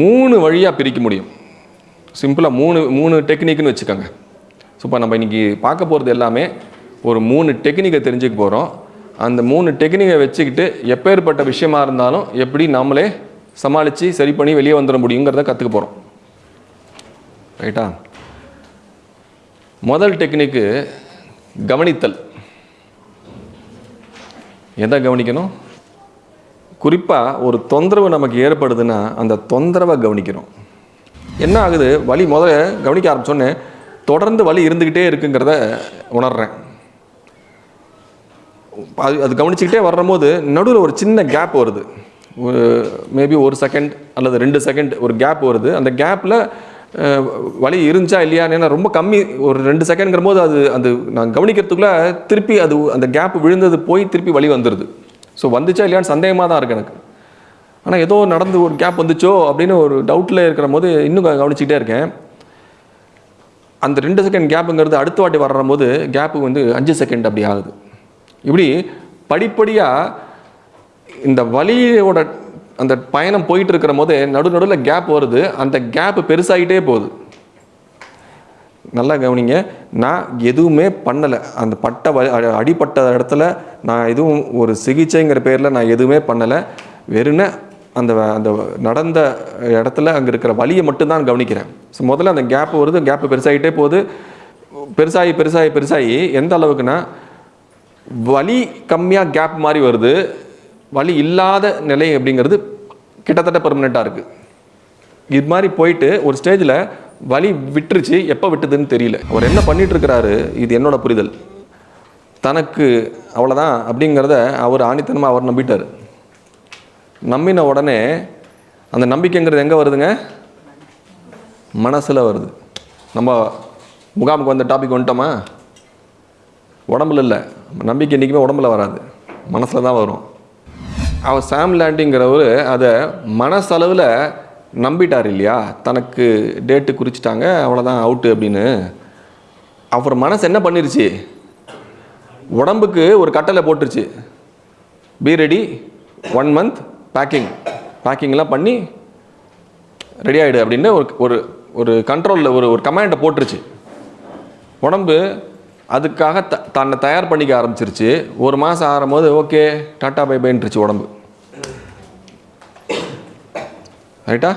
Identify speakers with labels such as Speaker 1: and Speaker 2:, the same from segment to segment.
Speaker 1: மூணு வழியாக பிரிக்க முடியும். சிம்பிளாக மூணு மூணு டெக்னிக்னு வச்சுக்கோங்க. ஸோ இப்போ நம்ம இன்றைக்கி பார்க்க போகிறது எல்லாமே ஒரு மூணு டெக்னிக்கை தெரிஞ்சுக்க போகிறோம் அந்த மூணு டெக்னிக்கை வச்சுக்கிட்டு எப்பேற்பட்ட விஷயமா இருந்தாலும் எப்படி நம்மளே சமாளித்து சரி பண்ணி வெளியே வந்துட முடியுங்கிறத கற்றுக்க போகிறோம் ரைட்டா முதல் டெக்னிக்கு கவனித்தல். எதை கவனிக்கணும்? குறிப்பாக ஒரு தொந்தரவு நமக்கு ஏற்படுதுன்னா அந்த தொந்தரவை கவனிக்கிறோம் என்ன ஆகுது? வலி முதல்ல கவனிக்க ஆரம்பிச்சோன்னே தொடர்ந்து வலி இருந்துக்கிட்டே இருக்குங்கிறத உணர்கிறேன் அது அது கவனிச்சுக்கிட்டே வரும்போது நடுவில் ஒரு சின்ன கேப் வருது. மேபி ஒரு செகண்ட் அல்லது ரெண்டு செகண்ட் ஒரு கேப் வருது. அந்த கேப்பில் வலி இருந்துச்சா இல்லையான்னு ஏன்னா ரொம்ப கம்மி ஒரு ரெண்டு செகண்ட்ங்கிற போது அது அது நான் கவனிக்கிறதுக்குள்ளே திருப்பி அது அந்த கேப் விழுந்தது போய் திருப்பி வலி வந்துடுது ஸோ வந்துச்சா இல்லையான்னு சந்தேகமாக தான் இருக்கு எனக்கு. ஆனால் ஏதோ நடந்து ஒரு கேப் வந்துச்சோ அப்படின்னு ஒரு டவுட்டில் இருக்கிற போது இன்னும் கவனிச்சிக்கிட்டே இருக்கேன். அந்த ரெண்டு செகண்ட் கேப்புங்கிறது அடுத்த வாட்டி வர்ற போது கேப்பு வந்து அஞ்சு செகண்ட் அப்படி ஆகுது. இப்படி படிப்படியாக இந்த வழியோட அந்த பயணம் போயிட்டு இருக்கிற போது நடு நடுவில் கேப் வருது. அந்த கேப் பெருசாகிட்டே போகுது. நல்லா கவனிங்க. நான் எதுவுமே பண்ணலை. அந்த பட்ட வ அடிப்பட்ட இடத்துல நான் எதுவும் ஒரு சிகிச்சைங்கிற பேரில் நான் எதுவுமே பண்ணலை. வெறுன அந்த வ- அந்த நடந்த இடத்துல அங்கே இருக்கிற வழியை மட்டும்தான் கவனிக்கிறேன். ஸோ முதல்ல அந்த கேப் வருது. கேப் பெருசாகிட்டே போகுது. பெருசாகி பெருசாகி பெருசாகி எந்த அளவுக்குன்னா வலி கம்மியாக கேப் மாதிரி வருது. வலி இல்லாத நிலை அப்படிங்கிறது கிட்டத்தட்ட பெர்மனெண்ட்டாக இருக்குது இது மாதிரி போயிட்டு ஒரு ஸ்டேஜில் வலி விட்டுருச்சு. எப்போ விட்டுதுன்னு தெரியல. அவர் என்ன பண்ணிட்டு இருக்கிறாரு இது என்னோட புரிதல். தனக்கு அவ்வளோதான் அப்படிங்கிறத அவர் ஆணித்தனமாக அவர் நம்பிட்டார். நம்பின உடனே அந்த நம்பிக்கைங்கிறது எங்கே வருதுங்க? மனசில் வருது. நம்ம முகாமுக்கு வந்த டாபிக் வந்துட்டோமா? உடம்புல இல்லை. நம்பிக்கை என்றைக்குமே உடம்புல வராது. மனசில் தான் வரும். அவர் சாம் லேண்டிங்கிறவர் அதை மனசளவில் நம்பிட்டார் இல்லையா? தனக்கு டேட்டு குறிச்சிட்டாங்க அவ்வளோதான் அவுட்டு அப்படின்னு. அவர் மனசு என்ன பண்ணிருச்சு? உடம்புக்கு ஒரு கட்டளை போட்டுருச்சு. Be ready one month packing பேக்கிங்லாம் பண்ணி ரெடி ஆகிடு அப்படின்னு ஒரு ஒரு ஒரு கண்ட்ரோலில் ஒரு ஒரு கமாண்டை போட்டுருச்சு. உடம்பு அதுக்காக த தன்னை தயார் பண்ணிக்க ஆரம்பிச்சிருச்சு. ஒரு மாதம் ஆகும்போது ஓகே டாட்டா பை பைன்ட்டுருச்சு உடம்பு. ரைட்டா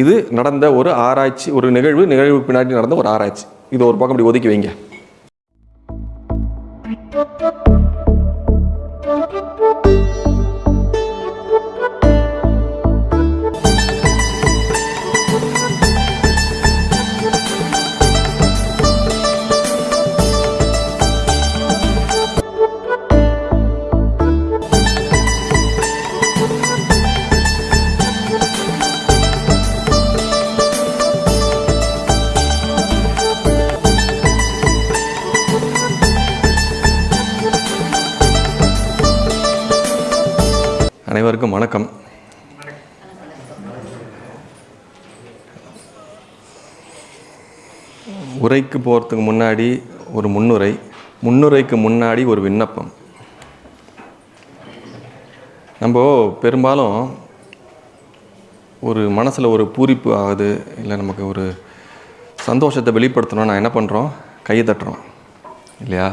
Speaker 1: இது நடந்த ஒரு ஆராய்ச்சி ஒரு நிகழ்வு நிகழ்வு பின்னாடி நடந்த ஒரு ஆராய்ச்சி. இது ஒரு பக்கம் இப்படி ஒதுக்கி வைங்க. அனைவருக்கும் வணக்கம். உரைக்கு போகிறதுக்கு முன்னாடி ஒரு முன்னுரை. முன்னுரைக்கு முன்னாடி ஒரு விண்ணப்பம். நம்ம பெரும்பாலும் ஒரு மனசில் ஒரு பூரிப்பு ஆகுது இல்லை நமக்கு ஒரு சந்தோஷத்தை வெளிப்படுத்தணும் நான் என்ன பண்ணுறோம் கையை தட்டுறோம். இல்லையா?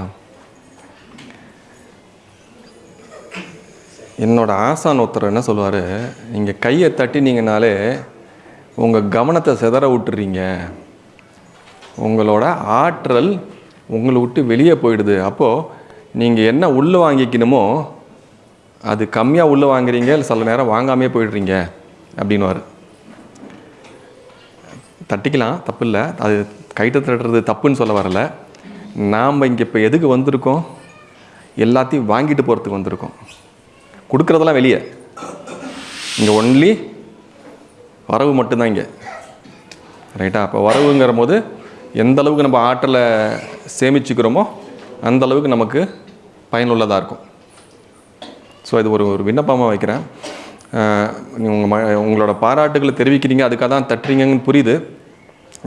Speaker 1: என்னோட ஆசான் ஒருத்தர் என்ன சொல்லுவார்? நீங்கள் கையை தட்டினீங்கனாலே உங்கள் கவனத்தை சிதற விட்டுறீங்க. உங்களோட ஆற்றல் உங்களை விட்டு வெளியே போயிடுது. அப்போது நீங்கள் என்ன உள்ளே வாங்கிக்கணுமோ அது கம்மியாக உள்ளே வாங்குறீங்க இல்லை சில நேரம் வாங்காமையே போயிடுறீங்க அப்படின்னுவார். தட்டிக்கலாம் தப்பு இல்லை. அது கைட்டு தட்டுறது தப்புன்னு சொல்ல வரல. நாம் இங்கே இப்போ எதுக்கு வந்திருக்கோம்? எல்லாத்தையும் வாங்கிட்டு போகிறதுக்கு வந்திருக்கோம். கொடுக்குறதெல்லாம் வெளியே. இங்கே ஒன்லி வரவு மட்டும்தான் இங்கே. ரைட்டா அப்போ வரவுங்கிற போது எந்த அளவுக்கு நம்ம ஆற்றலை சேமிச்சுக்கிறோமோ அந்த அளவுக்கு நமக்கு பயனுள்ளதாக இருக்கும். ஸோ இது ஒரு ஒரு விண்ணப்பமாக வைக்கிறேன். உங்கள் ம உங்களோட பாராட்டுகளை தெரிவிக்கிறீங்க அதுக்காக தான் தட்டுறீங்கன்னு புரியுது.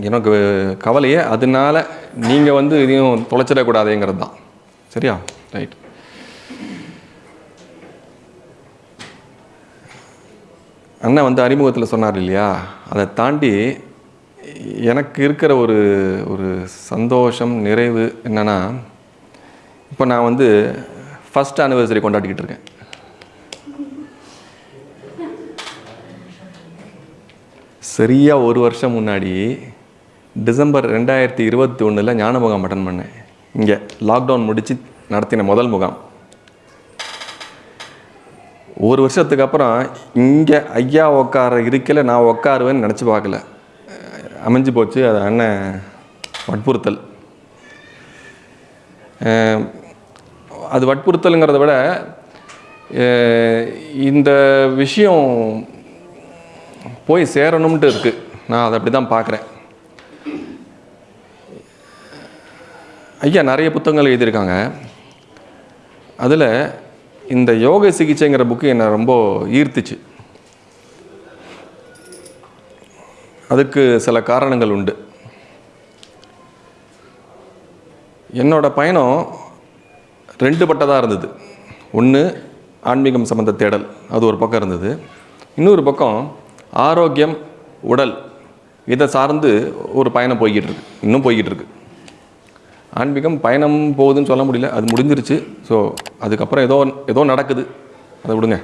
Speaker 1: எனக்கு கவலையே அதனால நீங்கள் வந்து இதையும் தொலைச்சிடக்கூடாதுங்கிறது தான். சரியா? ரைட் அண்ணன் வந்து அறிமுகத்தில் சொன்னார் இல்லையா? அதை தாண்டி எனக்கு இருக்கிற ஒரு ஒரு சந்தோஷம் நிறைவு என்னென்னா இப்போ நான் வந்து ஃபஸ்ட் ஆனிவர்சரி கொண்டாடிக்கிட்டு இருக்கேன். சரியாக ஒரு வருஷம் முன்னாடி டிசம்பர் ரெண்டாயிரத்தி இருபத்தி ஒன்றில் ஞான முகாம் அட்டன் பண்ணேன். இங்கே லாக்டவுன் முடித்து நடத்தின முதல் முகாம். ஒரு வருஷத்துக்கு அப்புறம் இங்கே ஐயா உட்கார இருக்கல நான் உட்காருவேன்னு நினச்சி பார்க்கல. அமைஞ்சு போச்சு. அது அண்ணன் வற்புறுத்தல். அது வற்புறுத்தலுங்கிறத விட இந்த விஷயம் போய் சேரணும்ட்டு இருக்குது நான் அதை அப்படி தான் பார்க்குறேன். ஐயா நிறைய புத்தகங்கள் எழுதியிருக்காங்க. அதில் இந்த யோக சிகிச்சைங்கிற புக்கு என்னை ரொம்ப ஈர்த்துச்சு. அதுக்கு சில காரணங்கள் உண்டு. என்னோடய பயணம் ரெண்டு பட்டதாக இருந்தது. ஒன்று ஆன்மீகம் சம்மந்த தேடல் அது ஒரு பக்கம் இருந்தது. இன்னொரு பக்கம் ஆரோக்கியம் உடல் இதை சார்ந்து ஒரு பயணம் போய்கிட்டு இருக்கு. இன்னும் போய்கிட்டு இருக்கு. ஆன்மீகம் பயணம் போகுதுன்னு சொல்ல முடியல. அது முடிஞ்சிருச்சு. ஸோ அதுக்கப்புறம் ஏதோ ஏதோ நடக்குது. அதை விடுங்க.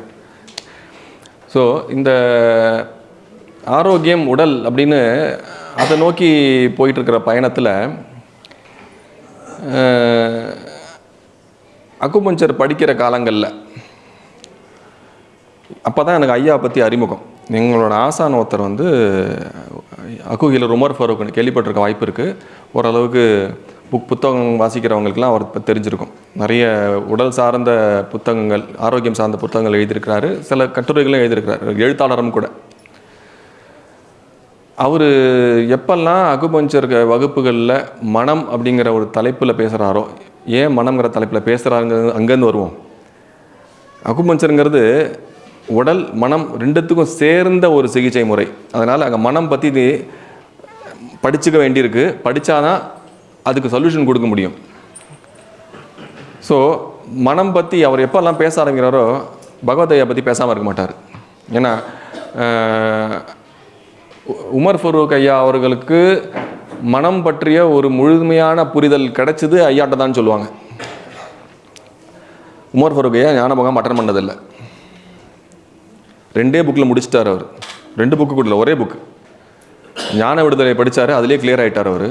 Speaker 1: ஸோ இந்த ஆரோக்கியம் உடல் அப்படின்னு அதை நோக்கி போயிட்டுருக்கிற பயணத்தில் அக்குபஞ்சர் படிக்கிற காலங்களில் அப்போ தான் எனக்கு ஐயா பற்றி அறிமுகம். எங்களோட ஆசான் ஒருத்தர் வந்து அக்குகில உமர் ஃபருக்குன்னு கேள்விப்பட்டிருக்க வாய்ப்பு இருக்குது ஓரளவுக்கு புக் புத்தகம் வாசிக்கிறவங்களுக்குலாம் அவர் இப்போ தெரிஞ்சிருக்கும். நிறைய உடல் சார்ந்த புத்தகங்கள் ஆரோக்கியம் சார்ந்த புத்தகங்கள் எழுதியிருக்கிறாரு. சில கட்டுரைகளும் எழுதியிருக்கிறாரு. எழுத்தாளரும் கூட. அவர் எப்பெல்லாம் அகுபஞ்சர் வகுப்புகளில் மனம் அப்படிங்கிற ஒரு தலைப்பில் பேசுகிறாரோ ஏன் மனம்ங்கிற தலைப்பில் பேசுகிறாருங்கிறது அங்கேருந்து வருவோம். அகுபஞ்சருங்கிறது உடல் மனம் ரெண்டுத்துக்கும் சேர்ந்த ஒரு சிகிச்சை முறை. அதனால் அங்கே மனம் பற்றி இது படிச்சுக்க வேண்டியிருக்கு. படித்தாதான் அதுக்கு சொல்யூஷன் கொடுக்க முடியும். ஸோ மனம் பற்றி அவர் எப்போல்லாம் பேச ஆரம்பிக்கிறாரோ பகவதையை பற்றி பேசாமல் இருக்க மாட்டார். ஏன்னா உமர் ஃபரூக் ஐயா அவர்களுக்கு மனம் பற்றிய ஒரு முழுமையான புரிதல் கிடைச்சது ஐயாட்ட தான் சொல்லுவாங்க. உமர் ஃபரூக் ஐயா ஞானபகம் அட்டன் பண்ணதில்லை. ரெண்டே புக்கில் முடிச்சிட்டார் அவர். ரெண்டு புக்கு கூட ஒரே புக்கு ஞான விடுதலை படித்தார் அதிலே கிளியர் ஆகிட்டார் அவர்.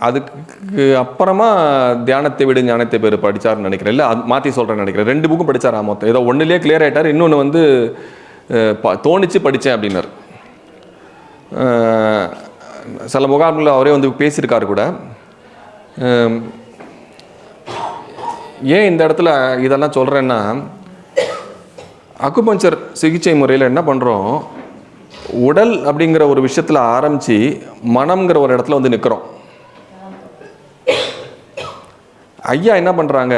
Speaker 1: அதுக்கு அப்புறமா தியானத்தை விடு ஞானத்தை பேர் படித்தார்னு நினைக்கிறேன். இல்லை அது மாற்றி சொல்கிறேன்னு நினைக்கிறேன். ரெண்டு புக்கும் படித்தார் மொத்தம்? ஏதோ ஒன்றுலேயே கிளியர் ஆகிட்டார் இன்னொன்று வந்து ப- தோணிச்சு படித்தேன் அப்படின்னாரு. சில முகாம்களில் அவரே வந்து பேசியிருக்காரு கூட. ஏன் இந்த இடத்துல இதெல்லாம் சொல்கிறேன்னா அக்குபஞ்சர் சிகிச்சை முறையில் என்ன பண்ணுறோம் உடல் அப்படிங்கிற ஒரு விஷயத்தில் ஆரம்பித்து மனம்ங்கிற ஒரு இடத்துல வந்து நிற்கிறோம் ஐயா என்ன பண்ணுறாங்க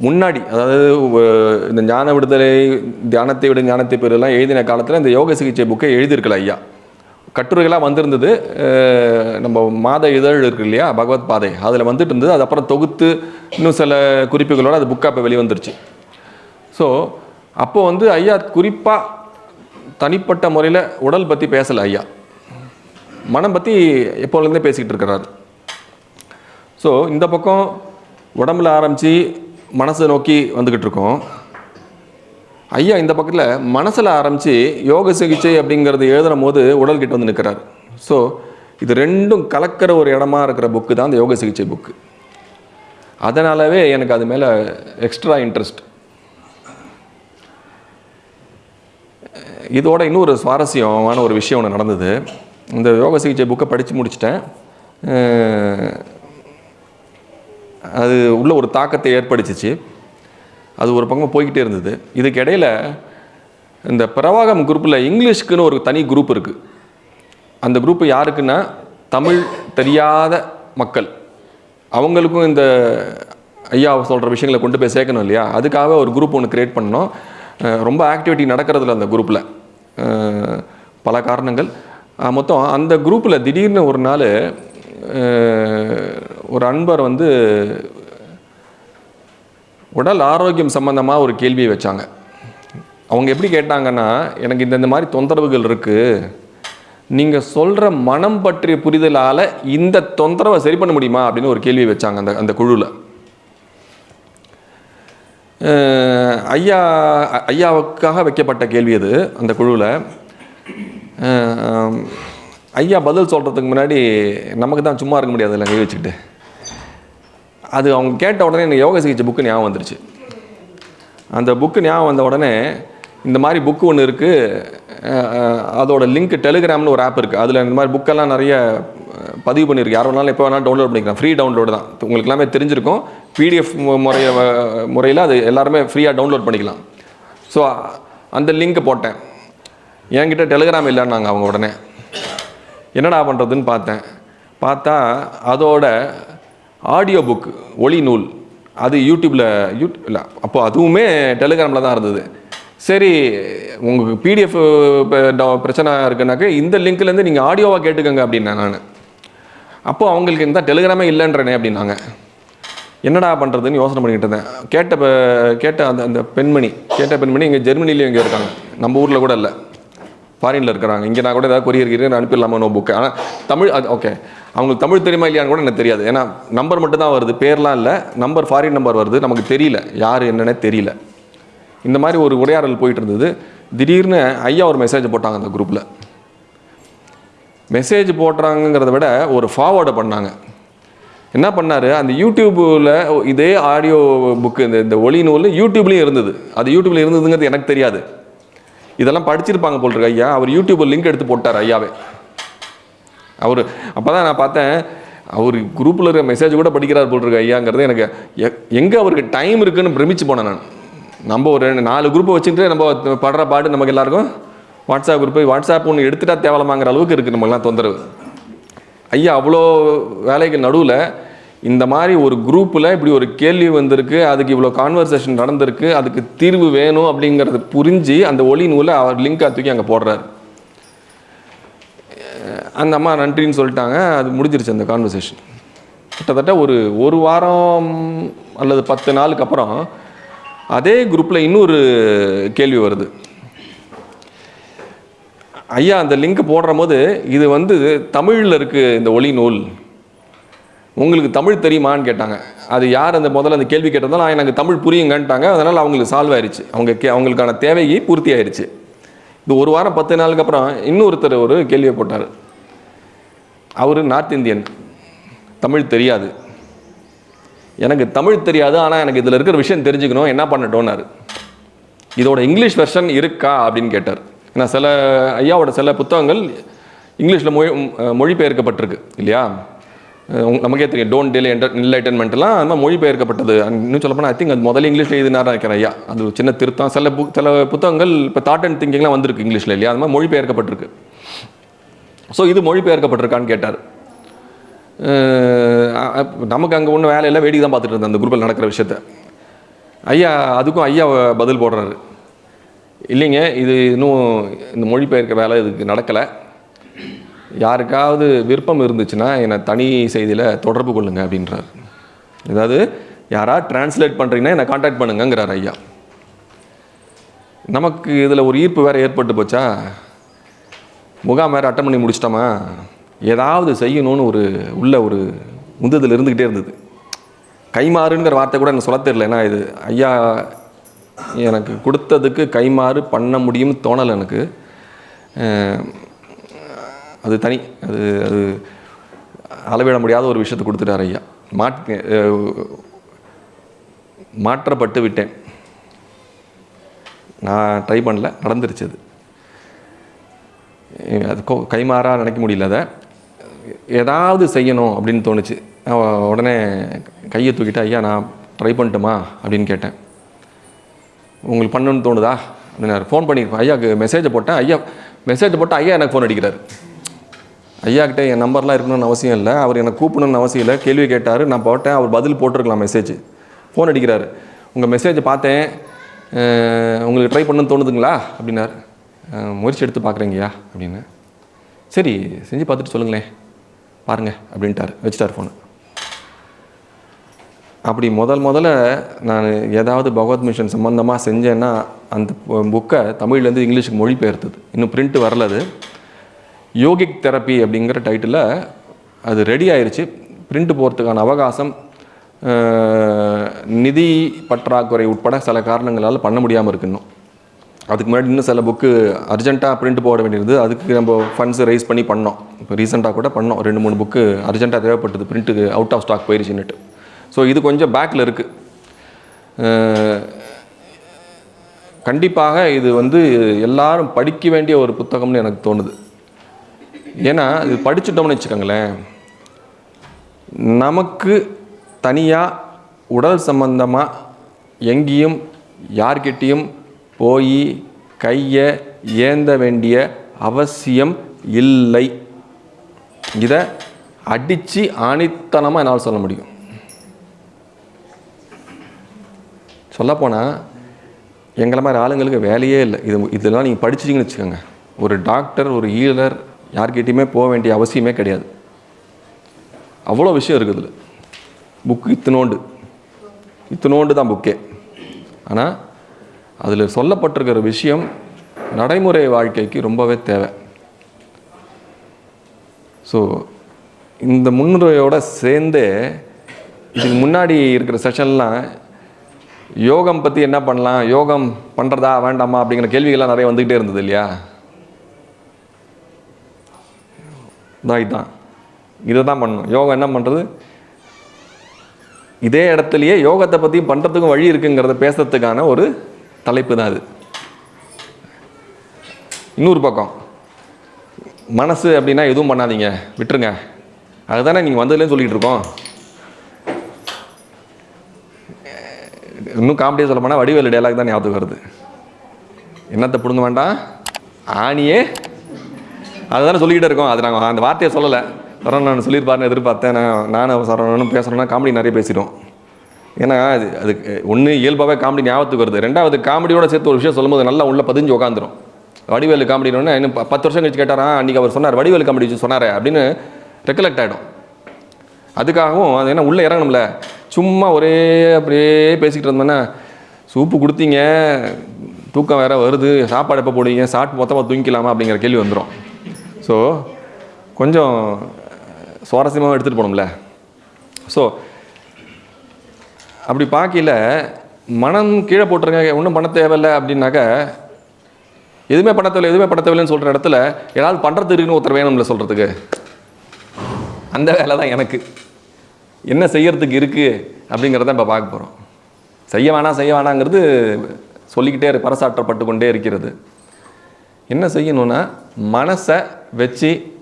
Speaker 1: முன்னாடி அதாவது இந்த ஞான விடுதலை தியானத்தை விட ஞானத்தை பெறலாம் எழுதின காலத்தில் இந்த யோக சிகிச்சை புக்கை எழுதியிருக்கல ஐயா. கட்டுரைகளாக வந்திருந்தது நம்ம மாத இதழ் இருக்கு இல்லையா பகவத் பாதை. அதில் வந்துட்டு இருந்தது அது அப்புறம் தொகுத்து இன்னும் சில குறிப்புகளோடு அது புக்காக இப்போ வெளிவந்துருச்சு. ஸோ அப்போது வந்து ஐயா குறிப்பாக தனிப்பட்ட முறையில் உடல் பற்றி பேசலை ஐயா. மனம் பற்றி எப்போலேருந்தே பேசிக்கிட்டு இருக்கிறாரு. ஸோ இந்த பக்கம் உடம்புல ஆரம்பித்து மனசை நோக்கி வந்துக்கிட்டு இருக்கோம். ஐயா இந்த பக்கத்தில் மனசில் ஆரம்பித்து யோக சிகிச்சை அப்படிங்கிறது எழுதுகிற போது உடல்கிட்ட வந்து நிற்கிறார் ஸோ இது ரெண்டும் கலக்கிற ஒரு இடமா இருக்கிற புக்கு தான் அந்த யோக சிகிச்சை புக்கு அதனாலவே எனக்கு அது மேலே எக்ஸ்ட்ரா இன்ட்ரெஸ்ட் இதோட இன்னொரு சுவாரஸ்யமான ஒரு விஷயம் ஒன்று நடந்தது. இந்த யோக சிகிச்சை புக்கை படித்து முடிச்சிட்டேன். அது உள்ள ஒரு தாக்கத்தை ஏற்படுத்திச்சு. அது ஒரு பக்கம் போய்கிட்டே இருந்தது. இதுக்கு இடையில் இந்த பிரவாகம் குரூப்பில் இங்கிலீஷ்க்குன்னு ஒரு தனி குரூப் இருக்குது அந்த குரூப்பு யாருக்குன்னா தமிழ் தெரியாத மக்கள். அவங்களுக்கும் இந்த ஐயா சொல்கிற விஷயங்களை கொண்டு போய் சேர்க்கணும் இல்லையா? அதுக்காக ஒரு குரூப் ஒன்று க்ரியேட் பண்ணோம் ரொம்ப ஆக்டிவிட்டி நடக்கிறதுல அந்த குரூப்பில் பல காரணங்கள். மொத்தம் அந்த குரூப்பில் திடீர்னு ஒரு நாள் ஒரு அன்பர் வந்து உடல் ஆரோக்கியம் சம்பந்தமாக ஒரு கேள்வியை வச்சாங்க. அவங்க எப்படி கேட்டாங்கன்னா எனக்கு இந்தந்த மாதிரி தொந்தரவுகள் இருக்குது நீங்கள் சொல்கிற மனம் பற்றிய புரிதலால் இந்த தொந்தரவை சரி பண்ண முடியுமா? அப்படின்னு ஒரு கேள்வி வச்சாங்க அந்த அந்த குழுவில் ஐயா ஐயாவுக்காக வைக்கப்பட்ட கேள்வி அது அந்த குழுவில். ஐயா பதில் சொல்கிறதுக்கு முன்னாடி நமக்கு தான் சும்மா இருக்க முடியாது இல்லை கை வச்சுக்கிட்டு. அது அவங்க கேட்ட உடனே எனக்கு யோகா சிகிச்சை புக்கு ஞாபகம் வந்துருச்சு. அந்த புக்கு ஞாபகம் வந்த உடனே இந்த மாதிரி புக்கு ஒன்று இருக்குது அதோட லிங்க் டெலிகிராம்னு ஒரு ஆப் இருக்குது அதில் இந்த மாதிரி புக்கெல்லாம் நிறைய பதிவு பண்ணியிருக்கு. யார் வேணாலும் எப்போ வேணாலும் டவுன்லோட் பண்ணிக்கலாம். ஃப்ரீ டவுன்லோடு தான். உங்களுக்கு எல்லாமே தெரிஞ்சிருக்கும். பிடிஎஃப் முறைய முறையில் அது எல்லாருமே ஃப்ரீயாக டவுன்லோட் பண்ணிக்கலாம். ஸோ அந்த லிங்க்கை போட்டேன். என்கிட்ட டெலிகிராம் இல்லைன்னாங்க அவங்க உடனே. என்னடா பண்ணுறதுன்னு பார்த்தேன். பார்த்தா அதோட ஆடியோ புக் ஒளி நூல் அது யூடியூப்பில் யூட் இல்லை அப்போ அதுவுமே டெலிகிராமில் தான் இருந்தது. சரி உங்களுக்கு பிடிஎஃப் பிரச்சனை இருக்குனாக்க இந்த லிங்க்லேருந்து நீங்கள் ஆடியோவாக கேட்டுக்கோங்க அப்படின்னேன் நான். அப்போது அவங்களுக்கு இந்த டெலிகிராமே இல்லைன்றனே அப்படின்னாங்க. என்னடா பண்ணுறதுன்னு யோசனை பண்ணிக்கிட்டு இருந்தேன். கேட்ட கேட்ட அந்த அந்த பெண்மணி கேட்ட பெண்மணி இங்கே ஜெர்மனிலேயும் இங்கே இருக்காங்க. நம்ம ஊரில் கூட இல்லை. ஃபாரினில் இருக்கிறாங்க. இங்கே நான் கூட ஏதாவது கொரியர் கீரியர் அனுப்பிடலாமா நோ புக்கு ஆனால் தமிழ் அது ஓகே அவங்களுக்கு தமிழ் தெரியுமா இல்லையான்னு கூட எனக்கு தெரியாது. ஏன்னா நம்பர் மட்டும் தான் வருது. பேர்லாம் இல்லை. நம்பர் ஃபாரின் நம்பர் வருது. நமக்கு தெரியல. யார் என்னன்னே தெரியல. இந்த மாதிரி ஒரு உரையாடல் போயிட்டு இருந்தது. திடீர்னு ஐயா ஒரு மெசேஜ் போட்டாங்க அந்த குரூப்பில் மெசேஜ் போடுறாங்கங்கிறத விட ஒரு ஃபார்வேர்டை பண்ணாங்க. என்ன பண்ணாரு? அந்த யூடியூப்பில் இதே ஆடியோ புக்கு இந்த இந்த ஒளி நூல் யூடியூப்லேயும் இருந்தது. அது யூடியூப்பில் இருந்ததுங்கிறது எனக்கு தெரியாது. இதெல்லாம் படிச்சிருப்பாங்க போல் இருக்கு ஐயா. அவர் யூடியூப்பில் லிங்க் எடுத்து போட்டார் ஐயாவே. அவர் அப்போ தான் நான் பார்த்தேன் அவர் குரூப்பில் இருக்கிற மெசேஜ் கூட படிக்கிறார் போல் இருக்கு ஐயாங்கிறது எனக்கு எங்கே அவருக்கு டைம் இருக்குன்னு பிரமிச்சு போனேன் நான். நம்ம ஒரு ரெண்டு நாலு குரூப்பை வச்சுக்கிட்டு நம்ம படுற பாட்டு நமக்கு எல்லாருக்கும் வாட்ஸ்அப் குரூப்பு வாட்ஸ்அப் ஒன்று எடுத்துட்டா தேவலமாங்கிற அளவுக்கு இருக்குது நம்மளாம் தொந்தரவு. ஐயா அவ்வளோ வேலைகள் நடுவில் இந்த மாதிரி ஒரு குரூப்பில் இப்படி ஒரு கேள்வி வந்திருக்கு அதுக்கு இவ்வளோ கான்வர்சேஷன் நடந்திருக்கு அதுக்கு தீர்வு வேணும் அப்படிங்கிறத புரிஞ்சு அந்த ஒளி நூலை அவர் லிங்காக தூக்கி அங்கே போடுறாரு. அந்த அம்மா நன்றின்னு சொல்லிட்டாங்க அது முடிஞ்சிருச்சு அந்த கான்வர்சேஷன் கிட்டத்தட்ட ஒரு ஒரு வாரம் அல்லது பத்து நாளுக்கு அப்புறம் அதே குரூப்பில் இன்னொரு கேள்வி வருது. ஐயா அந்த லிங்க் போடுற போது இது வந்து தமிழில் இருக்குது இந்த ஒளி நூல். உங்களுக்கு தமிழ் தெரியுமான்னு கேட்டாங்க. அது யார் அந்த முதல்ல அந்த கேள்வி கேட்டதாலும் எனக்கு தமிழ் புரியுங்கன்ட்டாங்க. அதனால் அவங்களுக்கு சால்வ் ஆயிடுச்சு அவங்க கே அவங்களுக்கான தேவையை பூர்த்தி ஆயிடுச்சு இது ஒரு வாரம் பத்து நாளுக்கு அப்புறம் இன்னொருத்தர் ஒரு கேள்வியை போட்டார். அவர் நார்த் இந்தியன். தமிழ் தெரியாது. எனக்கு தமிழ் தெரியாது ஆனால் எனக்கு இதில் இருக்கிற விஷயம் தெரிஞ்சுக்கணும் என்ன பண்ணட்டோன்னாரு இதோட இங்கிலீஷ் வெர்ஷன் இருக்கா அப்படின்னு கேட்டார். ஏன்னா சில ஐயாவோட சில புத்தகங்கள் இங்கிலீஷில் மொழி மொழிபெயர்க்கப்பட்டிருக்கு இல்லையா? நமக்கே தெரியும் டோன்ட் டிலே என்டர் என்லைட்டன்மெண்ட்லாம் அது மொழிபெயர்க்கப்பட்டது இன்னும் சொல்லப்போனால் ஐ திங்க் அது முதல்ல இங்கிலீஷில் எழுதினாரா நினைக்கிறேன் ஐயா. அது சின்ன திருத்தம். சில புக் சில புத்தகங்கள் இப்போ தாட் அண்ட் திங்கிங்லாம் வந்திருக்கு இங்கிலீஷில் இல்லையா? அது மாதிரி மொழிபெயர்க்கப்பட்டிருக்கு ஸோ இது மொழிபெயர்க்கப்பட்டிருக்கான்னு கேட்டார். நமக்கு அங்கே ஒன்றும் வேலையில வேடிக்கை தான் பார்த்துட்டு இருந்தேன். அந்த குரூப்பில் நடக்கிற விஷயத்த. ஐயா அதுக்கும் ஐயா பதில் போடுறாரு. இல்லைங்க இது இன்னும் இந்த மொழிபெயர்க்க வேலை இதுக்கு நடக்கலை. யாருக்காவது விருப்பம் இருந்துச்சுன்னா என்னை தனி செய்தியில் தொடர்பு கொள்ளுங்க அப்படின்றார். அதாவது யாராக டிரான்ஸ்லேட் பண்ணுறீங்கன்னா என்னை காண்டாக்ட் பண்ணுங்கிறார் ஐயா. நமக்கு இதில் ஒரு ஈர்ப்பு வேறு ஏற்பட்டு போச்சா? முகாம் வேறு அட்டன் பண்ணி முடிச்சிட்டோமா? ஏதாவது செய்யணும்னு ஒரு உள்ள ஒரு உந்துதல் இருந்துக்கிட்டே இருந்தது. கைமாறுங்கிற வார்த்தை கூட எனக்கு சொல்ல தெரியல. ஏன்னா இது ஐயா எனக்கு கொடுத்ததுக்கு கைமாறு பண்ண முடியும்னு தோணலை எனக்கு. அது தனி அது அது அளவிட முடியாத ஒரு விஷயத்தை கொடுத்துட்டார் ஐயா. மாட் மாற்றப்பட்டு விட்டேன். நான் ட்ரை பண்ணல நடந்துருச்சு அது. அது கொ- கைமாறா நினைக்க முடியல அதை. ஏதாவது செய்யணும் அப்படின்னு தோணுச்சு. உடனே கையை தூக்கிட்டு ஐயா நான் ட்ரை பண்ணட்டுமா? அப்படின்னு கேட்டேன். உங்களுக்கு பண்ணணும்னு தோணுதா? அப்படின்னாரு. ஃபோன் பண்ணியிருப்பேன் ஐயாவுக்கு மெசேஜை போட்டேன். ஐயா மெசேஜ் போட்டால் ஐயா எனக்கு ஃபோன் அடிக்கிறார். ஐயா கிட்டே என் நம்பர்லாம் இருக்கணும்னு அவசியம் இல்லை. அவர் எனக்கு கூப்பிடணும்னு அவசியம் இல்லை. கேள்வி கேட்டார். நான் போட்டேன். அவர் பதில் போட்டிருக்கலாம் மெசேஜ் ஃபோன் அடிக்கிறாரு. உங்கள் மெசேஜை பார்த்தேன். உங்களுக்கு ட்ரை பண்ணணும்னு தோணுதுங்களா? அப்படின்னார். முயற்சி எடுத்து பார்க்குறீங்கய்யா அப்படின்னு. சரி செஞ்சு பார்த்துட்டு சொல்லுங்களேன். பாருங்கள் அப்படின்ட்டார். வச்சுட்டார் ஃபோனு அப்படி முதல் முதல்ல நான் ஏதாவது பகவத் மிஷன் சம்மந்தமாக செஞ்சேன்னா அந்த புக்கை தமிழ்லேருந்து இங்கிலீஷுக்கு மொழிபெயர்த்தது. இன்னும் பிரிண்ட்டு வரல அது. யோகிக் தெரப்பி அப்படிங்கிற டைட்டிலில் அது ரெடி ஆயிடுச்சு பிரிண்ட் போகிறதுக்கான அவகாசம் நிதி பற்றாக்குறை உட்பட சில காரணங்களால் பண்ண முடியாமல் இருக்கு இன்னும். அதுக்கு முன்னாடி இன்னும் சில புக்கு அர்ஜென்ட்டாக பிரிண்ட் போட வேண்டியிருந்தது. அதுக்கு நம்ம ஃபண்ட்ஸ் ரைஸ் பண்ணி பண்ணோம். இப்போ ரீசெண்டாக கூட பண்ணோம். ரெண்டு மூணு புக்கு அர்ஜென்ட்டாக தேவைப்பட்டது. பிரிண்ட்டுக்கு அவுட் ஆஃப் ஸ்டாக் போயிருச்சுன்னுட்டு. ஸோ இது கொஞ்சம் பேக்கில் இருக்குது கண்டிப்பாக இது வந்து எல்லாரும் படிக்க வேண்டிய ஒரு புத்தகம்னு எனக்கு தோணுது. ஏன்னா இது படிச்சுட்டோம்னு வச்சுக்கோங்களேன். நமக்கு தனியாக உடல் சம்பந்தமாக எங்கேயும் யார்கிட்டேயும் போய் கையை ஏந்த வேண்டிய அவசியம் இல்லை. இதை அடித்து ஆணித்தனமாக என்னால் சொல்ல முடியும். சொல்லப்போனால் எங்களை மாதிரி ஆளுங்களுக்கு வேலையே இல்லை. இது இதெல்லாம் நீங்கள் படிச்சிட்டிங்கன்னு வச்சுக்கோங்க. ஒரு டாக்டர் ஒரு ஈழர் யார்கிட்டையுமே போக வேண்டிய அவசியமே கிடையாது. அவ்வளோ விஷயம் இருக்குது இதில். புக்கு இத்தினோண்டு. இத்தினோண்டு தான் புக்கே ஆனால் அதில் சொல்லப்பட்டிருக்கிற விஷயம் நடைமுறை வாழ்க்கைக்கு ரொம்பவே தேவை. ஸோ இந்த முன்னுரையோடு சேர்ந்து இதுக்கு முன்னாடி இருக்கிற செஷன்லாம் யோகம் பற்றி என்ன பண்ணலாம்? யோகம் பண்ணுறதா வேண்டாமா? அப்படிங்கிற கேள்விகள்லாம் நிறைய வந்துக்கிட்டே இருந்தது இல்லையா? தான் இதை தான் பண்ணணும். யோகா என்ன பண்ணுறது இதே இடத்துலையே யோகத்தை பற்றி பண்ணுறதுக்கும் வழி இருக்குங்கிறத பேசுறதுக்கான ஒரு தலைப்பு தான் அது. இன்னொரு பக்கம். மனசு அப்படின்னா எதுவும் பண்ணாதீங்க. விட்டுருங்க. அதுதானே நீங்கள் வந்ததுலேயும் சொல்லிகிட்டு இருக்கோம். இன்னும் காமெடியாக சொல்ல போனால் வடிவேலு டைலாக் தான் ஞாபகம் வருது. என்னத்தை பிடுங்க வேண்டாம்? ஆணியே அதுதானே சொல்லிக்கிட்டே இருக்கோம். அது நாங்கள் அந்த வார்த்தையை சொல்லலை. சரவணன் சொல்லியிருப்பாருன்னு எதிர்பார்த்தேன். நான் நானும் சரவணனும் பேசுகிறோன்னா காமெடி நிறைய பேசிட்டோம் ஏன்னா அது அதுக்கு ஒன்று இயல்பாகவே காமெடி ஞாபகத்துக்கு வருது. ரெண்டாவது காமெடியோட சேர்த்து ஒரு விஷயம் சொல்லும்போது நல்லா உள்ளே பதிஞ்சு உட்காந்துரும் வடிவேலு காமெடினோடனே இன்னும் பத்து வருஷம் கழிச்சு கேட்டாரா அன்றைக்கி அவர் சொன்னார் வடிவேலு காமெடி சொன்னாரே அப்படின்னு ரெக்கலெக்ட் ஆகிடும் அதுக்காகவும் அது என்ன உள்ளே இறங்கணும்ல. சும்மா ஒரே அப்படியே பேசிக்கிட்டு இருந்தோன்னா சூப்பு கொடுத்தீங்க தூக்கம் வேறு வருது சாப்பாடு எப்போ போடுவீங்க சாப்பிட்டு மொத்தமாக தூங்கிக்கலாமா? அப்படிங்கிற கேள்வி வந்துடும் ஸோ கொஞ்சம் சுவாரஸ்யமாக எடுத்துகிட்டு போகணும்ல ஸோ அப்படி பார்க்கல மனம் கீழே போட்டுருங்க ஒன்றும் பண்ண தேவையில்லை அப்படின்னாக்க எதுவுமே பண்ண தேவையில்லை எதுவுமே பண்ண தேவையில்லைன்னு சொல்கிற இடத்துல ஏதாவது பண்ணுறது இருக்குன்னு ஒருத்தர் வேணும்ல சொல்கிறதுக்கு அந்த வேலை தான் எனக்கு. என்ன செய்யறதுக்கு இருக்குது அப்படிங்கிறத இப்போ பார்க்க போகிறோம் செய்ய வேணாம் செய்ய வேணாங்கிறது சொல்லிக்கிட்டே பரசாற்றப்பட்டு கொண்டே இருக்கிறது. என்ன செய்யணும்னா மனசை வச்சு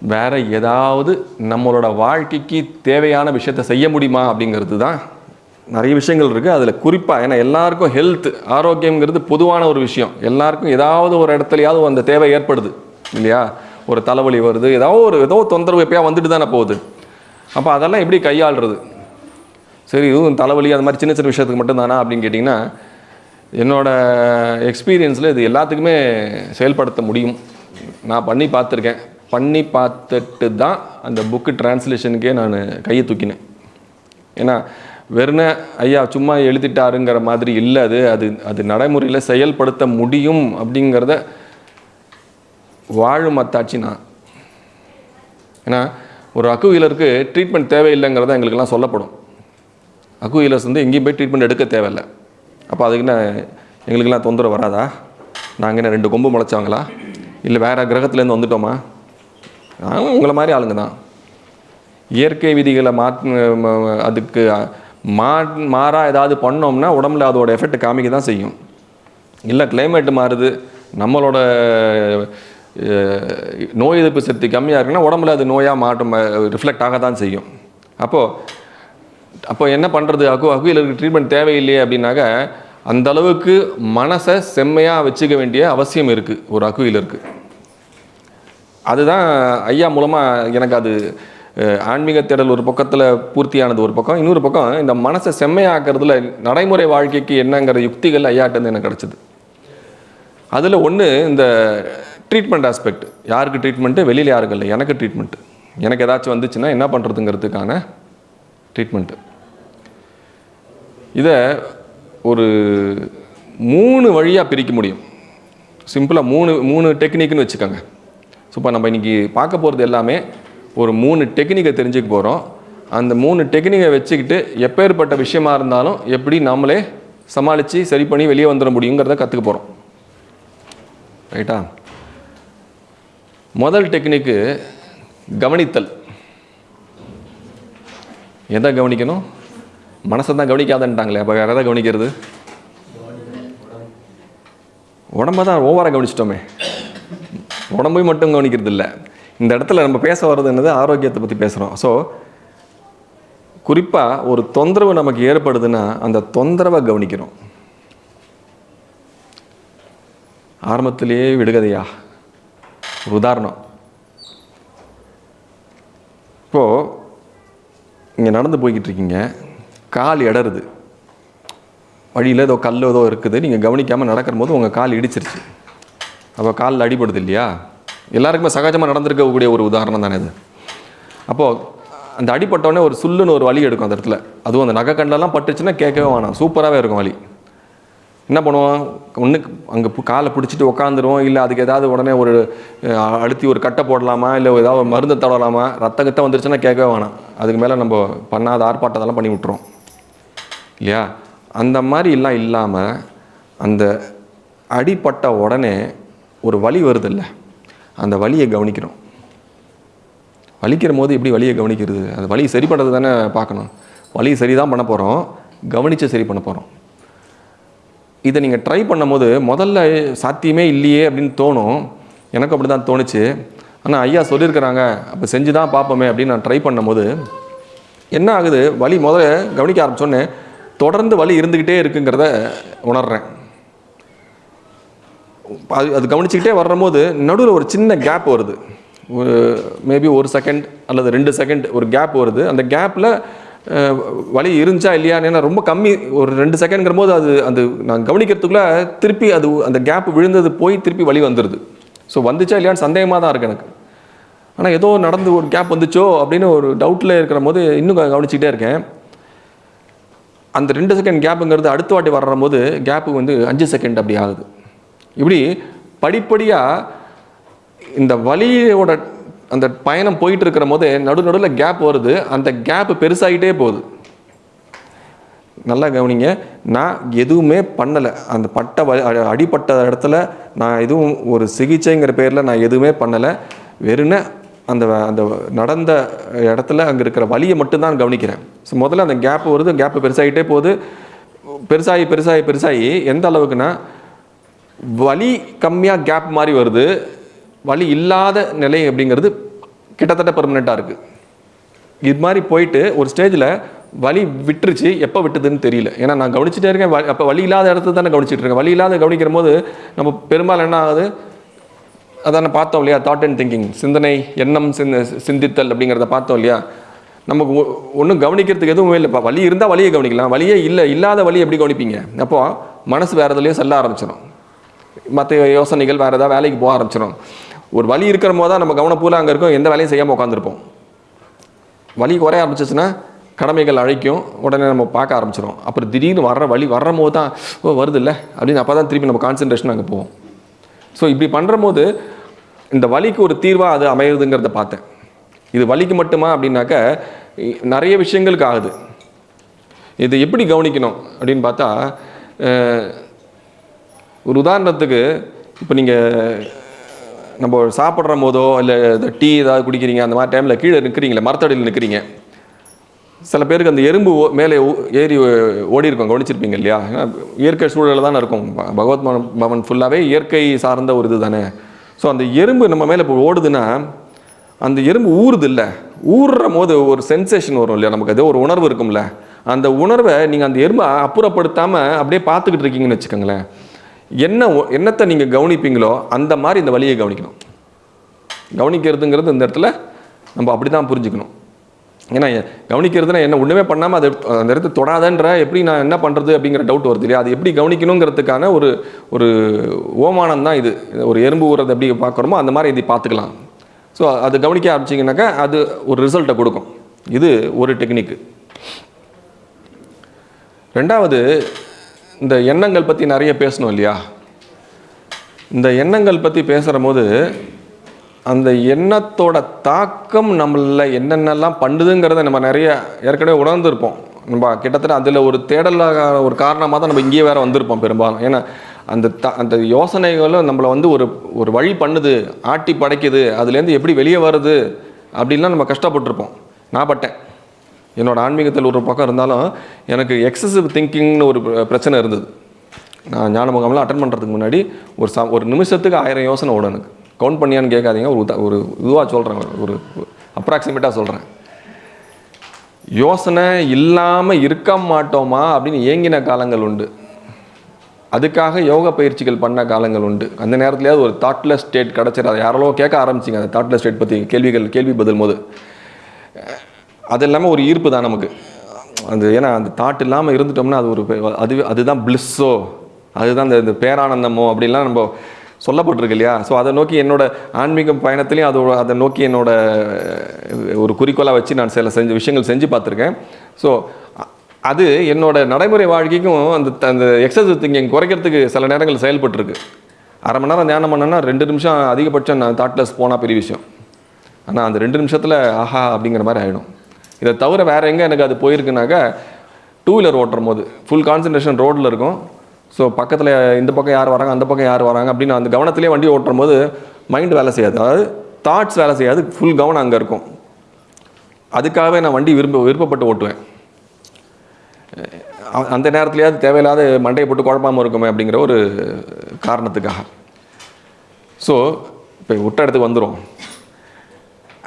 Speaker 1: வேற ஏதாவது நம்மளோட வாழ்க்கைக்கு தேவையான விஷயத்தை செய்ய முடியுமா அப்படிங்கிறது தான் நிறைய விஷயங்கள் இருக்குது அதில் குறிப்பாக ஏன்னா எல்லாருக்கும் ஹெல்த் ஆரோக்கியங்கிறது பொதுவான ஒரு விஷயம். எல்லாருக்கும் ஏதாவது ஒரு இடத்துலையாவது அந்த தேவை ஏற்படுது இல்லையா? ஒரு தலைவலி வருது ஏதாவது ஒரு ஏதோ தொந்தரவு எப்பயா வந்துட்டு தானே போகுது. அப்போ அதெல்லாம் எப்படி கையாளுறது? சரி இதுவும் தலைவலி அது மாதிரி சின்ன சின்ன விஷயத்துக்கு மட்டும்தானா அப்படின்னு கேட்டிங்கன்னா என்னோடய எக்ஸ்பீரியன்ஸில் இது எல்லாத்துக்குமே செயல்படுத்த முடியும். நான் பண்ணி பார்த்துருக்கேன். பண்ணி பார்த்துட்டு தான் அந்த புக்கு டிரான்ஸ்லேஷனுக்கே நான் கையை தூக்கினேன். ஏன்னா வெறுன ஐயா சும்மா எழுதிட்டாருங்கிற மாதிரி இல்லை அது. அது அது நடைமுறையில் செயல்படுத்த முடியும் அப்படிங்கிறத வாழும் அத்தாட்சி நான். ஏன்னா ஒரு அக்குவீலருக்கு ட்ரீட்மெண்ட் தேவையில்லைங்கிறத எங்களுக்கெல்லாம் சொல்லப்படும். அக்குவீலர்ஸ் வந்து எங்கேயும் போய் ட்ரீட்மெண்ட் எடுக்க தேவையில்லை. அப்போ அதுக்கு என்ன எங்களுக்கெல்லாம் தொந்தரவு வராதா? நாங்கள் என்ன ரெண்டு கொம்பு முளைச்சவங்களா? இல்லை வேறு கிரகத்துலேருந்து வந்துட்டோமா? நாங்களும் உங்களை மாதிரி ஆளுங்க தான். இயற்கை விதிகளை மாத் அதுக்கு மா மாறாக ஏதாவது பண்ணோம்னா உடம்புல அதோட எஃபெக்ட் காமிக்க தான் செய்யும். இல்லை climate மாறுது நம்மளோட நோய் எதிர்ப்பு சக்தி கம்மியாக இருக்குன்னா உடம்புல அது நோயாக மாட்டம் ரிஃப்ளெக்ட் ஆக தான் செய்யும். அப்போது அப்போ என்ன பண்ணுறது அகு அகுயிலருக்கு ட்ரீட்மெண்ட் தேவையில்லையே அப்படின்னாக்க அந்த அளவுக்கு மனசை செம்மையாக வச்சுக்க வேண்டிய அவசியம் இருக்குது ஒரு அகுயிலருக்கு அதுதான் ஐயா மூலமாக எனக்கு அது ஆன்மீக தேடல் ஒரு பக்கத்தில் பூர்த்தியானது ஒரு பக்கம். இன்னொரு பக்கம் இந்த மனசை செம்மையாக்குறதுல நடைமுறை வாழ்க்கைக்கு என்னங்கிற யுக்திகள் ஐயாட்டேருந்து எனக்கு கிடச்சிது. அதில் ஒன்று இந்த ட்ரீட்மெண்ட் ஆஸ்பெக்ட் யாருக்கு ட்ரீட்மெண்ட்டு வெளியில் யாருக்கு இல்லை. எனக்கு ட்ரீட்மெண்ட்டு எனக்கு ஏதாச்சும் வந்துச்சுன்னா என்ன பண்ணுறதுங்கிறதுக்கான ட்ரீட்மெண்ட்டு இதை ஒரு மூணு வழியாக பிரிக்க முடியும். சிம்பிளாக மூணு மூணு டெக்னிக்னு வச்சுக்கோங்க. ஸோ இப்போ நம்ம இன்றைக்கி பார்க்க போகிறது எல்லாமே ஒரு மூணு டெக்னிக்கை தெரிஞ்சுக்க போகிறோம் அந்த மூணு டெக்னிக்கை வச்சுக்கிட்டு எப்பேற்பட்ட விஷயமா இருந்தாலும் எப்படி நம்மளே சமாளித்து சரி பண்ணி வெளியே வந்துட முடியுங்கிறத கற்றுக்க போகிறோம் ரைட்டா முதல் டெக்னிக்கு கவனித்தல். எதை கவனிக்கணும்? மனசை தான் கவனிக்காதன்ட்டாங்களே அப்போ வேறு எதை கவனிக்கிறது? உடம்ப தான் ஓவராக கவனிச்சிட்டோமே. உடம்பை மட்டும் கவனிக்கிறது இல்லை இந்த இடத்துல நம்ம பேச வர்றது என்னது? ஆரோக்கியத்தை பற்றி பேசுகிறோம் ஸோ குறிப்பாக ஒரு தொந்தரவு நமக்கு ஏற்படுதுன்னா அந்த தொந்தரவை கவனிக்கிறோம். ஆரம்பத்திலேயே விடுகதையா? ஒரு உதாரணம். இப்போது இங்கே நடந்து போய்கிட்டு இருக்கீங்க. கால் இடருது வழியில் ஏதோ கல் ஏதோ இருக்குது. நீங்கள் கவனிக்காமல் நடக்கிற போது உங்கள் கால் இடிச்சிருச்சு. அப்போ காலில் அடிபடுது இல்லையா? எல்லாருக்குமே சகஜமாக நடந்திருக்கக்கூடிய ஒரு உதாரணம் தானே இது. அப்போது அந்த அடிப்பட்டோடனே ஒரு சுல்லுன்னு ஒரு வழி எடுக்கும் அந்த இடத்துல. அதுவும் அந்த நகை கண்டெல்லாம் பட்டுச்சுன்னா கேட்கவே வேணாம். சூப்பராகவே இருக்கும் வழி என்ன பண்ணுவோம்? ஒன்று அங்கே காலை பிடிச்சிட்டு உக்காந்துருவோம். இல்லை அதுக்கு ஏதாவது உடனே ஒரு அழுத்தி ஒரு கட்டை போடலாமா? இல்லை ஏதாவது மருந்து தடவலாமா? ரத்த கத்தை வந்துருச்சுன்னா கேட்கவே வேணாம். அதுக்கு மேலே நம்ம பண்ணாத ஆர்ப்பாட்டத்தெல்லாம் பண்ணி விட்டுறோம் இல்லையா? அந்த மாதிரிலாம் இல்லாமல் அந்த அடிப்பட்ட உடனே ஒரு வலி வருதில்ல அந்த வலியை கவனிக்கிறோம். வலிக்கிற போது எப்படி வலியை கவனிக்கிறது? அந்த வலி சரி பண்ணுறது தானே பார்க்கணும். வலி சரி தான் பண்ண போகிறோம் கவனித்து சரி பண்ண போகிறோம் இதை நீங்கள் ட்ரை பண்ணும்போது முதல்ல சாத்தியமே இல்லையே அப்படின்னு தோணும். எனக்கு அப்படி தான் தோணுச்சு. ஆனால் ஐயா சொல்லியிருக்கிறாங்க அப்போ செஞ்சு தான் பார்ப்போமே அப்படின்னு நான் ட்ரை பண்ணும்போது என்ன ஆகுது? வலி முதல்ல கவனிக்க ஆரம்பிச்சோன்னே தொடர்ந்து வலி இருந்துக்கிட்டே இருக்குங்கிறத உணர்கிறேன் அது அது கவனிச்சுக்கிட்டே வரும்போது நடுவில் ஒரு சின்ன கேப் வருது. ஒரு மேபி ஒரு செகண்ட் அல்லது ரெண்டு செகண்ட் ஒரு கேப் வருது. அந்த கேப்பில் வலி இருந்துச்சா இல்லையான்னு ரொம்ப கம்மி ஒரு ரெண்டு செகண்ட்ங்கிற போது அது அது நான் கவனிக்கிறதுக்குள்ளே திருப்பி அது அந்த கேப் விழுந்தது போய் திருப்பி வலி வந்துடுது ஸோ வந்துச்சா இல்லையான்னு சந்தேகமாக தான் இருக்குது எனக்கு. ஆனால் ஏதோ நடந்து ஒரு கேப் வந்துச்சோ அப்படின்னு ஒரு டவுட்டில் இருக்கிற போது இன்னும் கவனிச்சிக்கிட்டே இருக்கேன். அந்த ரெண்டு செகண்ட் கேப்புங்கிறது அடுத்த வாட்டி வர்ற போது கேப்பு வந்து அஞ்சு செகண்ட் அப்படி ஆகுது. இப்படி படிப்படியாக இந்த வலியோட அந்த பயணம் போயிட்டு இருக்கிற போது நடு நடுவில் கேப் வருது. அந்த கேப் பெருசாகிட்டே போகுது. நல்லா கவனிங்க. நான் எதுவுமே பண்ணலை. அந்த பட்ட வ- அடிபட்ட இடத்துல நான் எதுவும் ஒரு சிகிச்சைங்கிற பேரில் நான் எதுவுமே பண்ணலை. வெறுன அந்த அந்த நடந்த இடத்துல அங்கே இருக்கிற வழியை மட்டும்தான் கவனிக்கிறேன். ஸோ முதல்ல அந்த கேப் வருது. கேப் பெருசாகிட்டே போகுது. பெருசாகி பெருசாகி பெருசாகி எந்த அளவுக்குன்னா வலி கம்மியாக கேப் மாதிரி வருது. வலி இல்லாத நிலை அப்படிங்கிறது கிட்டத்தட்ட பெர்மனெண்ட்டாக இருக்குது இது மாதிரி போயிட்டு ஒரு ஸ்டேஜில் வலி விட்டுருச்சு. எப்போ விட்டுதுன்னு தெரியல. ஏன்னா நான் கவனிச்சுட்டே இருக்கேன். அப்போ வலி இல்லாத இடத்துல தானே கவனிச்சிட்டு இருக்கேன். வலி இல்லாத கவனிக்கிற போது நம்ம பெரும்பாலும் என்ன ஆகுது? அதான பார்த்தோம் இல்லையா? தாட் அண்ட் திங்கிங் சிந்தனை எண்ணம் சிந்த சிந்தித்தல் அப்படிங்கிறத பார்த்தோம் இல்லையா? நமக்கு ஒன்றும் கவனிக்கிறதுக்கு எதுவும் இல்லை இப்போ இருந்தால் வழியை கவனிக்கலாம். வழியே இல்லை இல்லாத வழி எப்படி கவனிப்பீங்க? அப்போ மனசு வேறு எதுலேயும் செல்ல ஆரம்பிச்சிடும் மற்ற யோசனைகள் வேறு ஏதாவது வேலைக்கு போக ஆரம்பிச்சிடும் ஒரு வழி இருக்கிற போது தான் நம்ம கவனப்பூல அங்கே இருக்கும். எந்த வேலையும் செய்யாமல் உட்காந்துருப்போம் வழி குறைய ஆரம்பிச்சிச்சுன்னா கடமைகள் அழைக்கும். உடனே நம்ம பார்க்க ஆரம்பிச்சிடும் அப்புறம் திடீர்னு வர்ற வழி வர்ற போது தான் ஓ வருது இல்லை அப்படின்னு அப்போ தான் திருப்பி நம்ம கான்சன்ட்ரேஷன் அங்கே போவோம் ஸோ இப்படி பண்ணுற போது இந்த வலிக்கு ஒரு தீர்வாக அது அமையுதுங்கிறத பார்த்தேன். இது வலிக்கு மட்டுமா அப்படின்னாக்க நிறைய விஷயங்களுக்கு ஆகுது. இது எப்படி கவனிக்கணும் அப்படின்னு பார்த்தா ஒரு உதாரணத்துக்கு இப்போ நீங்கள் நம்ம சாப்பிட்ற போதோ இல்லை டீ ஏதாவது குடிக்கிறீங்க அந்த மாதிரி டைமில் கீழே நிற்கிறீங்களே மரத்தடியில் நிற்கிறீங்க சில பேருக்கு அந்த எறும்பு ஓ- மேலே ஏறி ஓ- ஓடி இருக்கும் கவனிச்சிருப்பீங்க இல்லையா? ஏன்னா இயற்கை சூழலில் தானே இருக்கும் பகவத் பவன் ஃபுல்லாகவே இயற்கை சார்ந்த ஒரு இது தானே ஸோ அந்த எறும்பு நம்ம மேலே இப்போ ஓடுதுன்னா அந்த எறும்பு ஊறுது இல்லை ஊறுற போது ஒரு சென்சேஷன் வரும் இல்லையா? நமக்கு ஏதோ ஒரு உணர்வு இருக்கும்ல. அந்த உணர்வை நீங்கள் அந்த எறும்பை அப்புறப்படுத்தாமல் அப்படியே பார்த்துக்கிட்டு இருக்கீங்கன்னு வச்சுக்கோங்களேன். என்ன ஒ- என்னத்தை நீங்கள் கவனிப்பீங்களோ அந்த மாதிரி இந்த வழியை கவனிக்கணும். கவனிக்கிறதுங்கிறது இந்த இடத்துல நம்ம அப்படி தான் புரிஞ்சுக்கணும். ஏன்னா கவனிக்கிறதுனா என்ன ஒன்றுமே பண்ணாமல் அதை அந்த இடத்த தொடாதன்ற எப்படி நான் என்ன பண்ணுறது அப்படிங்கிற டவுட் வருது இல்லையா? அது எப்படி கவனிக்கணுங்கிறதுக்கான ஒரு ஒரு ஓமானம் தான் இது. ஒரு எறும்பு ஊறது எப்படி பார்க்குறோமோ அந்த மாதிரி இதை பார்த்துக்கலாம். ஸோ அது கவனிக்க ஆரம்பிச்சிங்கனாக்கா அது ஒரு ரிசல்ட்டை கொடுக்கும். இது ஒரு டெக்னிக்கு ரெண்டாவது இந்த எண்ணங்கள் பற்றி நிறைய பேசணும் இல்லையா? இந்த எண்ணங்கள் பற்றி பேசுகிற போது அந்த எண்ணத்தோட தாக்கம் நம்மளில் என்னென்னலாம் பண்ணுதுங்கிறத நம்ம நிறைய ஏற்கனவே உணர்ந்திருப்போம். நம்ம கிட்டத்தட்ட அதில் ஒரு தேடலாக ஒரு காரணமாக தான் நம்ம இங்கேயே வேறு வந்திருப்போம் பெரும்பாலும். ஏன்னா அந்த த அந்த யோசனைகளும் நம்மளை வந்து ஒரு ஒரு வழி பண்ணுது ஆட்டி படைக்குது அதுலேருந்து எப்படி வெளியே வருது அப்படின்லாம் நம்ம கஷ்டப்பட்டிருப்போம். நான் பட்டேன். என்னோடய ஆன்மீகத்தில் ஒரு பக்கம் இருந்தாலும் எனக்கு எக்ஸசிவ் திங்கிங்னு ஒரு பிரச்சனை இருந்தது. நான் ஞான முகாம்லாம் அட்டன் பண்ணுறதுக்கு முன்னாடி ஒரு ச ஒரு நிமிஷத்துக்கு ஆயிரம் யோசனை ஓடும் எனக்கு. கவுண்ட் பண்ணியான்னு கேட்காதீங்க. ஒரு ஒரு இதுவாக சொல்கிறேன் ஒரு அப்ராக்சிமேட்டாக சொல்கிறேன் யோசனை இல்லாமல் இருக்க மாட்டோமா அப்படின்னு ஏங்கின காலங்கள் உண்டு. அதுக்காக யோக பயிற்சிகள் பண்ண காலங்கள் உண்டு. அந்த நேரத்துலையாவது ஒரு தாட்லெஸ் ஸ்டேட் கிடச்சிரு. அதை யாரோ கேட்க ஆரம்பிச்சிங்க. அந்த தாட்லெஸ் ஸ்டேட் பற்றி கேள்விகள் கேள்வி பதில் போது. அது இல்லாமல் ஒரு ஈர்ப்பு தான் நமக்கு. அது ஏன்னா அந்த தாட் இல்லாமல் இருந்துட்டோம்னா அது ஒரு அது அதுதான் பிளிஸ்ஸோ அதுதான் இந்த பேரானந்தமோ அப்படிலாம் நம்ம சொல்லப்பட்டிருக்கு இல்லையா ஸோ அதை நோக்கி என்னோட ஆன்மீக பயணத்துலையும் அதோட அதை நோக்கி என்னோட ஒரு குறிக்கோளாக வச்சு நான் சில செஞ்ச விஷயங்கள் செஞ்சு பார்த்துருக்கேன். ஸோ அது என்னோட நடைமுறை வாழ்க்கைக்கும் அந்த அந்த எக்ஸசைஸ் திங்கிங் குறைக்கிறதுக்கு சில நேரங்கள் செயல்பட்டுருக்கு. அரை மணி நேரம் தியானம் பண்ணேன்னா ரெண்டு நிமிஷம் அதிகபட்சம் நான் தாட்லெஸ் போனால் பெரிய விஷயம். ஆனால் அந்த ரெண்டு நிமிஷத்தில் ஆஹா அப்படிங்கிற மாதிரி ஆகிடும் இதை தவிர வேறு எங்கே எனக்கு அது போயிருக்குனாக்கா டூ வீலர் ஓட்டுற போது ஃபுல் கான்சன்ட்ரேஷன் ரோட்டில் இருக்கும். ஸோ பக்கத்தில் இந்த பக்கம் யார் வராங்க அந்த பக்கம் யார் வராங்க அப்படின்னு அந்த கவனத்திலே வண்டி ஓட்டும் போது மைண்ட் வேலை செய்யாது. அதாவது தாட்ஸ் வேலை செய்யாது. ஃபுல் கவனம் அங்கே இருக்கும். அதுக்காகவே நான் வண்டி விரும்ப விருப்பப்பட்டு ஓட்டுவேன். அந்த நேரத்துலையாவது தேவையில்லாத மண்டையை போட்டு குழப்பாமல் இருக்குமே அப்படிங்கிற ஒரு காரணத்துக்காக. ஸோ இப்போ விட்ட இடத்துக்கு வந்துடும்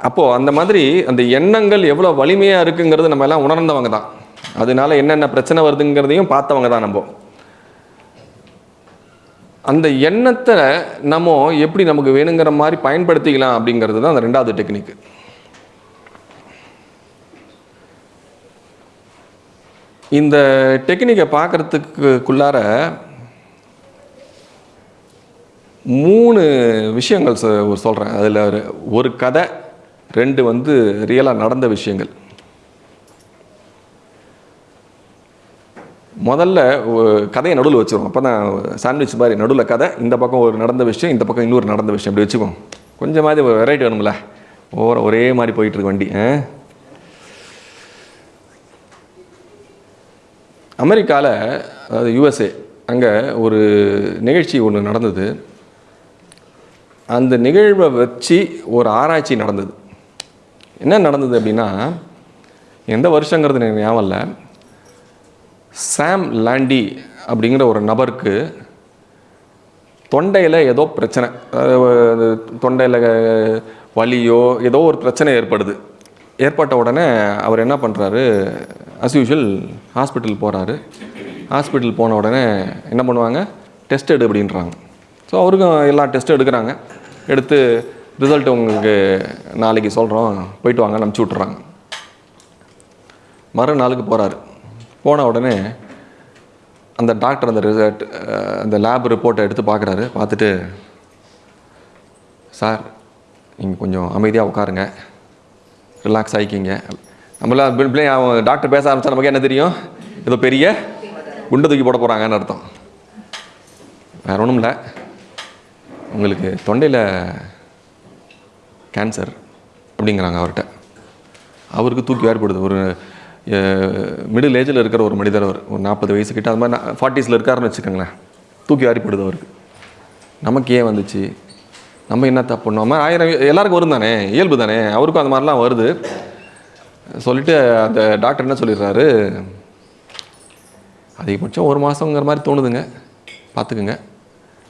Speaker 1: அப்போது அந்த மாதிரி அந்த எண்ணங்கள் எவ்வளோ வலிமையாக இருக்குங்கிறது நம்ம எல்லாம் உணர்ந்தவங்க தான். அதனால என்னென்ன பிரச்சனை வருதுங்கிறதையும் பார்த்தவங்க தான் நம்ம. அந்த எண்ணத்தை நம்ம எப்படி நமக்கு வேணுங்கிற மாதிரி பயன்படுத்திக்கலாம் அப்படிங்கிறது தான் அந்த ரெண்டாவது டெக்னிக். இந்த டெக்னிக்கை பார்க்குறதுக்குள்ளார மூணு விஷயங்கள் சொல்கிறேன் அதில் ஒரு கதை ரெண்டு வந்து ரியலாக நடந்த விஷயங்கள். முதல்ல கதையை நடுவில் வச்சுருவோம். அப்போ தான் சாண்ட்விச் மாதிரி நடுவில் கதை இந்த பக்கம் ஒரு நடந்த விஷயம் இந்த பக்கம் இன்னொரு நடந்த விஷயம். இப்படி வச்சுக்குவோம் கொஞ்சமாவது ஒரு வெரைட்டி வேணும்ல. ஓர ஒரே மாதிரி போயிட்டுருக்கு வண்டி. ஆ? அமெரிக்காவில் அதாவது யுஎஸ்ஏ அங்கே ஒரு நிகழ்ச்சி ஒன்று நடந்தது. அந்த நிகழ்வை வச்சு ஒரு ஆராய்ச்சி நடந்தது. என்ன நடந்தது அப்படின்னா எந்த வருஷங்கிறது எனக்கு ஞாபகம் இல்லை. சாம் லாண்டி அப்படிங்கிற ஒரு நபருக்கு தொண்டையில் ஏதோ பிரச்சனை தொண்டையில் வலியோ ஏதோ ஒரு பிரச்சனை ஏற்படுது. ஏற்பட்ட உடனே அவர் என்ன பண்ணுறாரு அஸ் யூஷுவல் ஹாஸ்பிட்டல் போகிறாரு ஹாஸ்பிட்டல் போன உடனே என்ன பண்ணுவாங்க? டெஸ்ட் எடு அப்படின்றாங்க. ஸோ அவருக்கும் எல்லா டெஸ்ட்டும் எடுக்கிறாங்க. எடுத்து ரிசல்ட் உங்களுக்கு நாளைக்கு சொல்கிறோம் போயிட்டு வாங்க அனுப்பிச்சி விட்றாங்க மறுநாளுக்கு போகிறாரு போன உடனே அந்த டாக்டர் அந்த ரிசல்ட் அந்த லேப் ரிப்போர்ட்டை எடுத்து பார்க்குறாரு. பார்த்துட்டு சார் நீங்கள் கொஞ்சம் அமைதியாக உட்காருங்க. ரிலாக்ஸ் ஆகிக்கிங்க நம்மளாம் பிள்ளை அவன் டாக்டர் பேச ஆரம்பித்தா நமக்கு என்ன தெரியும்? ஏதோ பெரிய குண்டு தூக்கி போட போகிறாங்கன்னு அர்த்தம். வேற ஒன்றும் இல்லை. உங்களுக்கு தொண்டையில் கேன்சர் அப்படிங்கிறாங்க அவர்கிட்ட. அவருக்கு தூக்கி வேறுபடுது ஒரு மிடில் ஏஜில் இருக்கிற ஒரு மனிதர் அவர் ஒரு நாற்பது வயசு கிட்ட அது மாதிரி ஃபார்ட்டிஸில் இருக்காருன்னு வச்சுக்கோங்களேன். தூக்கி வாரிப்படுது அவருக்கு. நமக்கு ஏன் வந்துச்சு? நம்ம என்ன தப்பு பண்ணோம்? ஆயிரம் எல்லாருக்கும் வரும் தானே? இயல்பு தானே? அவருக்கும் அந்த மாதிரிலாம் வருது. சொல்லிட்டு அந்த டாக்டர் என்ன சொல்லிடுறாரு? அதிகபட்சம் ஒரு மாதங்கிற மாதிரி தோணுதுங்க. பார்த்துக்குங்க.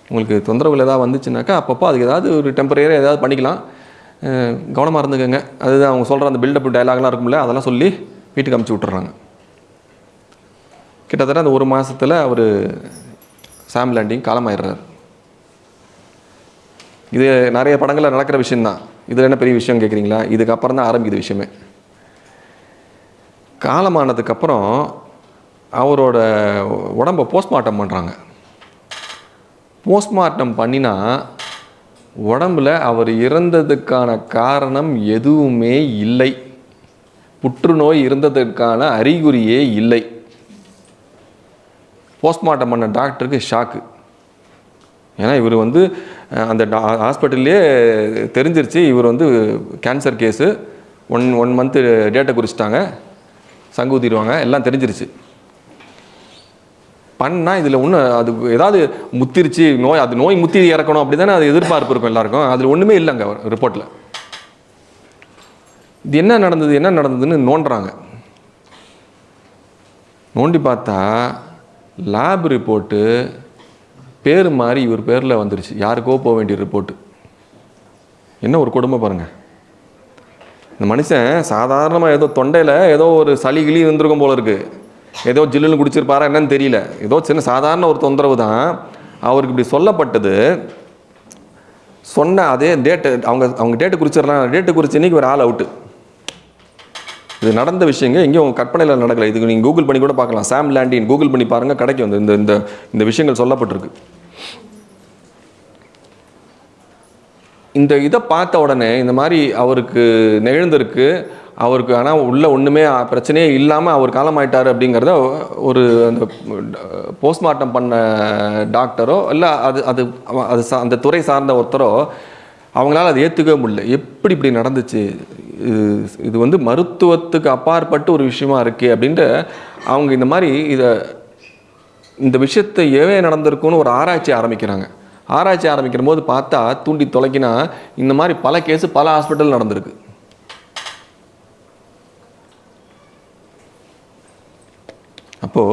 Speaker 1: உங்களுக்கு தொந்தரவுகள் ஏதாவது வந்துச்சுனாக்கா அப்பப்போ அதுக்கு ஏதாவது ஒரு டெம்பரரியாக ஏதாவது பண்ணிக்கலாம். கவனமாக இருந்துக்கோங்க. அதுதான் அவங்க சொல்கிற அந்த பில்டப் டைலாக்லாம் இருக்கும்ல அதெல்லாம் சொல்லி வீட்டுக்கு அமுச்சு விட்டுறாங்க. கிட்டத்தட்ட அந்த ஒரு மாதத்தில் அவர் சாம் லேண்டிங் காலமாயிடுறார். இது நிறைய படங்களில் நடக்கிற விஷயம்தான். இதில் என்ன பெரிய விஷயம் கேட்குறீங்களா இதுக்கப்புறம் தான் ஆரம்பிக்குது விஷயமே. காலமானதுக்கப்புறம் அவரோட உடம்பை போஸ்ட்மார்ட்டம் பண்ணுறாங்க போஸ்ட்மார்ட்டம் பண்ணினா உடம்புல அவர் இறந்ததுக்கான காரணம் எதுவுமே இல்லை. புற்றுநோய் இருந்ததற்கான அறிகுறியே இல்லை. போஸ்ட்மார்ட்டம் பண்ண டாக்டருக்கு ஷாக்கு. ஏன்னா இவர் வந்து அந்த ஹாஸ்பிட்டல்லே தெரிஞ்சிருச்சு இவர் வந்து cancer case. One one month டேட்டை குறிச்சிட்டாங்க. சங்கு ஊத்திடுவாங்க எல்லாம் தெரிஞ்சிருச்சு. பண்ணால் இதில் ஒன்று அது ஏதாவது முத்திருச்சு நோய் அது நோய் முத்தி இறக்கணும் அப்படி தானே அது எதிர்பார்ப்பு இருக்கும் எல்லாருக்கும். அதில் ஒன்றுமே இல்லைங்க ரிப்போர்ட்டில் இது என்ன நடந்தது என்ன நடந்ததுன்னு நோண்டுறாங்க. நோண்டி பார்த்தா லேப் ரிப்போர்ட்டு பேர் மாறி இவர் பேரில் வந்துருச்சு. யாருக்கோ போக வேண்டிய ரிப்போர்ட்டு என்ன ஒரு கொடுமை பாருங்கள் இந்த மனுஷன் சாதாரணமாக ஏதோ தொண்டையில் ஏதோ ஒரு சளி கிளி இருந்திருக்கும் போல இருக்குது ஏதோ ஜில்லுன்னு குடிச்சிருப்பாரா என்னன்னு தெரியல. ஏதோ சின்ன சாதாரண ஒரு தொந்தரவு தான். அவருக்கு இப்படி சொல்லப்பட்டது. சொன்ன அதே டேட்டு அவங்க அவங்க டேட்டு குறிச்சிடலாம். டேட்டு குறிச்சு இன்னைக்கு ஒரு ஆள் அவுட்டு இது நடந்த விஷயங்க. எங்கேயும் உங்கள் கற்பனையில் நடக்கலை. இதுக்கு நீங்கள் கூகுள் பண்ணி கூட பார்க்கலாம். சாம் லேண்டின் கூகுள் பண்ணி பாருங்க. கிடைக்கும் இந்த- இந்த இந்த இந்த விஷயங்கள் சொல்லப்பட்டிருக்கு. இந்த இதை பார்த்த உடனே இந்த மாதிரி அவருக்கு நெழுந்திருக்கு அவருக்கு ஆனால் உள்ள ஒன்றுமே பிரச்சனையே இல்லாமல் அவர் காலமாயிட்டார் அப்படிங்கிறத ஒரு அந்த போஸ்ட்மார்ட்டம் பண்ண டாக்டரோ இல்லை அது அது அது அந்த துறை சார்ந்த ஒருத்தரோ அவங்களால அதை ஏற்றுக்கவே முடியல. எப்படி இப்படி நடந்துச்சு? இது வந்து மருத்துவத்துக்கு அப்பாற்பட்டு ஒரு விஷயமா இருக்குது அப்படின்ட்டு அவங்க இந்த மாதிரி இதை இந்த விஷயத்தை ஏன் நடந்திருக்குன்னு ஒரு ஆராய்ச்சி ஆரம்பிக்கிறாங்க. ஆராய்ச்சி ஆரம்பிக்கிற போது பார்த்தா தூண்டி தொலைக்கினா இந்த மாதிரி பல கேஸு பல ஹாஸ்பிட்டல் நடந்திருக்கு. அப்போ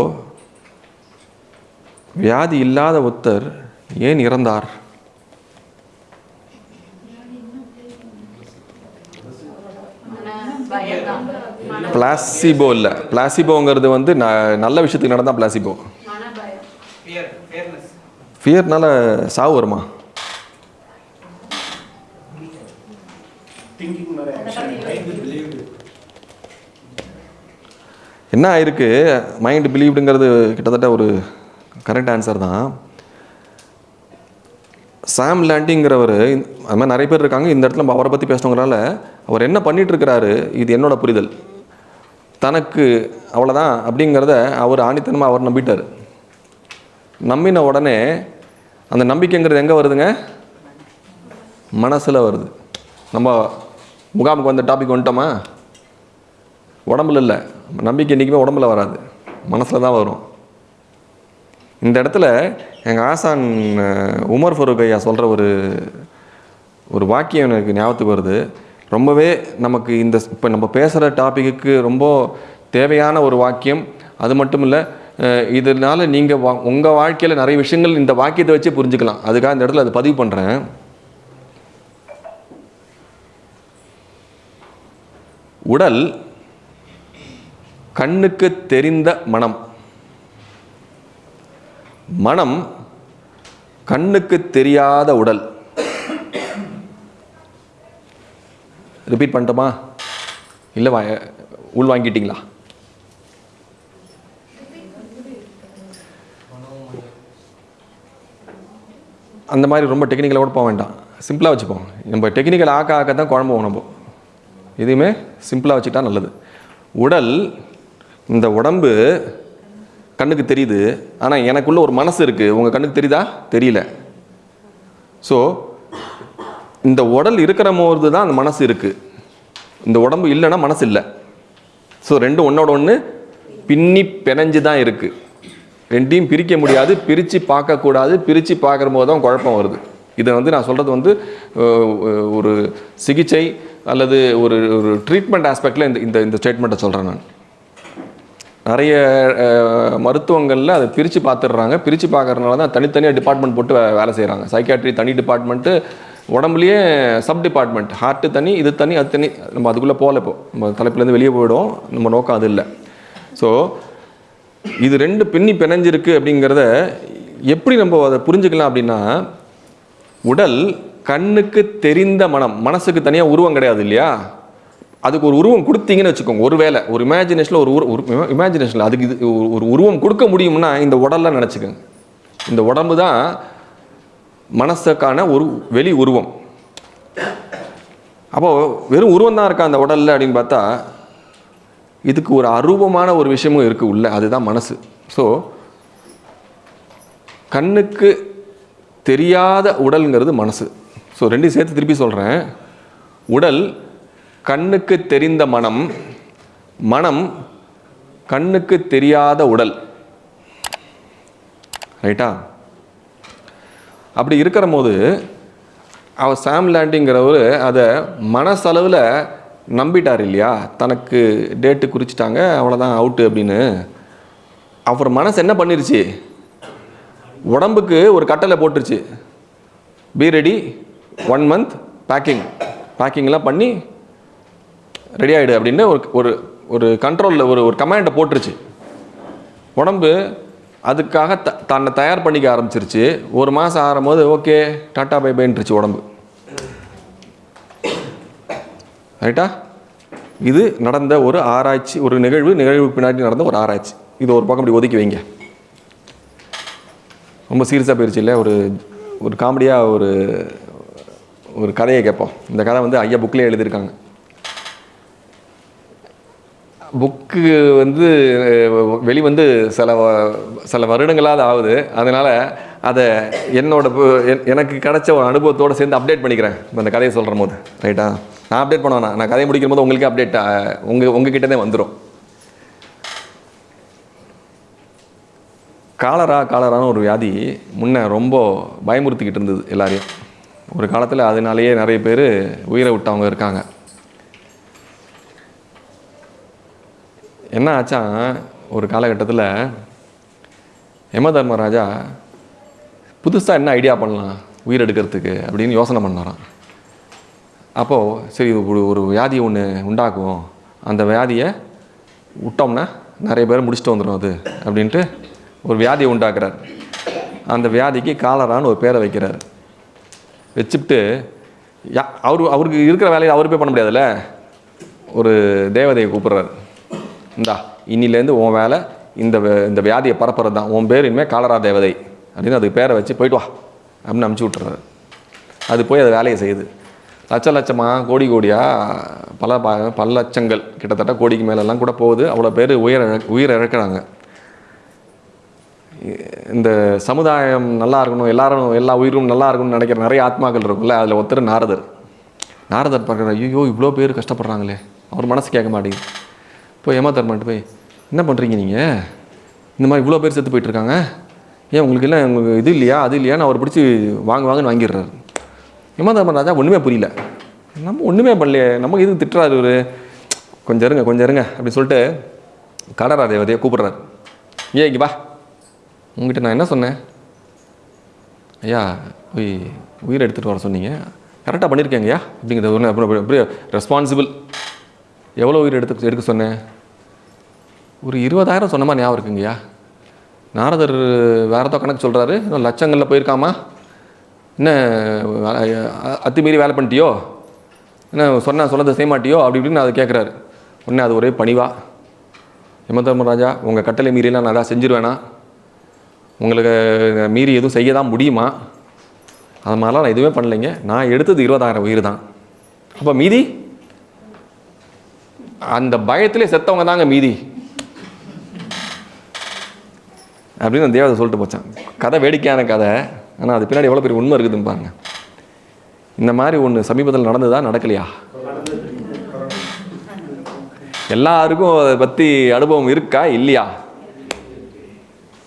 Speaker 1: வியாதி இல்லாத ஒருத்தர் ஏன் இறந்தார்? பிளாசிபோ இல்லை. பிளாசிபோங்கிறது வந்து ந- நல்ல விஷயத்துக்கு நடந்தால் பிளாசிபோ ஃபியர்னால சாவு வருமா? என்ன ஆயிருக்கு? மைண்ட் பிலீவ்டுங்கிறது கிட்டத்தட்ட ஒரு கரெக்ட் ஆன்சர் தான். சாம் லேண்டிங்கிறவர் அது மாதிரி நிறைய பேர் இருக்காங்க. இந்த இடத்துல நம்ம அவரை பற்றி பேசணுங்கிறனால அவர் என்ன பண்ணிட்டு இருக்கிறாரு? இது என்னோட புரிதல். தனக்கு அவ்வளோதான் அப்படிங்கிறத அவர் ஆணித்தனமாக அவர் நம்பிட்டார். நம்பின உடனே அந்த நம்பிக்கைங்கிறது எங்கே வருதுங்க? மனசில் வருது. நம்ம முகாமுக்கு வந்த டாபிக் வந்துட்டோமா? உடம்புல இல்லை. நம்பிக்கை என்றைக்குமே உடம்புல வராது. மனசில் தான் வரும். இந்த இடத்துல எங்கள் ஆசான் உமர் ஃபருக் ஐயா சொல்கிற ஒரு ஒரு வாக்கியம் எனக்கு ஞாபகத்துக்கு வருது. ரொம்பவே நமக்கு இந்த இப்போ நம்ம பேசுகிற டாப்பிக்கு ரொம்ப தேவையான ஒரு வாக்கியம். அது மட்டும் இல்லை இதனால நீங்கள் வா உங்கள் வாழ்க்கையில் நிறைய விஷயங்கள் இந்த வாக்கியத்தை வச்சு புரிஞ்சுக்கலாம். அதுக்காக இந்த இடத்துல அதை பதிவு பண்ணுறேன் உடல் கண்ணுக்கு தெரிந்த மனம். மனம் கண்ணுக்கு தெரியாத உடல். ரிப்பீட் பண்ணட்டுமா? இல்லை வா உள் வாங்கிட்டீங்களா? அந்த மாதிரி ரொம்ப டெக்னிக்கலாக கூட போக வேண்டாம். சிம்பிளாக வச்சுப்போம். நம்ம டெக்னிக்கல் ஆக்க ஆக்க தான் குழம்பு போகும் நம்ம. எதுவுமே சிம்பிளாக வச்சுக்கிட்டா நல்லது. உடல் இந்த உடம்பு கண்ணுக்கு தெரியுது. ஆனால் எனக்குள்ளே ஒரு மனசு இருக்குது உங்கள் கண்ணுக்கு தெரியுதா? தெரியல. ஸோ இந்த உடல் இருக்கிற போது தான் அந்த மனசு இருக்குது இந்த உடம்பு இல்லைன்னா மனசு இல்லை. ஸோ ரெண்டும் ஒன்றோட ஒன்று பின்னி பிணைஞ்சு தான் இருக்குது ரெண்டையும் பிரிக்க முடியாது பிரித்து பார்க்கக்கூடாது பிரித்து பார்க்குற போது தான் குழப்பம் வருது. இதை வந்து நான் சொல்கிறது வந்து ஒரு சிகிச்சை அல்லது ஒரு ஒரு ட்ரீட்மெண்ட் ஆஸ்பெக்டில் இந்த இந்த இந்த ஸ்டேட்மெண்ட்டை சொல்கிறேன் நான். நிறைய மருத்துவங்களில் அதை பிரித்து பார்த்துடுறாங்க. பிரித்து பார்க்குறதுனால தான் தனித்தனியாக டிபார்ட்மெண்ட் போட்டு வேலை செய்கிறாங்க சைக்காட்ரி தனி டிபார்ட்மெண்ட்டு உடம்புலயே சப் டிபார்ட்மெண்ட் ஹார்ட்டு தனி இது தனி அது தனி நம்ம அதுக்குள்ளே போகல இப்போ. நம்ம தலைப்புலேருந்து வெளியே போயிடும் நம்ம நோக்கம் அது இல்லை. ஸோ இது ரெண்டு பின்னி பிணைஞ்சிருக்கு அப்படிங்கிறத எப்படி நம்ம அதை புரிஞ்சுக்கலாம் அப்படின்னா உடல் கண்ணுக்கு தெரிந்த மனம் மனசுக்கு தனியாக உருவம் கிடையாது இல்லையா? அதுக்கு ஒரு உருவம் கொடுத்தீங்கன்னு வச்சுக்கோங்க. ஒரு வேளை ஒரு இமேஜினேஷனில் ஒரு உரு இமேஜினேஷனில் அதுக்கு இது ஒரு- உருவம் கொடுக்க முடியும்னா இந்த உடல்லாம் நினச்சிக்கோங்க. இந்த உடம்பு தான் மனசுக்கான ஒரு வெளி உருவம். அப்போது வெறும் உருவம் தான் இருக்கா அந்த உடலில் அப்படின்னு பார்த்தா இதுக்கு ஒரு அருவமான ஒரு விஷயமும் இருக்குது உள்ள அதுதான் மனசு. ஸோ கண்ணுக்கு தெரியாத உடல்ங்கிறது மனசு. ஸோ ரெண்டையும் சேர்த்து திருப்பி சொல்கிறேன் உடல் கண்ணுக்கு தெரிந்த மனம் மனம் கண்ணுக்கு தெரியாத உடல். ரைட்டா அப்படி இருக்கிற போது அவர் சாம் லேண்டிங்கிறவர் அதை மனசளவில் நம்பிட்டார் இல்லையா? தனக்கு டேட்டு குறிச்சிட்டாங்க அவ்வளோதான் அவுட்டு அப்படின்னு. அவர் மனசு என்ன பண்ணிருச்சு? உடம்புக்கு ஒரு கட்டளை போட்டுருச்சு. Be ready one month packing பேக்கிங்லாம் பண்ணி ரெடி ஆகிடு அப்படின்னு ஒரு ஒரு ஒரு கண்ட்ரோலில் ஒரு ஒரு கமாண்டை போட்டுருச்சு. உடம்பு அதுக்காக த தன்னை தயார் பண்ணிக்க ஆரம்பிச்சிருச்சு. ஒரு மாதம் ஆறும்போது ஓகே டாட்டா பை பைன்றுச்சு உடம்பு. ரைட்டா இது நடந்த ஒரு ஆராய்ச்சி ஒரு நிகழ்வு நிகழ்வு பின்னாடி நடந்த ஒரு ஆராய்ச்சி. இது ஒரு பக்கம் இப்படி ஒதுக்கி வைங்க. ரொம்ப சீரியஸாக போயிடுச்சு இல்லை ஒரு ஒரு காமெடியாக ஒரு ஒரு கதையை கேட்போம். இந்த கதை வந்து ஐயா புக்லேயே எழுதியிருக்காங்க. புக்கு வந்து வெளிவந்து சில வ- சில வருடங்களாவது ஆகுது. அதனால் அதை என்னோட என்- எனக்கு கிடைச்ச ஒரு அனுபவத்தோடு சேர்ந்து அப்டேட் பண்ணிக்கிறேன். இப்ப இந்த கதையை சொல்கிற போது ரைட்டா நான் அப்டேட் பண்ண நான் கதையை முடிக்கும் போது உங்களுக்கே அப்டேட் உங்கள் உங்ககிட்ட தான் வந்துடும் காலரா காலரான்னு ஒரு வியாதி முன்னே ரொம்ப பயமுறுத்திக்கிட்டு இருந்தது எல்லாரையும். ஒரு காலத்தில் அதனாலேயே நிறைய பேர் உயிரை விட்டவங்க இருக்காங்க. என்ன ஆச்சா ஒரு காலகட்டத்தில் யம தர்மராஜா புதுசாக என்ன ஐடியா பண்ணலாம் உயிர் எடுக்கிறதுக்கு அப்படின்னு யோசனை பண்ணாராம். அப்போது சரி ஒரு ஒரு வியாதி ஒன்று உண்டாக்குவோம் அந்த வியாதியை விட்டோம்னா நிறைய பேர் முடிச்சுட்டு வந்துடும் அது அப்படின்ட்டு ஒரு வியாதியை உண்டாக்குறார். அந்த வியாதிக்கு காலரான்னு ஒரு பேரை வைக்கிறார். வச்சுட்டு யா அவர் அவருக்கு இருக்கிற வேலையை அவரு போய் பண்ண முடியாதுல்ல? ஒரு தேவதையை கூப்பிட்றாரு. இந்தா இன்னிலேருந்து உன் வேலை இந்த இந்த வியாதியை பரப்புறது தான். உன் பேர் இனிமேல் காலரா தேவதை. அப்படின்னு அதுக்கு பேரை வச்சு போயிட்டு வா. அப்படின்னு அமுச்சு விட்டுறாரு. அது போய் அது வேலையை செய்யுது. லட்ச லட்சமாக கோடி கோடியாக பல ப- பல லட்சங்கள் கிட்டத்தட்ட கோடிக்கு மேலெல்லாம் கூட போகுது. அவ்வளோ பேர் உயிர் இழ உயிர் இழக்கிறாங்க. இந்த சமுதாயம் நல்லா இருக்கணும் எல்லாரும் எல்லா உயிரும் நல்லா இருக்கணும்னு நினைக்கிற நிறைய ஆத்மாக்கள் இருக்கும்ல அதில் ஒருத்தர் நாரதர். நாரதர் பார்க்குற ஐயோ இவ்வளோ பேர் கஷ்டப்படுறாங்களே. அவர் மனசு கேட்க மாட்டேங்குது. போய் ஏமாத்தரமாட்டு போய். என்ன பண்ணுறீங்க நீங்கள் இந்த மாதிரி இவ்வளோ பேர் செத்து போயிட்டுருக்காங்க. ஏன் உங்களுக்கு எல்லாம் உங்களுக்கு இது இல்லையா அது இல்லையான்னு அவர் பிடிச்சி வாங்க வாங்கன்னு வாங்கிடுறாரு. ஏமாத்தரமன் ராஜா ஒன்றுமே புரியல. நம்ம ஒன்றுமே பண்ணலையே. நம்ம இது திட்டுறாரு ஒரு கொஞ்சம் இருங்க கொஞ்சம் இருங்க அப்படி சொல்லிட்டு கடரா தேவதையை கூப்பிட்றாரு. ஏ இங்கே வா. உங்ககிட்ட நான் என்ன சொன்னேன்? ஐயா போய் உயிரை எடுத்துகிட்டு வர சொன்னீங்க. கரெக்டாக பண்ணியிருக்கேங்கய்யா அப்படிங்கிறது ஒன்று அப்புறம் அப்படியே ரெஸ்பான்சிபிள் எவ்வளோ உயிர் எடுத்து எடுக்க சொன்னேன்? ஒரு இருபதாயிரம் சொன்னமா ஞாபகம் இருக்குங்கய்யா. நாரதர் வேற ஏதோ கணக்கு சொல்கிறாரு இன்னும் லட்சங்களில் போயிருக்காமா? என்ன அத்துமீறி வேலை பண்ணிட்டியோ? என்ன சொன்ன சொன்னதை செய்ய மாட்டியோ? அப்படி இப்படின்னு அதை கேட்குறாரு உடனே அது ஒரே பணிவா. யமதர்மராஜா உங்கள் கட்டளை மீறிலாம் நான் அதான் செஞ்சிருவேனா? உங்களுக்கு மீறி எதுவும் செய்ய தான் முடியுமா? அது மாதிரிலாம் நான் எதுவுமே பண்ணலைங்க. நான் எடுத்தது இருபதாயிரம் உயிர் தான். அப்போ மீதி? அந்த பயத்திலே செத்தவங்க தாங்க மீதி. அப்படின்னு அந்த தேவதை சொல்லிட்டு போச்சான். கதை வேடிக்கையான கதை. ஆனால் அது பின்னாடி எவ்வளோ பெரிய உண்மை இருக்குதுன்னு பாருங்க. இந்த மாதிரி ஒன்று சமீபத்தில் நடந்ததா நடக்கலையா? எல்லாருக்கும் அதை பற்றி அனுபவம் இருக்கா இல்லையா?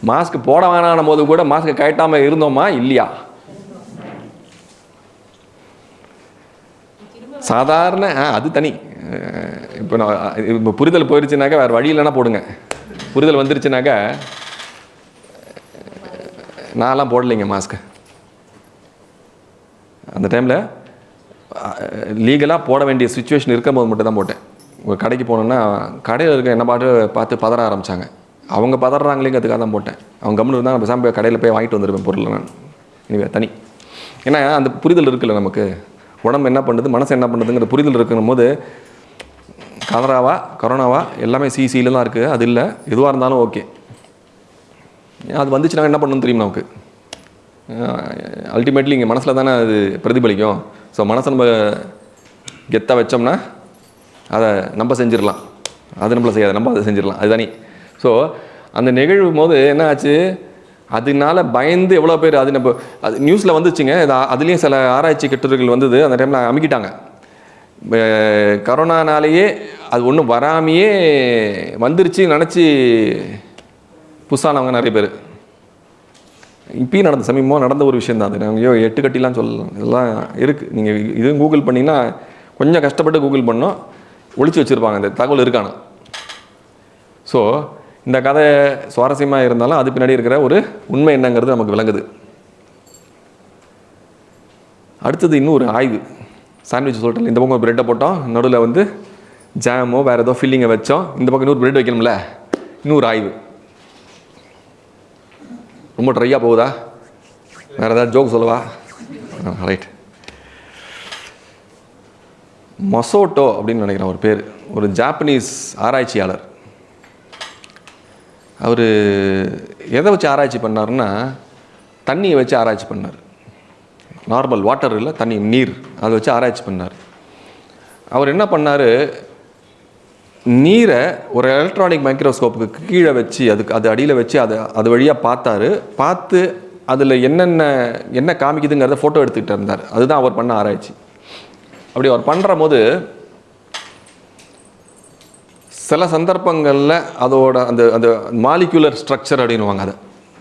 Speaker 1: மாஸ்க் போட வேணான போது கூட மாஸ்க் கழட்டாமல் இருந்தோமா இல்லையா? சாதாரண ஆ அது தனி. இப்போ நான் இப்போ புரிதல் போயிருச்சுனாக்கா வேறு வழி இல்லைன்னா போடுங்க. புரிதல் வந்துருச்சுனாக்கா நான்லாம் போடலைங்க மாஸ்க்கு. அந்த டைமில் லீகலாக போட வேண்டிய சுச்சுவேஷன் இருக்கும்போது மட்டும் தான் போட்டேன். ஒரு கடைக்கு போனோன்னா கடையில் இருக்க என்ன பாட்டு பார்த்து பதற ஆரம்பித்தாங்க அவங்க பதறாங்களேங்கிறதுக்காக தான் போட்டேன். அவங்க கம்முன்னு இருந்தால் நம்ம சாம்பி கடையில் போய் வாங்கிட்டு வந்துருப்பேன் பொருள் நான். இனிவே தனி. ஏன்னா அந்த புரிதல் இருக்குல்ல நமக்கு. உடம்பு என்ன பண்ணுது மனசு என்ன பண்ணுதுங்கிற புரிதல் இருக்கணும் போது கலராவா கொரோனாவா எல்லாமே சிசியில் தான் இருக்குது. அது இல்லை. எதுவாக இருந்தாலும் ஓகே. அது வந்துச்சுன்னா என்ன பண்ணணும்னு தெரியும் நமக்கு? அல்டிமேட்லி இங்கே மனசில் தானே அது பிரதிபலிக்கும். ஸோ மனசை நம்ம கெத்தாக வச்சோம்னா அதை நம்ம செஞ்சிடலாம். அது நம்மள செய்யாது. நம்ம அதை செஞ்சிடலாம். அதுதானே ஸோ அந்த நிகழ்வு போது என்ன ஆச்சு? அதனால பயந்து எவ்வளோ பேர் அது நம்ம அது நியூஸில் வந்துச்சுங்க. அதுலேயும் சில ஆராய்ச்சி கட்டுரைகள் வந்தது. அந்த டைமில் அமுக்கிட்டாங்க. கரோனானாலேயே அது ஒன்றும் வராமையே வந்துருச்சு நினச்சி புதுசானவங்க நிறைய பேர். இப்பயும் நடந்த சமீபமாக நடந்த ஒரு விஷயம் தான் அது. நாங்கள் ஐயோ எட்டு கட்டிலாம் சொல்லலாம். இதெல்லாம் இருக்குது நீங்கள் இதுவும் கூகுள் பண்ணிங்கன்னா கொஞ்சம் கஷ்டப்பட்டு கூகுள் பண்ணோம். ஒழிச்சு வச்சுருப்பாங்க. இந்த தகவல் இருக்கானா ஸோ இந்த கதை சுவாரஸ்யமாக இருந்தாலும் அது பின்னாடி இருக்கிற ஒரு உண்மை என்னங்கிறது நமக்கு விளங்குது. அடுத்தது இன்னும் ஒரு ஆய்வு. சாண்ட்விச் சொல்லிட்டு இந்த பக்கம் பிரெட்டை போட்டோம். நடுவில் வந்து ஜாமோ வேறு ஏதோ ஃபில்லிங்கை வச்சோம். இந்த பக்கம் இன்னொரு ப்ரெட் வைக்கணும்ல? இன்னொரு ஆய்வு. ரொம்ப ட்ரையாக போகுதா? வேறு ஏதாவது ஜோக் சொல்லவா? ரைட் மொசோட்டோ அப்படின்னு நினைக்கிறேன் ஒரு பேர். ஒரு ஜாப்பனீஸ் ஆராய்ச்சியாளர். அவர் எதை வச்சு ஆராய்ச்சி பண்ணாருன்னா தண்ணியை வச்சு ஆராய்ச்சி பண்ணார். நார்மல் வாட்டர் இல்லை தண்ணி நீர். அதை வச்சு ஆராய்ச்சி பண்ணார். அவர் என்ன பண்ணார்? நீரை ஒரு எலக்ட்ரானிக் மைக்ரோஸ்கோப்புக்கு கீழே வச்சு அதுக்கு அது அடியில் வச்சு அதை அது வழியாக பார்த்தாரு. பார்த்து அதில் என்னென்ன என்ன காமிக்குதுங்கிறத ஃபோட்டோ எடுத்துக்கிட்டு இருந்தார். அதுதான் அவர் பண்ண ஆராய்ச்சி. அப்படி அவர் பண்ணுற போது சில சந்தர்ப்பங்களில் அதோட அந்த அந்த மாலிகுலர் ஸ்ட்ரக்சர் அப்படின்னுவாங்க அதை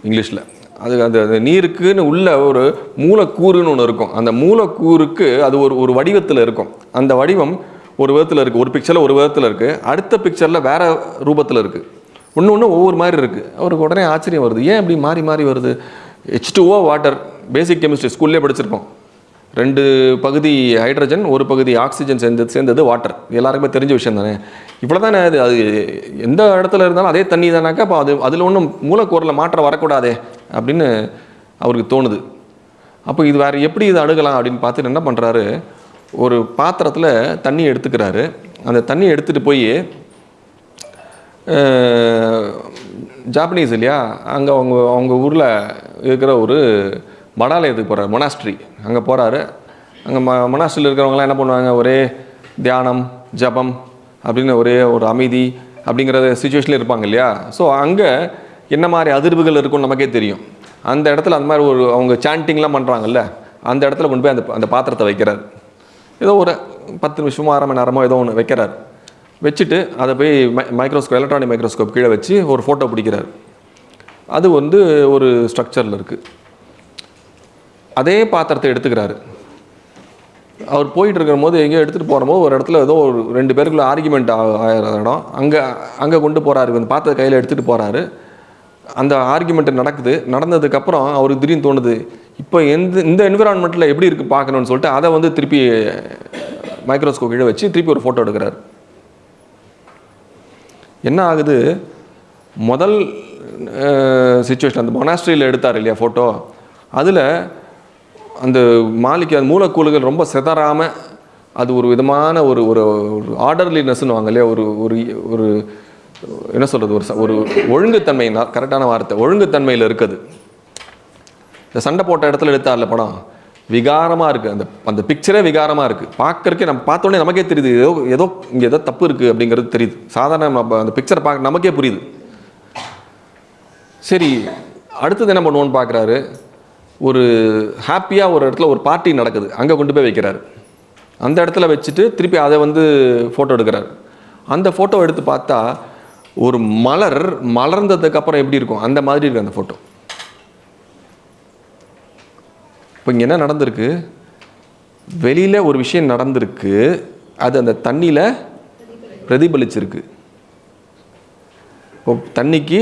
Speaker 1: இங்கிலீஷில். அது அந்த நீருக்குன்னு உள்ள ஒரு மூலக்கூறுன்னு ஒன்று இருக்கும். அந்த மூலக்கூறுக்கு அது ஒரு ஒரு வடிவத்தில் இருக்கும். அந்த வடிவம் ஒரு விதத்தில் இருக்குது ஒரு பிக்சரில் ஒரு விதத்தில் இருக்குது அடுத்த பிக்சரில் வேறு ரூபத்தில் இருக்குது ஒன்று ஒன்று ஒவ்வொரு மாதிரி இருக்குது அவருக்கு உடனே ஆச்சரியம் வருது. ஏன் இப்படி மாறி மாறி வருது? H two O water basic chemistry ஸ்கூல்லே படிச்சிருக்கோம் ரெண்டு பகுதி ஹைட்ரஜன் ஒரு பகுதி ஆக்சிஜன் சேர்ந்து சேர்ந்தது வாட்டர் எல்லாருக்குமே தெரிஞ்ச விஷயம் தானே? இவ்வளோ தானே அது? அது எந்த இடத்துல இருந்தாலும் அதே தண்ணி தானாக்கா அப்போ அது அதில் ஒன்றும் மூலக்கூறில் மாற்றம் வரக்கூடாதே அப்படின்னு அவருக்கு தோணுது. அப்போ இது வேறு எப்படி இதை அணுகலாம் அப்படின்னு பார்த்துட்டு என்ன பண்ணுறாரு ஒரு பாத்திரத்தில் தண்ணி எடுத்துக்கிறாரு. அந்த தண்ணி எடுத்துகிட்டு போய் ஜாப்பனீஸ் இல்லையா? அங்கே அவங்க அவங்க ஊரில் இருக்கிற ஒரு மடாலயத்துக்கு போகிறார் மொனாஸ்ட்ரி அங்கே போகிறாரு அங்கே ம மொனாஸ்ட்ரியில் இருக்கிறவங்களாம் என்ன பண்ணுவாங்க? ஒரே தியானம் ஜபம் அப்படின்னு ஒரே ஒரு அமைதி அப்படிங்கிற சுச்சுவேஷனில் இருப்பாங்க இல்லையா? ஸோ அங்கே என்ன மாதிரி அதிர்வுகள் இருக்கும்னு நமக்கே தெரியும். அந்த இடத்துல அந்த மாதிரி ஒரு அவங்க சாண்டிங்லாம் பண்ணுறாங்கல்ல அந்த இடத்துல கொண்டு போய் அந்த அந்த பாத்திரத்தை வைக்கிறார். ஏதோ ஒரு பத்து நிமிஷமோ அரை மணி நேரமோ ஏதோ ஒன்று வைக்கிறார். வச்சுட்டு அதை போய் மை மைக்ரோஸ்கோப் எலக்ட்ரானிக் மைக்ரோஸ்கோப் கீழே வச்சு ஒரு ஃபோட்டோ பிடிக்கிறார். அது வந்து ஒரு ஸ்ட்ரக்சரில் இருக்குது அதே பாத்திரத்தை எடுத்துக்கிறாரு. அவர் போயிட்டு இருக்கிற போது எங்கேயோ எடுத்துகிட்டு போகிறபோது ஒரு இடத்துல ஏதோ ஒரு ரெண்டு பேருக்குள்ள ஆர்குமெண்ட் ஆகிற இடம். அங்கே அங்கே கொண்டு போகிறாரு அந்த பாத்திரத்தை கையில் எடுத்துகிட்டு போகிறாரு அந்த ஆர்குமெண்ட் நடக்குது. நடந்ததுக்கப்புறம் அவருக்கு திடீர்னு தோணுது இப்போ எந்த இந்த என்விரான்மெண்ட்டில் எப்படி இருக்குது பார்க்கணும்னு சொல்லிட்டு அதை வந்து திருப்பி மைக்ரோஸ்கோப் கீழே வச்சு திருப்பி ஒரு ஃபோட்டோ எடுக்கிறார். என்ன ஆகுது? முதல் சுச்சுவேஷன் அந்த மொனாஸ்ட்ரியில் எடுத்தார் இல்லையா ஃபோட்டோ அதில் அந்த மாலிக்கு அந்த மூலக்கூறுகள் ரொம்ப சிதறாமல் அது ஒரு விதமான ஒரு ஒரு ஆர்டர்லினஸ்ன்னு வாங்க இல்லையா? ஒரு ஒரு ஒரு என்ன சொல்கிறது ஒரு ஒரு ஒழுங்குத்தன்மை கரெக்டான வார்த்தை ஒழுங்குத்தன்மையில் இருக்குது. இந்த சண்டை போட்ட இடத்துல எடுத்தார்ல படம். விகாரமாக இருக்குது அந்த அந்த பிக்சரே விகாரமாக இருக்குது பார்க்கறக்கே நம்ம பார்த்தோன்னே நமக்கே தெரியுது. ஏதோ ஏதோ இங்கே ஏதோ தப்பு இருக்குது அப்படிங்கிறது தெரியுது. சாதாரண நம்ம அந்த பிக்சரை பார்க்க நமக்கே புரியுது. சரி அடுத்தது என்ன பண்ணுவோன்னு பார்க்குறாரு? ஒரு ஹாப்பியாக ஒரு இடத்துல ஒரு பார்ட்டி நடக்குது. அங்கே கொண்டு போய் வைக்கிறாரு. அந்த இடத்துல வச்சுட்டு திருப்பி அதை வந்து ஃபோட்டோ எடுக்கிறார். அந்த ஃபோட்டோ எடுத்து பார்த்தா ஒரு மலர் மலர்ந்ததுக்கப்புறம் எப்படி இருக்கும்? அந்த மாதிரி இருக்கு அந்த ஃபோட்டோ இப்போ இங்கே என்ன நடந்திருக்கு? வெளியில் ஒரு விஷயம் நடந்திருக்கு. அது அந்த தண்ணியில் பிரதிபலிச்சிருக்கு. இப்போ தண்ணிக்கு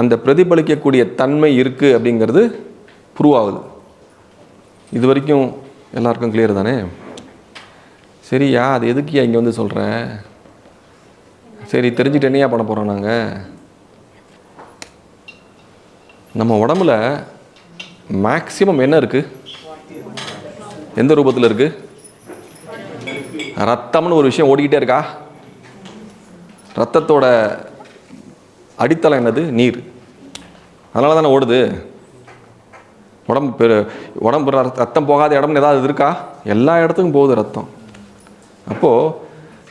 Speaker 1: அந்த பிரதிபலிக்கக்கூடிய தன்மை இருக்குது அப்படிங்கிறது ப்ரூவ் ஆகுது. இது வரைக்கும் எல்லாருக்கும் கிளியர் தானே? சரியா அது எதுக்குயா இங்கே வந்து சொல்கிற சரி தெரிஞ்சுட்டு என்னையா பண்ண போகிறோம் நாங்கள் நம்ம உடம்புல மேக்ஸிமம் என்ன இருக்குது எந்த ரூபத்தில் இருக்குது ரத்தம்னு ஒரு விஷயம் ஓடிக்கிட்டே இருக்கா? ரத்தத்தோட அடித்தளம் என்னது? நீர். அதனால தானே ஓடுது. உடம்பு பெரு உடம்பு ர- ரத்தம் போகாத இடம்னு ஏதாவது இருக்கா? எல்லா இடத்துக்கும் போகுது ரத்தம். அப்போது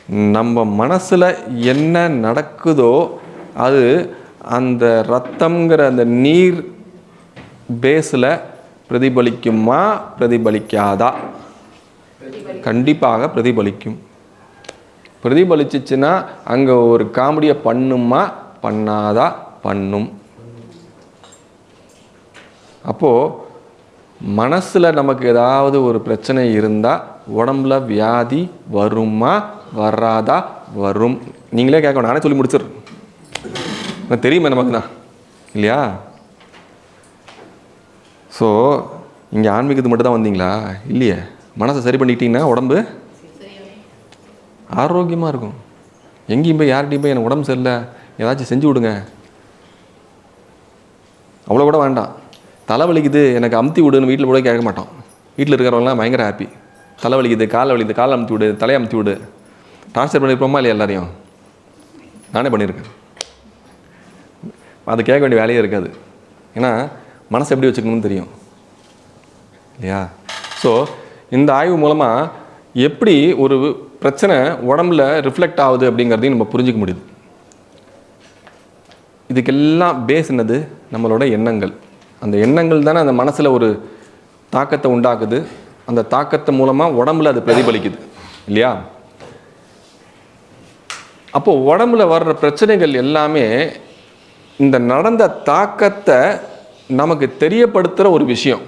Speaker 1: நம்ம மனசில் என்ன நடக்குதோ அது அந்த ரத்தம்ங்கிற அந்த நீர் பேஸில் பிரதிபலிக்குமா பிரதிபலிக்காதா? கண்டிப்பாக பிரதிபலிக்கும். பிரதிபலிச்சிச்சுன்னா அங்கே ஒரு காமெடியை பண்ணுமா பண்ணாதா பண்ணும். அப்போது மனசில் நமக்கு ஏதாவது ஒரு பிரச்சனை இருந்தால் உடம்புல வியாதி வருமா வராதா வரும்? நீங்களே கேட்கணும். நானே சொல்லி முடிச்சிடுறேன். தெரியுமே நமக்கு தான் இல்லையா? ஸோ இங்கே ஆன்மீகத்துக்கு மட்டும் தான் வந்தீங்களா? இல்லையே. மனசை சரி பண்ணிக்கிட்டீங்கன்னா உடம்பு ஆரோக்கியமாக இருக்கும். எங்கேயும் போய் யார்கிட்டையும் போய் எனக்கு உடம்பு சரியில்லை. ஏதாச்சும் செஞ்சு விடுங்க. அவ்வளோ கூட வேண்டாம். தலை வலிக்குது எனக்கு அமுத்தி விடுன்னு வீட்டில் கூட கேட்க மாட்டோம் வீட்டில் இருக்கிறவங்களாம் பயங்கர ஹாப்பி தலை வலிக்குது காலை வலிக்குது காலை அமுத்தி விடு தலையை அமுத்தி விடு. டார்ச்சர் பண்ணியிருப்போமா இல்லையா எல்லாரையும்? நானே பண்ணியிருக்கேன். அது கேட்க வேண்டிய வேலையே இருக்காது. ஏன்னா மனசை எப்படி வச்சுக்கணும்னு தெரியும். இல்லையா? ஸோ இந்த ஆய்வு மூலமாக எப்படி ஒரு பிரச்சனை உடம்புல ரிஃப்ளெக்ட் ஆகுது அப்படிங்கிறதையும் நம்ம புரிஞ்சுக்க முடியுது. இதுக்கெல்லாம் பேஸ் என்னது? நம்மளோட எண்ணங்கள். அந்த எண்ணங்கள் தானே அந்த மனசில் ஒரு தாக்கத்தை உண்டாக்குது. அந்த தாக்கத்தை மூலமாக உடம்புல அது பிரதிபலிக்குது. இல்லையா? அப்போது உடம்புல வர்ற பிரச்சனைகள் எல்லாமே இந்த நடந்த தாக்கத்தை நமக்கு தெரியப்படுத்துகிற ஒரு விஷயம்.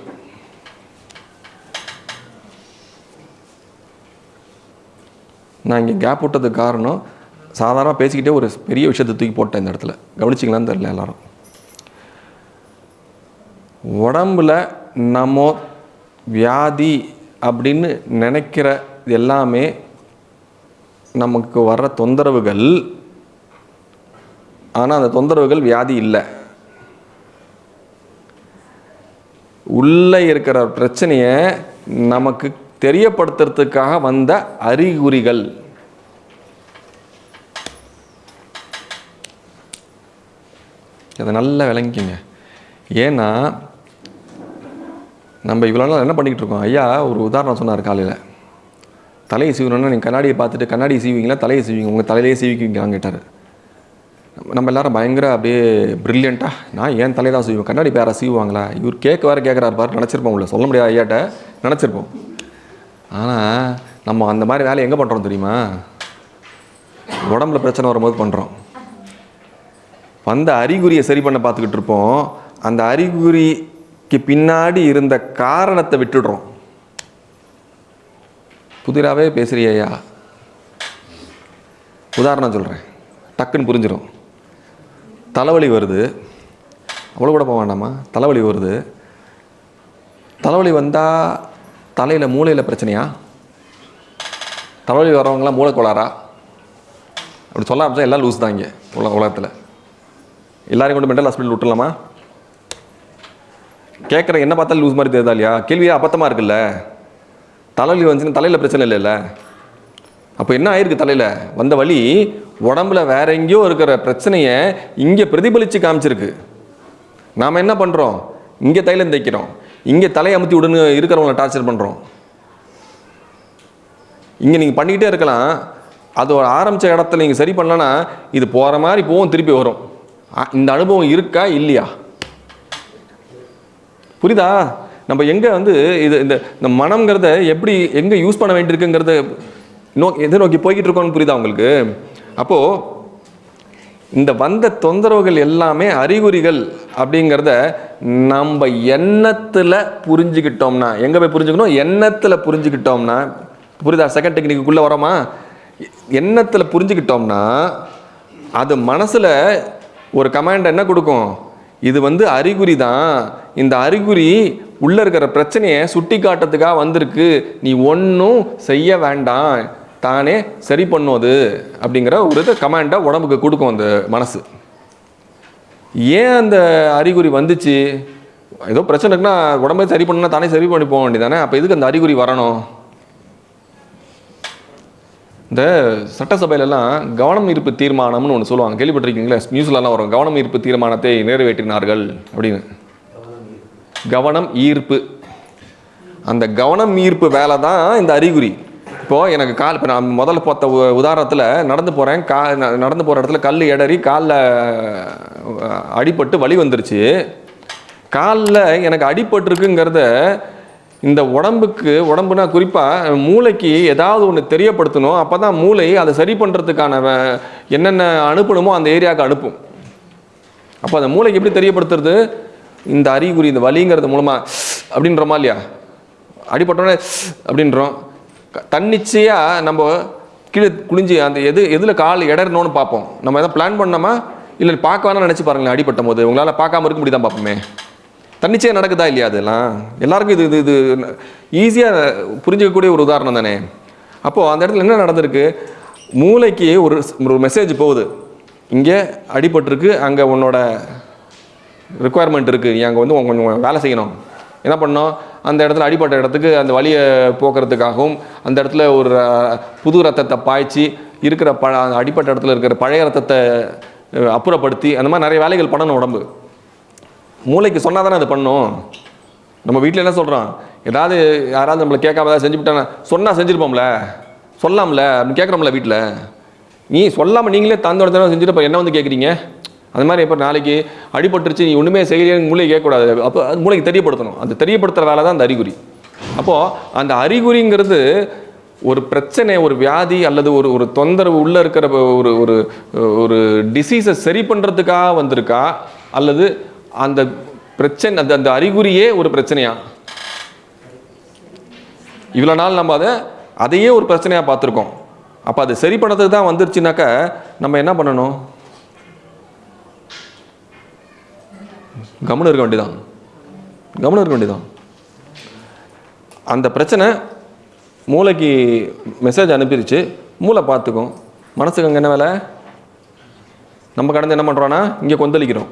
Speaker 1: நான் இங்கே கேப் விட்டதுக்கு காரணம் சாதாரணமாக பேசிக்கிட்டே ஒரு பெரிய விஷயத்தை தூக்கி போட்டேன் இந்த இடத்துல. கவனிச்சிங்களான்னு தெரில எல்லாரும். உடம்புல நம்ம வியாதி அப்படின்னு நினைக்கிற இது எல்லாமே நமக்கு வர்ற தொந்தரவுகள். ஆனால் அந்த தொந்தரவுகள் வியாதி இல்லை. உள்ளே இருக்கிற பிரச்சனையை நமக்கு தெரியப்படுத்துறதுக்காக வந்த அறிகுறிகள். அதை நல்லா விளங்கிங்க. ஏன்னா நம்ம இவ்வளோ நாள் என்ன பண்ணிக்கிட்டு இருக்கோம்? ஐயா ஒரு உதாரணம் சொன்னார் காலையில். தலையை சீவணும்னா நீங்கள் கண்ணாடியை பார்த்துட்டு கண்ணாடி சீவிங்களா தலையை சீவிங்க உங்கள் தலையிலே சீவிக்குவீங்களான்னு கேட்டார். நம்ம- நம்ம எல்லாரும் பயங்கர அப்படியே ப்ரில்லியண்ட்டாக நான் ஏன் தலையை தான் சீவுவேன்? கண்ணாடி பேரை சீவுவாங்களா? இவர் கேட்க வேறு கேட்குறாரு பாரு நினச்சிருப்போம் உள்ள. சொல்ல முடியாது ஐயாட்ட நினச்சிருப்போம். ஆனால் நம்ம அந்த மாதிரி வேலையை எங்கே பண்ணுறோம் தெரியுமா? உடம்புல பிரச்சனை வரும்போது பண்ணுறோம் வந்த அறிகுறியை சரி பண்ண பார்த்துக்கிட்டு இருப்போம். அந்த அறிகுறி பின்னாடி இருந்த காரணத்தை விட்டுடுறோம். புதிராகவே பேசுகிறியா உதாரணம் சொல்கிறேன் டக்குன்னு புரிஞ்சிடும் தலைவலி வருது. அவ்வளோ கூட போக வேண்டாமா? தலைவலி வருது. தலைவலி வந்தால் தலையில் மூளையில் பிரச்சனையா? தலைவலி வரவங்களாம் மூளை கோளாறா அப்படி சொல்ல ஆரம்பிச்சா எல்லாம் லூஸ் தான் இங்கே உலக உலகத்தில். எல்லோரும் கொண்டு மென்டல் ஹாஸ்பிட்டல் விட்டுலாமா கேட்குற என்ன பார்த்தாலும் லூஸ் மாதிரி தெரியுதா இல்லையா? கேள்வியே அபத்தமாக இருக்குல்ல. தலைவலி வந்துச்சுன்னா தலையில் பிரச்சனை இல்லைல்ல. அப்போ என்ன ஆயிருக்கு தலையில்? வந்த வழி உடம்புல வேற எங்கேயோ இருக்கிற பிரச்சனையை இங்கே பிரதிபலித்து காமிச்சிருக்கு. நாம் என்ன பண்ணுறோம் இங்கே தைலம் தைக்கிறோம் இங்கே தலையை அமுத்தி விடுன்னு இருக்கிறவங்கள டார்ச்சர் பண்ணுறோம் இங்கே நீங்கள் பண்ணிக்கிட்டே இருக்கலாம். அது ஒரு ஆரம்பித்த இடத்துல நீங்கள் சரி பண்ணலன்னா இது போகிற மாதிரி போகும் திருப்பி வரும். இந்த அனுபவம் இருக்கா? இல்லையா? புரியுதா? நம்ம எங்கே வந்து இது இந்த இந்த மனம்ங்கிறத எப்படி எங்கே யூஸ் பண்ண வேண்டியிருக்குங்கிறத நோ எதை நோக்கி போய்கிட்டு இருக்கோம்னு புரியுதா உங்களுக்கு? அப்போது இந்த வந்த தொந்தரவுகள் எல்லாமே அறிகுறிகள் அப்படிங்கிறத நம்ம எண்ணத்தில் புரிஞ்சுக்கிட்டோம்னா எங்கே போய் புரிஞ்சுக்கணும்? எண்ணத்தில் புரிஞ்சுக்கிட்டோம்னா புரியுதா? செகண்ட் டெக்னிக்குள்ளே வரோமா? எண்ணத்தில் புரிஞ்சுக்கிட்டோம்னா அது மனசில் ஒரு கமாண்ட் என்ன கொடுக்கும்? இது வந்து அறிகுறி தான். இந்த அறிகுறி உள்ளே இருக்கிற பிரச்சனையை சுட்டி காட்டுறதுக்காக வந்திருக்கு. நீ ஒன்றும் செய்ய வேண்டாம். தானே சரி பண்ணுவது அப்படிங்கிற ஒரு இதை கமாண்டை உடம்புக்கு கொடுக்கும் அந்த மனசு. ஏன் அந்த அறிகுறி வந்துச்சு? ஏதோ பிரச்சனை இருக்குன்னா சரி பண்ணுனா தானே சரி பண்ணி போக வேண்டியதானே அப்போ எதுக்கு அந்த அறிகுறி வரணும்? இந்த சட்டசபையிலலாம் கவனம் ஈர்ப்பு தீர்மானம்னு ஒன்று சொல்லுவாங்க. கேள்விப்பட்டிருக்கீங்களா? நியூஸ்லலாம் வரும். கவனம் ஈர்ப்பு தீர்மானத்தை நிறைவேற்றினார்கள் அப்படின்னு. கவனம் ஈர்ப்பு. அந்த கவனம் ஈர்ப்பு வேலை தான் இந்த அறிகுறி. இப்போது எனக்கு கால் இப்போ நான் முதல்ல பார்த்த உ- உதாரணத்தில் நடந்து போகிறேன் கா ந- நடந்து போகிற இடத்துல கல் எடறி காலில் அடிபட்டு வழி வந்துருச்சு. காலில் எனக்கு அடிபட்டுருக்குங்கிறத இந்த உடம்புக்கு உடம்புனா குறிப்பாக மூளைக்கு ஏதாவது ஒன்று தெரியப்படுத்தணும் அப்போ தான் மூளை அதை சரி பண்ணுறதுக்கான என்னென்ன அனுப்பணுமோ அந்த ஏரியாவுக்கு அனுப்பும். அப்போ அந்த மூளைக்கு எப்படி தெரியப்படுத்துறது? இந்த அறிகுறி இந்த வலிங்கிறது மூலமாக அப்படின்றோமா இல்லையா? அடிபட்டோன்னே அப்படின்றோம். தன்னிச்சையாக நம்ம கீழே குளிஞ்சு அந்த எது எதில் கால் இடறணும்னு பார்ப்போம். நம்ம எதாவது பிளான் பண்ணோமா? இல்லை பார்க்க வேணாம்னு நினச்சி பாருங்களேன் அடிபட்ட போது. உங்களால் பார்க்காம இருக்க முடியுதான் பார்ப்போமே? தன்னிச்சையாக நடக்குதா இல்லையா அதெல்லாம்? எல்லாருக்கும் இது இது இது ஈஸியாக புரிஞ்சிக்கக்கூடிய ஒரு உதாரணம் தானே? அப்போது அந்த இடத்துல என்ன நடந்திருக்கு? மூளைக்கு ஒரு ஒரு மெசேஜ் போகுது. இங்கே அடிபட்டிருக்கு அங்கே உன்னோட ரிக்குவயர்மெண்ட் இருக்குது நீ அங்கே வந்து கொஞ்சம் வேலை செய்யணும். என்ன பண்ணோம் அந்த இடத்துல அடிப்பட்ட இடத்துக்கு அந்த வழியை போக்குறதுக்காகவும் அந்த இடத்துல ஒரு புது ரத்தத்தை பாய்ச்சி இருக்கிற ப அந்த அடிப்பட்ட இடத்துல இருக்கிற பழைய ரத்தத்தை அப்புறப்படுத்தி அந்த மாதிரி நிறைய வேலைகள் பண்ணணும் உடம்பு. மூளைக்கு சொன்னால் தானே அது பண்ணும்? நம்ம வீட்டில் என்ன சொல்கிறோம் ஏதாவது யாராவது நம்மளை கேட்காம ஏதாவது செஞ்சுவிட்டாங்க சொன்னால் செஞ்சுருப்போம்ல? சொல்லாம்ல அப்படின்னு கேட்குறோம்ல வீட்டில் நீ சொல்லாமல் நீங்களே தந்தோட தடவை செஞ்சுட்டு இப்போ என்ன வந்து கேட்குறீங்க? அது மாதிரி இப்போ நாளைக்கு அடிபட்டுருச்சு நீ ஒன்றுமே செய்யலைன்னு மூளை கேட்கக்கூடாது அப்போ அது மூளைக்கு தெரியப்படுத்தணும். அந்த தெரியப்படுத்துகிற வேலை தான் அந்த அறிகுறி. அப்போது அந்த அறிகுறிங்கிறது ஒரு பிரச்சனை ஒரு வியாதி அல்லது ஒரு ஒரு தொந்தரவு உள்ளே இருக்கிற ஒரு ஒரு ஒரு டிசீஸை சரி பண்ணுறதுக்காக வந்திருக்கா? அல்லது அந்த பிரச்சனை அந்த அந்த அறிகுறியே ஒரு பிரச்சனையா? இவ்வளோ நாள் நம்ம அதை அதையே ஒரு பிரச்சனையாக பார்த்துருக்கோம். அப்போ அது சரி பண்ணுறதுக்கு தான் வந்துருச்சுனாக்கா நம்ம என்ன பண்ணணும்? கவனம் இருக்க வேண்டியதான் கவனம் இருக்க வேண்டியதான் அந்த பிரச்சனை மூளைக்கு மெசேஜ் அனுப்பிடுச்சு மூளை பார்த்துக்கும். மனசுக்கு அங்கே என்ன வேலை? நம்ம கடந்து என்ன பண்ணுறோன்னா இங்கே கொந்தளிக்கிறோம்.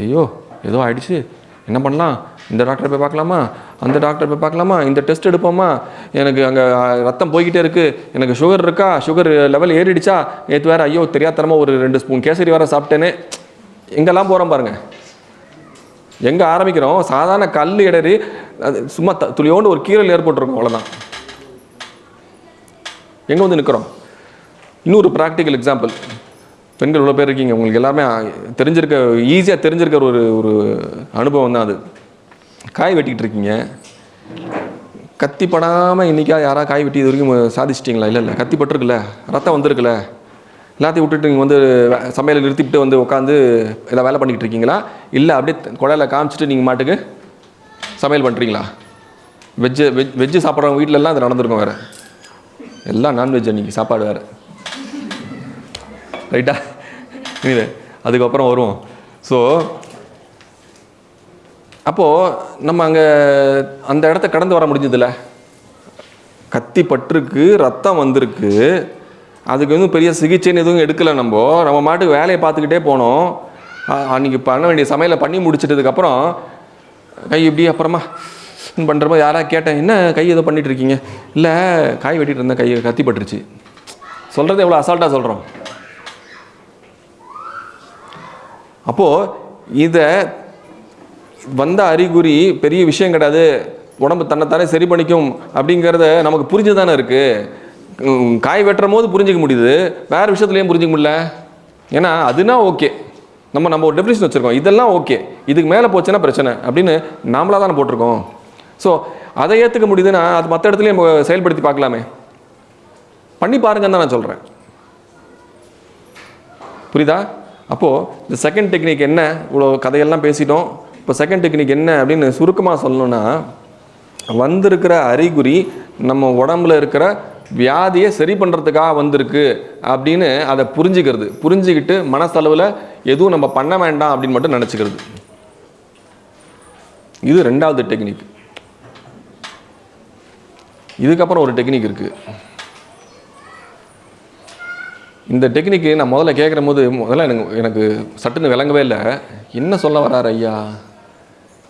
Speaker 1: ஐயோ ஏதோ ஆயிடுச்சு. என்ன பண்ணலாம்? இந்த டாக்டரை போய் பார்க்கலாமா? அந்த டாக்டர் போய் பார்க்கலாமா? இந்த டெஸ்ட் எடுப்போமா? எனக்கு அங்கே ரத்தம் போய்கிட்டே இருக்குது எனக்கு சுகர் இருக்கா? சுகர் லெவல் ஏறிடுச்சா? நேற்று வேறு ஐயோ தெரியாதனமாக ஒரு ரெண்டு ஸ்பூன் கேசரி வேறு சாப்பிட்டேனே. எங்கெல்லாம் போகிறோம் பாருங்கள் எங்கே ஆரம்பிக்கிறோம்? சாதாரண கல் இடறி அது சும்மா த துளியோண்டு ஒரு கீரல் ஏற்பட்டுருக்கும் அவ்வளோதான் எங்கே வந்து நிற்கிறோம் இன்னொரு ப்ராக்டிக்கல் எக்ஸாம்பிள் பெண்கள் இவ்வளோ பேர் இருக்கீங்க. உங்களுக்கு எல்லாமே தெரிஞ்சிருக்க ஈஸியாக தெரிஞ்சிருக்கிற ஒரு ஒரு அனுபவம் தான் அது. காய் வெட்டிக்கிட்டு இருக்கீங்க. கத்தி படாமல் இன்றைக்கா யாராவது காய் வெட்டி இது வரைக்கும் சாதிச்சிட்டிங்களா? இல்லை இல்லை. கத்திப்பட்டிருக்குல்ல ரத்தம் வந்திருக்குல்ல எல்லாத்தையும் விட்டுட்டு நீங்கள் வந்து வே- சமையலை நிறுத்திவிட்டு வந்து உட்காந்து எல்லாம் வேலை பண்ணிக்கிட்டு இருக்கீங்களா? இல்லை அப்படியே குழாயில் காமிச்சிட்டு நீங்கள் மாட்டுக்கு சமையல் பண்ணுறீங்களா வெஜ்ஜு வெஜ் வெஜ்ஜு சாப்பிட்றவங்க வீட்டிலலாம் அது நடந்திருக்கும் வேறு. எல்லாம் நான்வெஜ் அன்றைக்கி சாப்பாடு வேறு. ரைட்டா இல்லை அதுக்கப்புறம் வருவோம். ஸோ அப்போது நம்ம அங்கே அந்த இடத்த கடந்து வர முடிஞ்சதில்ல கத்தி பட்டிருக்கு ரத்தம் வந்திருக்கு. அதுக்கு வந்து பெரிய சிகிச்சைன்னு எதுவும் எடுக்கலை நம்ம. நம்ம மாட்டுக்கு வேலையை பார்த்துக்கிட்டே போனோம். அன்றைக்கி அன்னைக்கு பண்ண வேண்டிய சமையலை பண்ணி முடிச்சிட்டதுக்கப்புறம் கை இப்படி அப்புறமா பண்ணுறப்போ யாராக கேட்டேன் என்ன கை ஏதோ பண்ணிட்டு இருக்கீங்க? இல்லை காய் வெட்டிகிட்டு இருந்தேன் கை கத்தி பட்டுருச்சு சொல்கிறது எவ்வளோ அசால்ட்டாக சொல்கிறோம் அப்போது இதை வந்த அறிகுறி பெரிய விஷயம் கிடையாது. உடம்பு தன்னைத்தானே சரி பண்ணிக்கும் அப்படிங்கிறத நமக்கு புரிஞ்சு தானே இருக்குது காய் வெட்டுற போது புரிஞ்சிக்க முடியுது. வேறு விஷயத்துலையும் புரிஞ்சிக்க முடியல. ஏன்னா அதுனா ஓகே. நம்ம நம்ம ஒரு டெபினிஷன் வச்சுருக்கோம். இதெல்லாம் ஓகே. இதுக்கு மேலே போச்சுன்னா பிரச்சனை அப்படின்னு நாமளாக தானே போட்டிருக்கோம். ஸோ அதை ஏற்றுக்க முடியுதுன்னா அது மற்ற இடத்துலையும் நம்ம செயல்படுத்தி பார்க்கலாமே. பண்ணி பாருங்கன்னு தான் நான் சொல்கிறேன் புரியுதா? அப்போது இந்த செகண்ட் டெக்னிக் என்ன? இவ்வளோ கதையெல்லாம் பேசிட்டோம். இப்போ செகண்ட் டெக்னிக் என்ன அப்படின்னு சுருக்கமாக சொல்லணும்னா வந்திருக்கிற அறிகுறி நம்ம உடம்புல இருக்கிற வியாதியை சரி பண்ணுறதுக்காக வந்திருக்கு அப்படின்னு அதை புரிஞ்சுக்கிறது. புரிஞ்சுக்கிட்டு மனசளவில் எதுவும் நம்ம பண்ண வேண்டாம் அப்படின்னு மட்டும் நினச்சிக்கிறது. இது ரெண்டாவது டெக்னிக் இதுக்கப்புறம் ஒரு டெக்னிக் இருக்குது இந்த டெக்னிக்கு நான் முதல்ல கேட்குற போது முதல்ல எனக்கு எனக்கு சட்டுன்னு விளங்கவே இல்லை. என்ன சொல்ல வராரு ஐயா?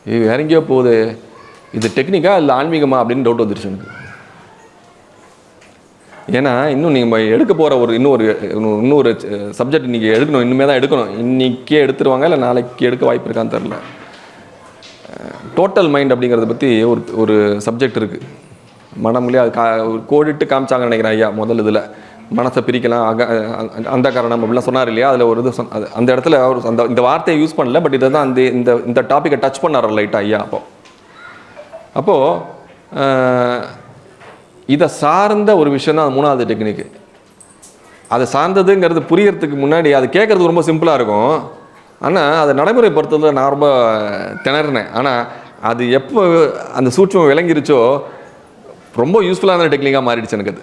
Speaker 1: இது வேற எங்கேயோ போகுது. இது டெக்னிக்கா இல்லை ஆன்மீகமா அப்படின்னு டவுட் வந்துருச்சு எனக்கு. ஏன்னா இன்னும் நீங்கள் எடுக்க போகிற ஒரு இன்னொரு இன்னொரு சப்ஜெக்ட் இன்றைக்கி எடுக்கணும். இன்னுமே தான் எடுக்கணும். இன்றைக்கே எடுத்துருவாங்க இல்லை நாளைக்கு எடுக்க வாய்ப்பு இருக்கான்னு தெரில டோட்டல் மைண்ட் அப்படிங்கிறத பற்றி ஒரு ஒரு சப்ஜெக்ட் இருக்குது மனம்லேயே அது கா கோடிட்டு காமிச்சாங்கன்னு நினைக்கிறேன் ஐயா முதல் இதில். மனசை பிரிக்கலாம் அக அ- அந்த காரணம் அப்படிலாம் சொன்னார் இல்லையா? அதில் ஒரு இது சொன்ன அந்த இடத்துல அவர் அந்த இந்த வார்த்தையை யூஸ் பண்ணல பட் இதை தான் அந்த இந்த இந்த டாப்பிக்கை டச் பண்ணார் லைட்டாக ஐயா அப்போ. அப்போது இதை சார்ந்த ஒரு விஷயம் தான் மூணாவது டெக்னிக்கு அதை சார்ந்ததுங்கிறது புரியறதுக்கு முன்னாடி அது கேட்குறது ரொம்ப சிம்பிளாக இருக்கும். ஆனால் அதை நடைமுறைப்படுத்துறதுல நான் ரொம்ப திணறினேன். ஆனால் அது எப்போ அந்த சூட்சம் விளங்கிருச்சோ ரொம்ப யூஸ்ஃபுல்லான டெக்னிக்காக மாறிடுச்சு எனக்கு அது.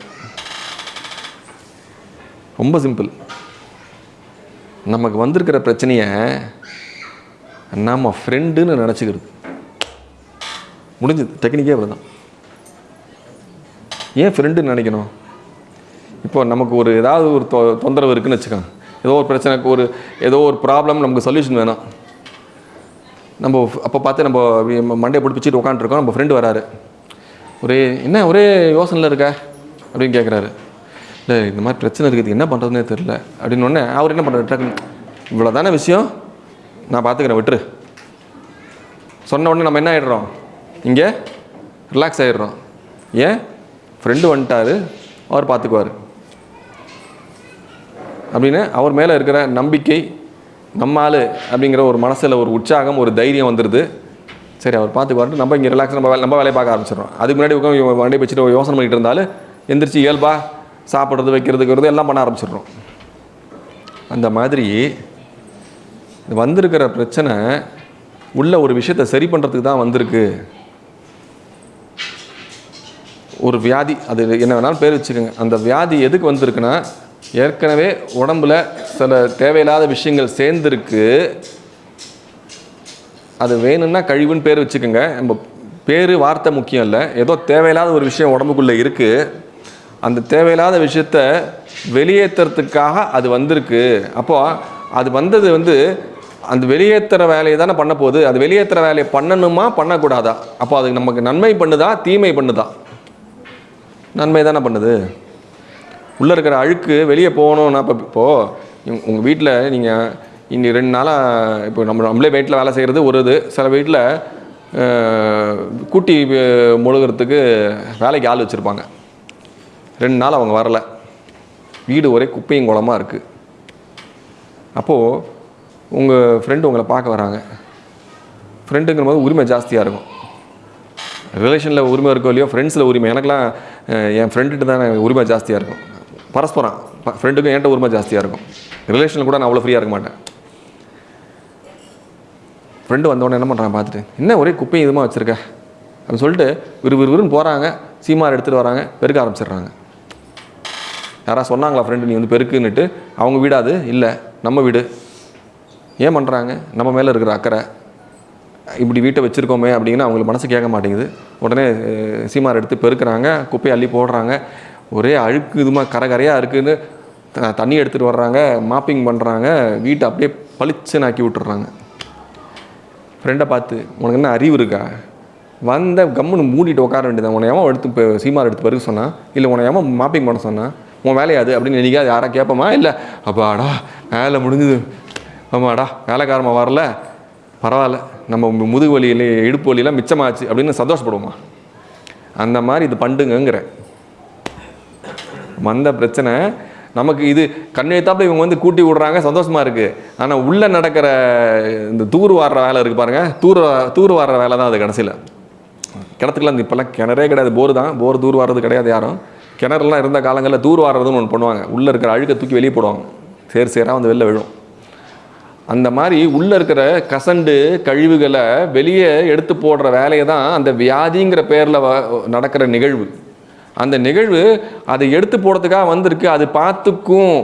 Speaker 1: ரொம்ப சிம்பிள் நமக்கு வந்திருக்கிற பிரச்சனையை நம்ம ஃப்ரெண்டுன்னு நினச்சிக்கிறது. முடிஞ்சது. டெக்னிக்கே அவ்வளோதான் ஏன் ஃப்ரெண்டுன்னு நினைக்கணும்? இப்போ நமக்கு ஒரு ஏதாவது ஒரு தொ தொந்தரவு இருக்குன்னு வச்சுக்கோங்க. ஏதோ ஒரு பிரச்சனைக்கு ஒரு ஏதோ ஒரு ப்ராப்ளம் நமக்கு சொல்யூஷன் வேணும். நம்ம அப்போ பார்த்து நம்ம மண்டே மண்டையை உட்காந்துருக்கோம் நம்ம ஃப்ரெண்டு வராரு. ஒரே என்ன? ஒரே யோசனையில் இருக்க? அப்படின்னு கேட்குறாரு இல்லை இந்த மாதிரி பிரச்சனை இருக்குது என்ன பண்ணுறதுனே தெரில அப்படின்னு உடனே அவர் என்ன பண்ணுறாரு டக்குன்னு இவ்வளோ தானே விஷயம்? நான் பார்த்துக்கிறேன் விட்டுரு. சொன்ன உடனே நம்ம என்ன ஆகிடுறோம் இங்கே ரிலாக்ஸ் ஆகிடுறோம் ஏன்? ஃப்ரெண்டு வந்துட்டாரு அவர் பார்த்துக்குவார் அப்படின்னு அவர் மேலே இருக்கிற நம்பிக்கை நம்ம அப்படிங்கிற ஒரு மனசில் ஒரு உற்சாகம் ஒரு தைரியம் வந்துடுது சரி அவர் பார்த்துக்குவார்ட்டு நம்ம இங்கே ரிலாக்ஸ் நம்ம வேலை நம்ம வேலையை பார்க்க ஆரம்பிச்சிடுறோம். அதுக்கு முன்னாடி உட்காந்து வண்டி வச்சுட்டு யோசனை பண்ணிகிட்டு இருந்தாலும் எந்திரிச்சு இயல்பா சாப்பிட்றது வைக்கிறதுக்கு எல்லாம் பண்ண ஆரம்பிச்சிடுறோம். அந்த மாதிரி வந்திருக்கிற பிரச்சனை உள்ள ஒரு விஷயத்தை சரி பண்ணுறதுக்கு தான் வந்திருக்கு. ஒரு வியாதி அது என்ன வேணாலும் பேர் வச்சுக்கோங்க. அந்த வியாதி எதுக்கு வந்திருக்குன்னா ஏற்கனவே உடம்புல சில தேவையில்லாத விஷயங்கள் சேர்ந்துருக்கு. அது வேணும்னா கழிவுன்னு பேர் வச்சுக்கோங்க. நம்ம பேர் வார்த்தை முக்கியம் இல்லை. ஏதோ தேவையில்லாத ஒரு விஷயம் உடம்புக்குள்ளே இருக்குது அந்த தேவையில்லாத விஷயத்த வெளியேற்றுறதுக்காக அது வந்திருக்கு. அப்போது அது வந்தது வந்து அந்த வெளியேற்றுற வேலையை தானே பண்ண போகுது. அது வெளியேற்றுற வேலையை பண்ணணுமா பண்ணக்கூடாதா? அப்போ அது நமக்கு நன்மை பண்ணுதா தீமை பண்ணுதா? நன்மை தானே பண்ணுது. உள்ளே இருக்கிற அழுக்கு வெளியே போகணும்னா இப்போ இப்போது உங்கள் வீட்டில் நீங்கள் இன்னி ரெண்டு நாளாக இப்போ நம்ம நம்மளே வீட்டில் வேலை செய்கிறது ஒரு இது. சில வீட்டில் கூட்டி முழுகிறதுக்கு வேலைக்கு ஆள் வச்சுருப்பாங்க. ரெண்டு நாள் அவங்க வரல. வீடு ஒரே குப்பையும் குளமாக இருக்குது அப்போது உங்கள் ஃப்ரெண்டு உங்களை பார்க்க வராங்க. ஃப்ரெண்டுங்கிற போது உரிமை ஜாஸ்தியாக இருக்கும். ரிலேஷனில் உரிமை இருக்கோ இல்லையோ ஃப்ரெண்ட்ஸில் உரிமை. எனக்குலாம் என் ஃப்ரெண்டுகிட்ட தான் உரிமை ஜாஸ்தியாக இருக்கும். பரஸ்பரம் ஃப்ரெண்டுக்கும் என்கிட்ட உரிமை ஜாஸ்தியாக இருக்கும். ரிலேஷனில் கூட நான் அவ்வளோ ஃப்ரீயாக இருக்க மாட்டேன். ஃப்ரெண்டு வந்தோடனே என்ன பண்ணுறான் பார்த்துட்டு என்ன ஒரே குப்பையும் இதுமாக வச்சுருக்க? அப்படின்னு சொல்லிட்டு விறு போகிறாங்க சீமார் எடுத்துகிட்டு வராங்க பெருக்க ஆரம்பிச்சிடுறாங்க. யாராவது சொன்னாங்களா ஃப்ரெண்டு நீ வந்து பெருக்குன்னுட்டு? அவங்க வீடாது இல்லை. நம்ம வீடு. ஏன் பண்ணுறாங்க நம்ம மேலே இருக்கிற அக்கறை. இப்படி வீட்டை வச்சுருக்கோமே அப்படிங்கன்னா அவங்களுக்கு மனசு கேட்க மாட்டேங்குது. உடனே சீமார் எடுத்து பெருக்கிறாங்க குப்பையை அள்ளி போடுறாங்க. ஒரே அழுக்கு இதுமா கரை கரையாக த- தண்ணி எடுத்துகிட்டு வர்றாங்க மாப்பிங் பண்ணுறாங்க வீட்டை அப்படியே பளிச்சுன்னு ஆக்கி விட்டுறாங்க. ஃப்ரெண்டை பார்த்து உனக்கு என்ன அறிவு இருக்கா? வந்த கம்முன்னு மூடிட்டு உட்கார வேண்டியதான் உன்னை எடுத்து சீமார் எடுத்து பெருக்க சொன்னால் இல்லை உன்னை மாப்பிங் பண்ண சொன்னா? உன் வேலையா அது? அப்படின்னு நினைக்காது யாரா கேட்போமா? இல்லை. அப்பாடா வேலை முடிஞ்சுது. ஆமாடா வேலைக்காரமா வரல. பரவாயில்ல. நம்ம முதுகு வலியில் இடுப்பு வலியெல்லாம் மிச்சமாச்சு அப்படின்னு சந்தோஷப்படுவோமா? அந்த மாதிரி இது பண்டுங்கங்கிறேன் வந்த பிரச்சனை நமக்கு இது கண்ணெழுத்தாப்பில் இவங்க வந்து கூட்டி விடுறாங்க சந்தோஷமாக இருக்குது ஆனால் உள்ளே நடக்கிற இந்த தூர் வாடுற வேலை இருக்குது பாருங்கள் தூர் தூர் வாடுற வேலை தான் அது கடைசியில். கிணத்துக்குலாம் இப்போல்லாம் கிணறே கிடையாது. போர் தான். போர் தூர் வாடுறது கிடையாது யாரும். கிணறுலாம் இருந்த காலங்களில் தூர் வாடுறதுன்னு ஒன்று பண்ணுவாங்க. உள்ளே இருக்கிற அழுக்கை தூக்கி வெளியே போடுவாங்க. சேர் சேராக வந்து வெளில விழும். அந்த மாதிரி உள்ளே இருக்கிற கசண்டு கழிவுகளை வெளியே எடுத்து போடுற வேலையை தான் அந்த வியாதிங்கிற பேரில் நடக்கிற நிகழ்வு. அந்த நிகழ்வு அதை எடுத்து போடுறதுக்காக வந்திருக்கு. அது பார்த்துக்கும்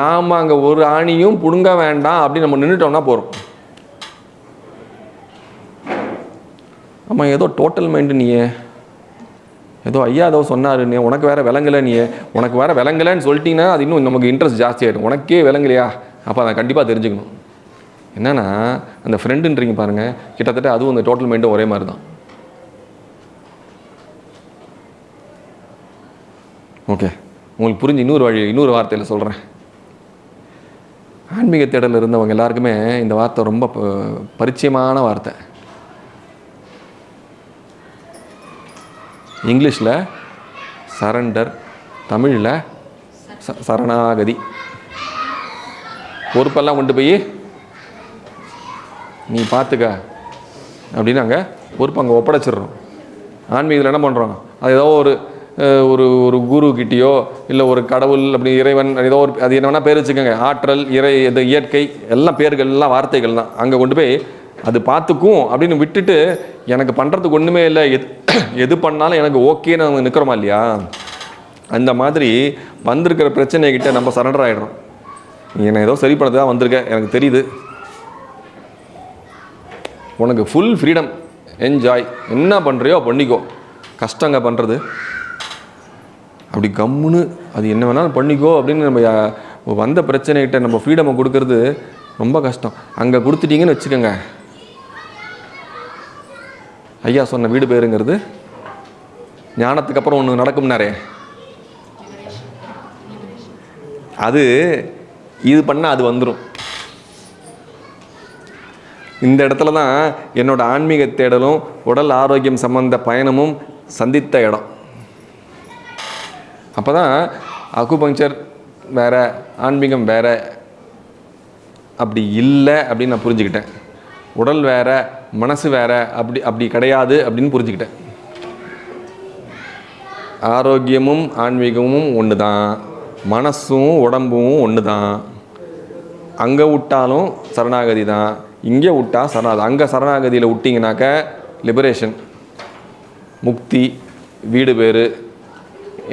Speaker 1: நாம் அங்கே ஒரு ஆணியும் புடுங்க வேண்டாம் அப்படின்னு நம்ம நின்றுட்டோம்னா போகிறோம் ஆமாம் ஏதோ டோட்டல் மைண்டு நீயே. ஏதோ ஐயா ஏதோ சொன்னாரு நீ உனக்கு வேறு விளங்கலை நீ. உனக்கு வேறு விளங்கலைன்னு சொல்லிட்டீங்கன்னா அது இன்னும் நமக்கு இன்ட்ரெஸ்ட் ஜாஸ்தியாயிடும் உனக்கே விளங்கலையா? அப்போ அதை கண்டிப்பாக தெரிஞ்சுக்கணும். என்னென்னா அந்த ஃப்ரெண்டுன்றீங்க பாருங்கள் கிட்டத்தட்ட அதுவும் அந்த டோட்டல் மைண்டும் ஒரே மாதிரி தான். ஓகே உங்களுக்கு புரிஞ்சு இன்னொரு வழி இன்னொரு வார்த்தையில் சொல்கிறேன் ஆன்மீக தேடல் இருந்தவங்க எல்லாருக்குமே இந்த வார்த்தை ரொம்ப ப- பரிச்சயமான வார்த்தை. இங்கிலீஷில் சரண்டர் தமிழில் ச சரணாகதி. பொறுப்பெல்லாம் கொண்டு போய் நீ பார்த்துக்க அப்படின்னு அங்கே பொறுப்பு அங்கே ஒப்படைச்சிடுறோம். ஆன்மீகத்தில் என்ன பண்ணுறோம் அது ஏதோ ஒரு ஒரு ஒரு குரு கிட்டேயோ இல்லை ஒரு கடவுள் அப்படி இறைவன் ஏதோ ஒரு அது என்ன வேணால் பேர் வச்சுக்கோங்க. ஆற்றல் இறை இது இயற்கை எல்லாம் பேர்கள் எல்லாம் வார்த்தைகள் தான். அங்கே கொண்டு போய் அது பார்த்துக்கும் அப்படின்னு விட்டுட்டு எனக்கு பண்ணுறதுக்கு ஒன்றுமே இல்லை. எது எது பண்ணாலும் எனக்கு ஓகேன்னு அவங்க நிற்கிறோமா இல்லையா? அந்த மாதிரி வந்திருக்கிற பிரச்சனைகிட்ட நம்ம சரண்டர் ஆகிடுறோம் என்னை ஏதோ சரி பண்ணது தான் வந்திருக்க எனக்கு தெரியுது. உனக்கு ஃபுல் ஃப்ரீடம் என்ஜாய் என்ன பண்ணுறியோ பண்ணிக்கோ. கஷ்டங்க பண்ணுறது அப்படி கம்முன்னு அது என்ன வேணாலும் பண்ணிக்கோ அப்படின்னு நம்ம வந்த பிரச்சனைகிட்ட நம்ம ஃப்ரீடமை கொடுக்கறது ரொம்ப கஷ்டம். அங்கே கொடுத்துட்டிங்கன்னு வச்சுக்கோங்க. ஐயா சொன்ன வீடு பேருங்கிறது ஞானத்துக்கு அப்புறம் ஒன்று நடக்கும்னாரே அது இது பண்ணால் அது வந்துடும் இந்த இடத்துல தான் என்னோட ஆன்மீக தேடலும் உடல் ஆரோக்கியம் சம்பந்த பயணமும் சந்தித்த இடம். அப்போ தான் அக்குபங்க்சர் வேற ஆன்மீகம் வேறு. அப்படி இல்லை அப்படின்னு நான் புரிஞ்சுக்கிட்டேன். உடல் வேறு மனசு வேற அப்படி அப்படி கிடையாது அப்படின்னு புரிஞ்சுக்கிட்டேன். ஆரோக்கியமும் ஆன்மீகமும் ஒன்று தான் மனசும் உடம்பும் ஒன்று தான் அங்கே விட்டாலும் சரணாகதி தான் இங்கே விட்டா சரணாகதி. அங்கே சரணாகதியில் விட்டிங்கனாக்க லிபரேஷன் முக்தி வீடு பேர்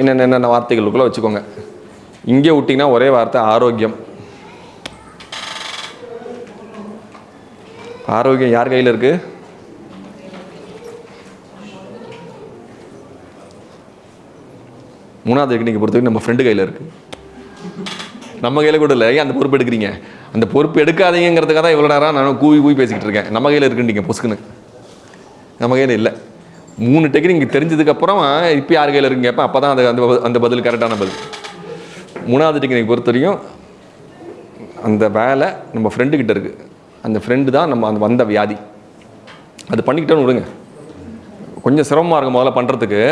Speaker 1: என்னென்ன என்னென்ன வார்த்தைகளுக்குள்ளே வச்சுக்கோங்க. இங்கே விட்டிங்கன்னா ஒரே வார்த்தை ஆரோக்கியம். ஆரோக்கியம் யார் கையில் இருக்குது மூணாவது டெக்னிக்கை பொறுத்தவரைக்கும் நம்ம ஃப்ரெண்டு கையில் இருக்குது நம்ம கையில் கூட இல்லை. ஏன் அந்த பொறுப்பு எடுக்கிறீங்க? அந்த பொறுப்பு எடுக்காதீங்கிறதுக்காக தான் இவ்வளோ நேரம் நான் கூவி கூவி பேசிக்கிட்டு இருக்கேன். நம்ம கையில் இருக்குன்றீங்க பொசுக்குன்னு. நம்ம கையில் இல்லை. மூணு டெக்னிக் தெரிஞ்சதுக்கப்புறம் இப்போ யார் கையில் இருக்குங்க கேட்பேன் அப்போ தான் அந்த அந்த ப- அந்த பதில் கரெக்டான பதில். மூணாவது டெக்னிக் பொறுத்த வரைக்கும் அந்த வேலை நம்ம ஃப்ரெண்டுக்கிட்ட இருக்குது அந்த ஃப்ரெண்டு தான் நம்ம அந்த வந்த வியாதி. அது பண்ணிக்கிட்டோன்னு விடுங்க. கொஞ்சம் சிரமமாக இருக்கும் முதல்ல பண்ணுறதுக்கு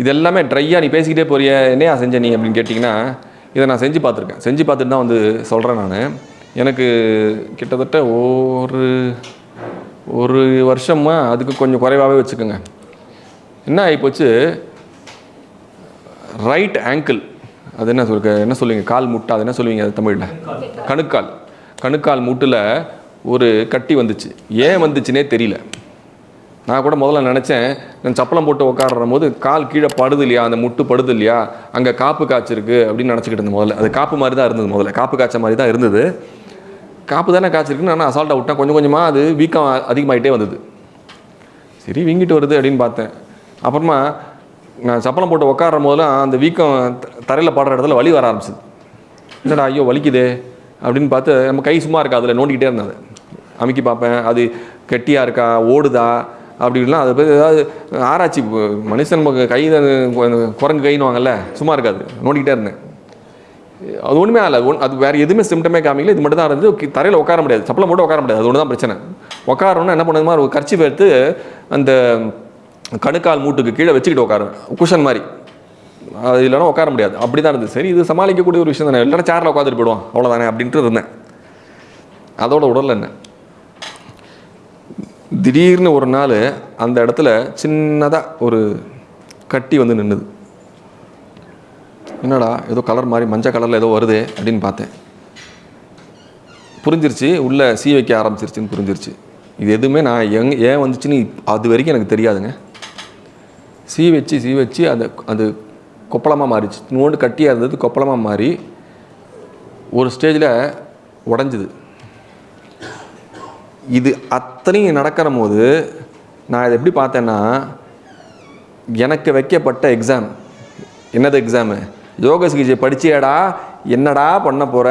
Speaker 1: இது எல்லாமே ட்ரையாக நீ பேசிக்கிட்டே போறிய என்னையா செஞ்ச நீ அப்படின்னு கேட்டிங்கன்னா இதை நான் செஞ்சு பார்த்துருக்கேன். செஞ்சு பார்த்துட்டு தான் வந்து சொல்கிறேன் நான். எனக்கு கிட்டத்தட்ட ஒரு ஒரு வருஷமாக அதுக்கு கொஞ்சம் குறைவாகவே வச்சுக்கோங்க. என்ன ஆகிப்போச்சு ரைட் ஆங்கிள் அது என்ன சொல்லுங்க? என்ன சொல்லுவீங்க? கால் முட்டை அது என்ன சொல்லுவீங்க அது தமிழில்? கணுக்கால். கணுக்கால் முட்டில் ஒரு கட்டி வந்துச்சு. ஏன் வந்துச்சுனே தெரியல. நான் கூட முதல்ல நினச்சேன் நான் சப்பளம் போட்டு உட்காடுற போது கால் கீழே படுது இல்லையா? அந்த முட்டு படுது இல்லையா? அங்கே காப்பு காய்ச்சிருக்கு அப்படின்னு நினச்சிக்கிட்டு இருந்தேன் முதல்ல. அது காப்பு மாதிரி தான் இருந்தது முதல்ல. காப்பு காய்ச்ச மாதிரி தான் இருந்தது. காப்பு தானே காய்ச்சிருக்குன்னு நான் அசால்ட்டாக விட்டேன். கொஞ்சம் கொஞ்சமாக அது வீக்கம் அதிகமாகிட்டே வந்தது. சரி வீங்கிட்டு வருது அப்படின்னு பார்த்தேன். அப்புறமா நான் சப்பளம் போட்டு உட்கார்ற போதெல்லாம் அந்த வீக்கம் தரையில் படுற இடத்துல வலி வர ஆரம்பிச்சிது. என்னடா ஐயோ வலிக்குதே அப்படின்னு பார்த்து நம்ம கை சும்மா இருக்கா அதில் நோண்டிக்கிட்டே இருந்தது அமுக்கி பார்ப்பேன். அது கெட்டியாக இருக்கா? ஓடுதா? அப்படின்லாம் அதை பற்றி ஏதாவது ஆராய்ச்சி மனுஷன் நமக்கு கை குரங்கு கைன்னுவாங்கல்ல சும்மா இருக்காது. நோண்டிக்கிட்டே இருந்தேன். அது ஒன்றுமே ஆகலை. ஒன் அது வேறு எதுவுமே சிம்டமே காமிக்கல. இது மட்டும் தான் இருந்து தரையில் உட்கார முடியாது. சப்பளம் போட்டு உட்கார முடியாது. அது ஒன்று தான் பிரச்சனை. உட்காரணும்னா என்ன பண்ணுது மாதிரி ஒரு கர்ச்சி எடுத்து அந்த கணுக்கால் மூட்டுக்கு கீழே வச்சுக்கிட்டு உட்காருவேன். குஷன் மாதிரி. அது இல்லைன்னா உட்கார முடியாது. அப்படி தான் இருந்தது. சரி இது சமாளிக்கக்கூடிய ஒரு விஷயம் தானே. இல்லைன்னா சேரில் உட்காந்துட்டு போயிடுவோம் அவ்வளோதானே அப்படின்ட்டு இருந்தேன். அதோட உடல் என்ன? திடீர்னு ஒரு நாள் அந்த இடத்துல சின்னதாக ஒரு கட்டி வந்து நின்றுது என்னடா ஏதோ கலர் மாதிரி மஞ்சள் கலரில் ஏதோ வருது அப்படின்னு பார்த்தேன். புரிஞ்சிருச்சு உள்ளே சீ வைக்க ஆரம்பிச்சிருச்சுன்னு புரிஞ்சிருச்சு. இது எதுவுமே நான் எங் ஏன் வந்துச்சுன்னு அது வரைக்கும் எனக்கு தெரியாதுங்க. சீ வச்சு சீ வச்சு அது அது கொப்பளமாக மாறிச்சு. நோண்டு கட்டியாக இருந்தது கொப்பளமாக மாறி ஒரு ஸ்டேஜில் உடஞ்சிது. இது அத்தனையும் நடக்கிற போது நான் இதை எப்படி பார்த்தேன்னா எனக்கு வைக்கப்பட்ட எக்ஸாம் என்னது எக்ஸாமு யோக சிகிச்சை படிச்சியாடா? என்னடா பண்ண போகிற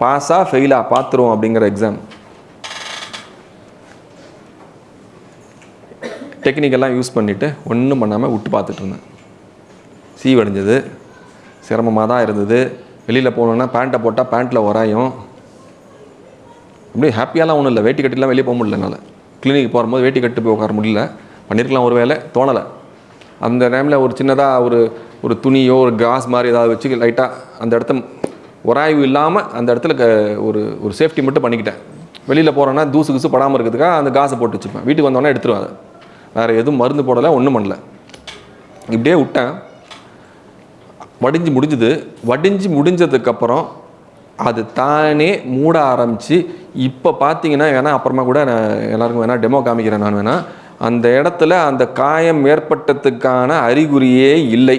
Speaker 1: பாஸா ஃபெயிலா பார்த்துருவோம் அப்படிங்கிற எக்ஸாம் டெக்னிக்கெல்லாம் யூஸ் பண்ணிவிட்டு ஒன்றும் பண்ணாமல் விட்டு பார்த்துட்டு இருந்தேன். சீவடைஞ்சது. சிரமமாக தான் இருந்தது. வெளியில் போகணுன்னா பேண்ட்டை போட்டால் பேண்ட்டில் உராயும் அப்படியே ஹாப்பியாலாம் ஒன்றும் இல்லை. வேட்டி கட்டிலாம் வெளியே போக முடியல என்னால். கிளினிக் போகும்போது வேட்டி கட்டு போய் உட்கார முடியல. பண்ணியிருக்கலாம் ஒரு வேலை தோணலை. அந்த டைமில் ஒரு சின்னதாக ஒரு ஒரு துணியோ ஒரு காஸ் மாதிரி ஏதாவது வச்சு லைட்டாக அந்த இடத்த உராய்வு இல்லாமல் அந்த இடத்துல க ஒரு ஒரு சேஃப்டி மட்டும் பண்ணிக்கிட்டேன். வெளியில் போகிறேன்னா தூசு குசு படாமல் இருக்கிறதுக்காக அந்த காசை போட்டு வச்சுப்பேன் வீட்டுக்கு வந்தோடனே எடுத்துருவேன் அதை. வேறு எதுவும் மருந்து போடலை ஒன்றும் பண்ணல. இப்படியே விட்டேன். வடிஞ்சு முடிஞ்சுது. வடிஞ்சு முடிஞ்சதுக்கப்புறம் அது தானே மூட ஆரம்பித்து இப்போ பார்த்தீங்கன்னா வேணால் அப்புறமா கூட நான் எல்லாருக்கும் வேணால் டெமோ காமிக்கிறேன் நான் வேணால் அந்த இடத்துல அந்த காயம் ஏற்பட்டதுக்கான அறிகுறியே இல்லை.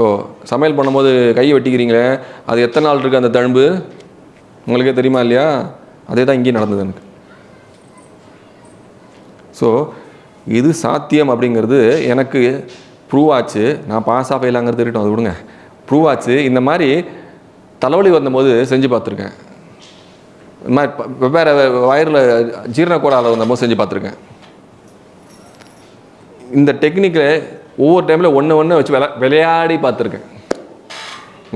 Speaker 1: ஓ சமையல் பண்ணும்போது கை வெட்டிக்கிறீங்களே? அது எத்தனை நாள் இருக்குது அந்த தழும்பு? உங்களுக்கே தெரியுமா இல்லையா? அதே தான் இங்கேயும் நடந்தது எனக்கு. ஸோ இது சாத்தியம் அப்படிங்கிறது எனக்கு ப்ரூவ் ஆச்சு. நான் பாஸ் ஆஃப் ஆயிலாங்கிறது இருக்கட்டும் அது விடுங்க. ப்ரூவ் ஆச்சு இந்த மாதிரி தலைவலி வந்தபோது செஞ்சு பார்த்துருக்கேன். இந்த மாதிரி வெவ்வேறு வயிறில் ஜீரண கோளாறு வந்தபோது செஞ்சு பார்த்துருக்கேன். இந்த டெக்னிக்கில் ஒவ்வொரு டைமில் ஒன்று ஒன்று வச்சு விளா விளையாடி பார்த்துருக்கேன்.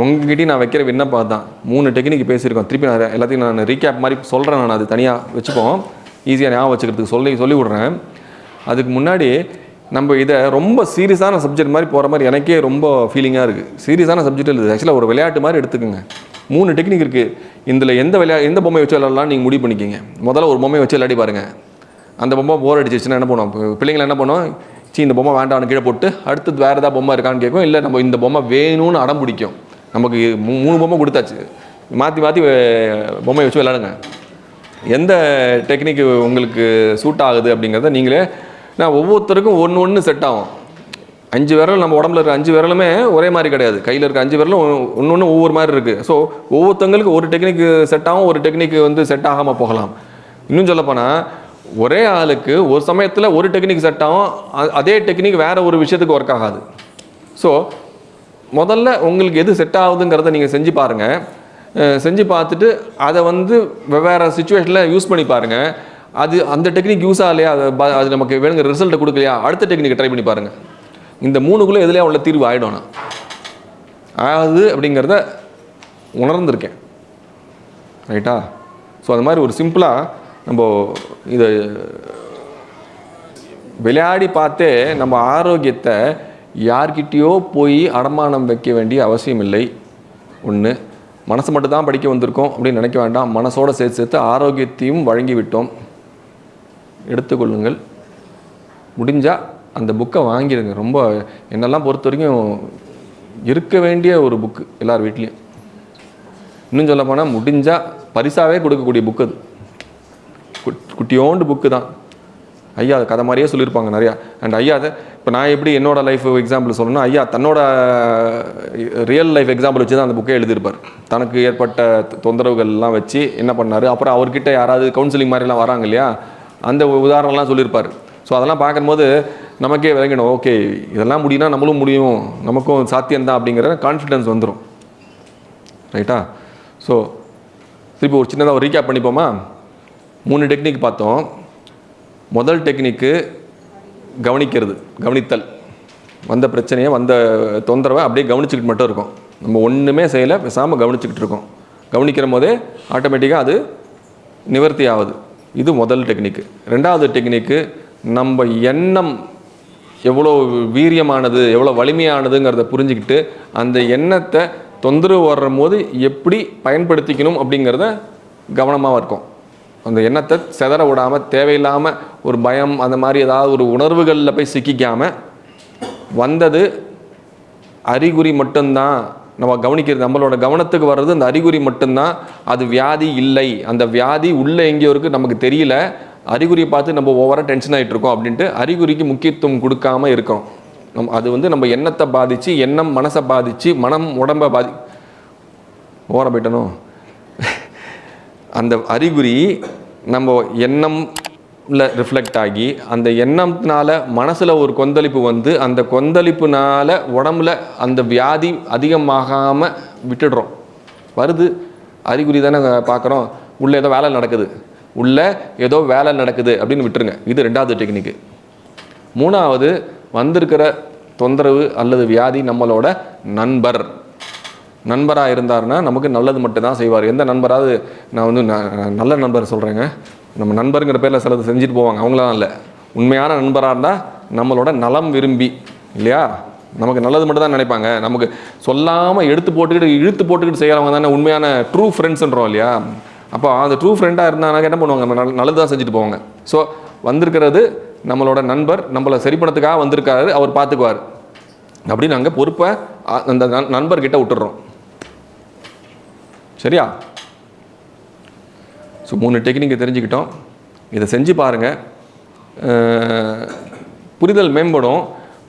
Speaker 1: உங்ககிட்டயும் நான் வைக்கிற விண்ணப்பம் தான் மூணு டெக்னிக் பேசியிருக்கோம். திருப்பி நான் எல்லாத்தையும் நான் ரீகேப் மாதிரி சொல்கிறேன் நான். அது தனியாக வச்சுப்போம். ஈஸியாக ஞாபகம் வச்சுக்கிறதுக்கு சொல்லி சொல்லி விட்றேன் அதுக்கு முன்னாடி நம்ம இதை ரொம்ப சீரியஸான சப்ஜெக்ட் மாதிரி போகிற மாதிரி எனக்கே ரொம்ப ஃபீலிங்காக இருக்குது சீரியஸான சப்ஜெக்ட் இல்லை ஆக்சுவலாக ஒரு விளையாட்டு மாதிரி எடுத்துக்கோங்க. மூணு டெக்னிக் இருக்குது இதில் எந்த விளையா எந்த பொம்மை வச்சு விளையாடலாம் நீங்கள் முடிவு பண்ணிக்கிங்க. முதல்ல ஒரு பொம்மையை வச்சு விளையாடி பாருங்கள் அந்த பொம்மை போர் அடிச்சிச்சுன்னா என்ன பண்ணுவோம்? பிள்ளைங்கள பிள்ளைங்களை என்ன பண்ணுவோம்? சீ இந்த பொம்மை வேண்டாம்னு கீழே போட்டு அடுத்தது வேறு ஏதாவது பொம்மை இருக்கான்னு கேட்கும். இல்லை நம்ம இந்த பொம்மை வேணும்னு அடம் பிடிக்கும். நமக்கு மூணு பொம்மை கொடுத்தாச்சு. மாற்றி மாற்றி பொம்மை வச்சு விளையாடுங்க. எந்த டெக்னிக் உங்களுக்கு சூட் ஆகுது அப்படிங்கிறத நீங்களே நான் ஒவ்வொருத்தருக்கும் ஒன்று ஒன்று செட் ஆகும். அஞ்சு விரல் நம்ம உடம்புல இருக்க அஞ்சு விரலுமே ஒரே மாதிரி கிடையாது. கையில் இருக்க அஞ்சு விரலும் ஒன்று ஒன்று ஒவ்வொரு மாதிரி இருக்குது ஸோ ஒவ்வொருத்தங்களுக்கு ஒரு டெக்னிக் செட் ஆகும் ஒரு டெக்னிக் வந்து செட் ஆகாமல் போகலாம். இன்னும் சொல்லப்போனால் ஒரே ஆளுக்கு ஒரு சமயத்தில் ஒரு டெக்னிக் செட் ஆகும் அதே டெக்னிக் வேறு ஒரு விஷயத்துக்கு ஒர்க் ஆகாது. ஸோ முதல்ல உங்களுக்கு எது செட் ஆகுதுங்கிறத நீங்கள் செஞ்சு பாருங்கள் செஞ்சு பார்த்துட்டு அதை வந்து வெவ்வேறு சுச்சுவேஷனில் யூஸ் பண்ணி பாருங்கள் அது அந்த டெக்னிக் யூஸ் ஆகலையா? அது அது நமக்கு வேணுங்கிற ரிசல்ட்டை கொடுக்கலையா? அடுத்த டெக்னிக்கை ட்ரை பண்ணி பாருங்கள் இந்த மூணுக்குள்ளே எதுலையா உள்ள தீர்வு ஆகிடும் நான் ஆகுது அப்படிங்கிறத உணர்ந்திருக்கேன். ரைட்டா ஸோ அது மாதிரி ஒரு சிம்பிளாக நம்ம இதை விளையாடி பார்த்தே நம்ம ஆரோக்கியத்தை யார்கிட்டயோ போய் அடமானம் வைக்க வேண்டிய அவசியம் இல்லை. ஒன்று மனசு மட்டும் தான் படிக்க வந்திருக்கோம் அப்படின்னு நினைக்க வேண்டாம். மனசோட சேர்த்து சேர்த்து ஆரோக்கியத்தையும் வழங்கி விட்டோம் எடுத்துக்கொள்ளுங்கள். முடிஞ்சால் அந்த புக்கை வாங்கிடுங்க. ரொம்ப என்னெல்லாம் பொறுத்த வரைக்கும் இருக்க வேண்டிய ஒரு புக்கு எல்லார் வீட்லேயும். இன்னும் சொல்ல போனால் முடிஞ்சால் பரிசாவே கொடுக்கக்கூடிய புக்கு அது. குட்- குட்டியோண்டு புக்கு தான். ஐயா அது கதை மாதிரியே சொல்லியிருப்பாங்க நிறையா. அண்ட் ஐயா அதை இப்போ நான் எப்படி என்னோடய லைஃப் எக்ஸாம்பிள் சொல்லணும்னா ஐயா தன்னோட ரியல் லைஃப் எக்ஸாம்பிள் வச்சு தான் அந்த புக்கே எழுதியிருப்பார். தனக்கு ஏற்பட்ட தொந்தரவுகள்லாம் வச்சு என்ன பண்ணார்? அப்புறம் அவர்கிட்ட யாராவது கவுன்சிலிங் மாதிரிலாம் வராங்க இல்லையா? அந்த உதாரணம்லாம் சொல்லியிருப்பார். ஸோ அதெல்லாம் பார்க்கும்போது நமக்கே விளங்கணும். ஓகே இதெல்லாம் முடியும்னா நம்மளும் முடியும். நமக்கும் சாத்தியம்தான் அப்படிங்கிற கான்ஃபிடென்ஸ் வந்துடும் ரைட்டா ஸோ திருப்பி ஒரு சின்னதாக ஒரு ரீகேப் பண்ணிப்போமா? மூணு டெக்னிக் பார்த்தோம். முதல் டெக்னிக்கு கவனிக்கிறது கவனித்தல். வந்த பிரச்சனையை வந்த தொந்தரவை அப்படியே கவனிச்சுக்கிட்டு மட்டும் இருக்கும். நம்ம ஒன்றுமே செய்யலை பேசாமல் கவனிச்சுக்கிட்டு இருக்கோம். கவனிக்கிற போதே ஆட்டோமேட்டிக்காக அது நிவர்த்தி ஆகுது. இது முதல் டெக்னிக்கு ரெண்டாவது டெக்னிக்கு நம்ம எண்ணம் எவ்வளோ வீரியமானது எவ்வளோ வலிமையானதுங்கிறத புரிஞ்சுக்கிட்டு அந்த எண்ணத்தை தொந்தரவு வர்றும் போது எப்படி பயன்படுத்திக்கணும் அப்படிங்கிறத கவனமாக இருக்கும். அந்த எண்ணத்தை செதற விடாமல் தேவையில்லாமல் ஒரு பயம் அந்த மாதிரி ஏதாவது ஒரு உணர்வுகளில் போய் சிக்கிக்காமல் வந்தது அறிகுறி மட்டும்தான் நம்ம கவனிக்கிறது நம்மளோட கவனத்துக்கு வர்றது அந்த அறிகுறி மட்டும்தான். அது வியாதி இல்லை. அந்த வியாதி உள்ளே எங்கேயோ இருக்குது நமக்கு தெரியல. அறிகுறியை பார்த்து நம்ம ஓவராக டென்ஷன் ஆகிட்டு இருக்கோம் அப்படின்ட்டு அறிகுறிக்கு முக்கியத்துவம் கொடுக்காம இருக்கோம் நம் அது வந்து நம்ம எண்ணத்தை பாதித்து எண்ணம் மனசை பாதித்து மனம் உடம்பை பாதி ஓர போயிட்டணும் அந்த அறிகுறி நம்ம எண்ணம் ரிஃப்ளெக்ட் ஆகி அந்த எண்ணத்தினால மனசில் ஒரு கொந்தளிப்பு வந்து அந்த கொந்தளிப்புனால உடம்புல அந்த வியாதி அதிகமாகாமல் விட்டுடுறோம். வருது. அறிகுறி தானே பார்க்குறோம் உள்ளே ஏதோ வேலை நடக்குது. உள்ளே ஏதோ வேலை நடக்குது அப்படின்னு விட்டுருங்க. இது ரெண்டாவது டெக்னிக்கு மூணாவது வந்திருக்கிற தொந்தரவு அல்லது வியாதி நம்மளோட நண்பர். நண்பராக இருந்தாருன்னா நமக்கு நல்லது மட்டும்தான் செய்வார். எந்த நண்பராவது நான் வந்து ந- நல்ல நண்பர் சொல்கிறேங்க நம்ம நண்பருங்கிற பேரில் சிலது செஞ்சுட்டு போவாங்க. அவங்களாம் இல்லை. உண்மையான நண்பராக இருந்தால் நம்மளோட நலம் விரும்பி இல்லையா? நமக்கு நல்லது மட்டும் தான் நினைப்பாங்க. நமக்கு சொல்லாமல் எடுத்து போட்டுக்கிட்டு இழுத்து போட்டுக்கிட்டு செய்கிறவங்க தானே உண்மையான ட்ரூ ஃப்ரெண்ட்ஸ்ன்றோம் இல்லையா? அப்போ அந்த ட்ரூ ஃப்ரெண்டாக இருந்தாங்க என்ன பண்ணுவாங்க? நம்ம நல்லது தான் செஞ்சுட்டு போவாங்க. ஸோ வந்திருக்கிறது நம்மளோட நண்பர் நம்மளை சரிப்படத்துக்காக வந்திருக்காரு அவர் பார்த்துக்குவார் அப்படின்னு நாங்கள் பொறுப்பை அந்த நண்- நண்பர்கிட்ட விட்டுடுறோம். சரியா? ஸோ மூணு டெக்னிக்கை தெரிஞ்சுக்கிட்டோம். இதை செஞ்சு பாருங்கள் புரிதல் மேம்படும்.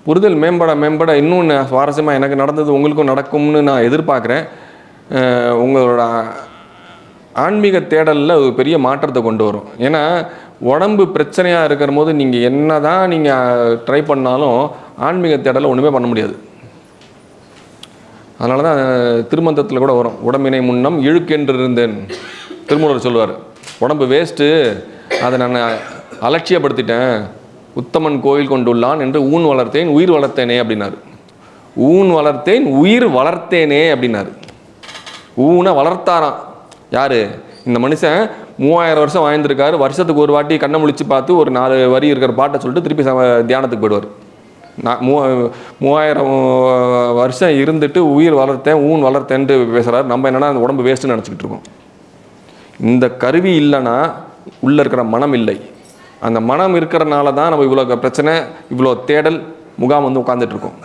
Speaker 1: புரிதல் மேம்பட மேம்பட இன்னும் சுவாரஸ்யமாக எனக்கு நடந்தது உங்களுக்கும் நடக்கும்னு நான் எதிர்பார்க்குறேன். உங்களோட ஆன்மீக தேடலில் ஒரு பெரிய மாற்றத்தை கொண்டு வரும். ஏன்னா உடம்பு பிரச்சனையாக இருக்கிற போது நீங்கள் என்ன தான் நீங்கள் ட்ரை பண்ணாலும் ஆன்மீக தேடலை ஒன்றுமே பண்ண முடியாது. அதனால தான் திருமந்தத்தில் கூட வரும். உடம்பினை முன்னம் இழுக்கென்று இருந்தேன். திருமூலர் சொல்லுவார் உடம்பு வேஸ்ட்டு அதை நான் அலட்சியப்படுத்திட்டேன். உத்தமன் கோயில் கொண்டுள்ளான் என்று ஊன் வளர்த்தேன் உயிர் வளர்த்தேனே அப்படின்னாரு. ஊன் வளர்த்தேன் உயிர் வளர்த்தேனே அப்படின்னாரு. ஊனை வளர்த்தாராம். யார்? இந்த மனுஷன் மூவாயிரம் வருஷம் வாழ்ந்திருக்காரு. வருஷத்துக்கு ஒரு வாட்டி கண்ணை முழிச்சு பார்த்து ஒரு நாலு வரி இருக்கிற பாட்டை சொல்லிட்டு திருப்பி தியானத்துக்கு போயிடுவார். நான் மூ மூவாயிரம் வருஷம் இருந்துட்டு உயிர் வளர்த்தேன் ஊன் வளர்த்தேன்ட்டு பேசுகிறார் நம்ம என்னென்னா அந்த உடம்பு வேஸ்ட்டுன்னு நினச்சிக்கிட்டு இருக்கோம். இந்த கருவி இல்லைன்னா உள்ளே இருக்கிற மனம் இல்லை. அந்த மனம் இருக்கிறனால தான் நம்ம இவ்வளோ பிரச்சனை இவ்வளோ தேடல் முகாம் வந்து உட்காந்துட்ருக்கோம்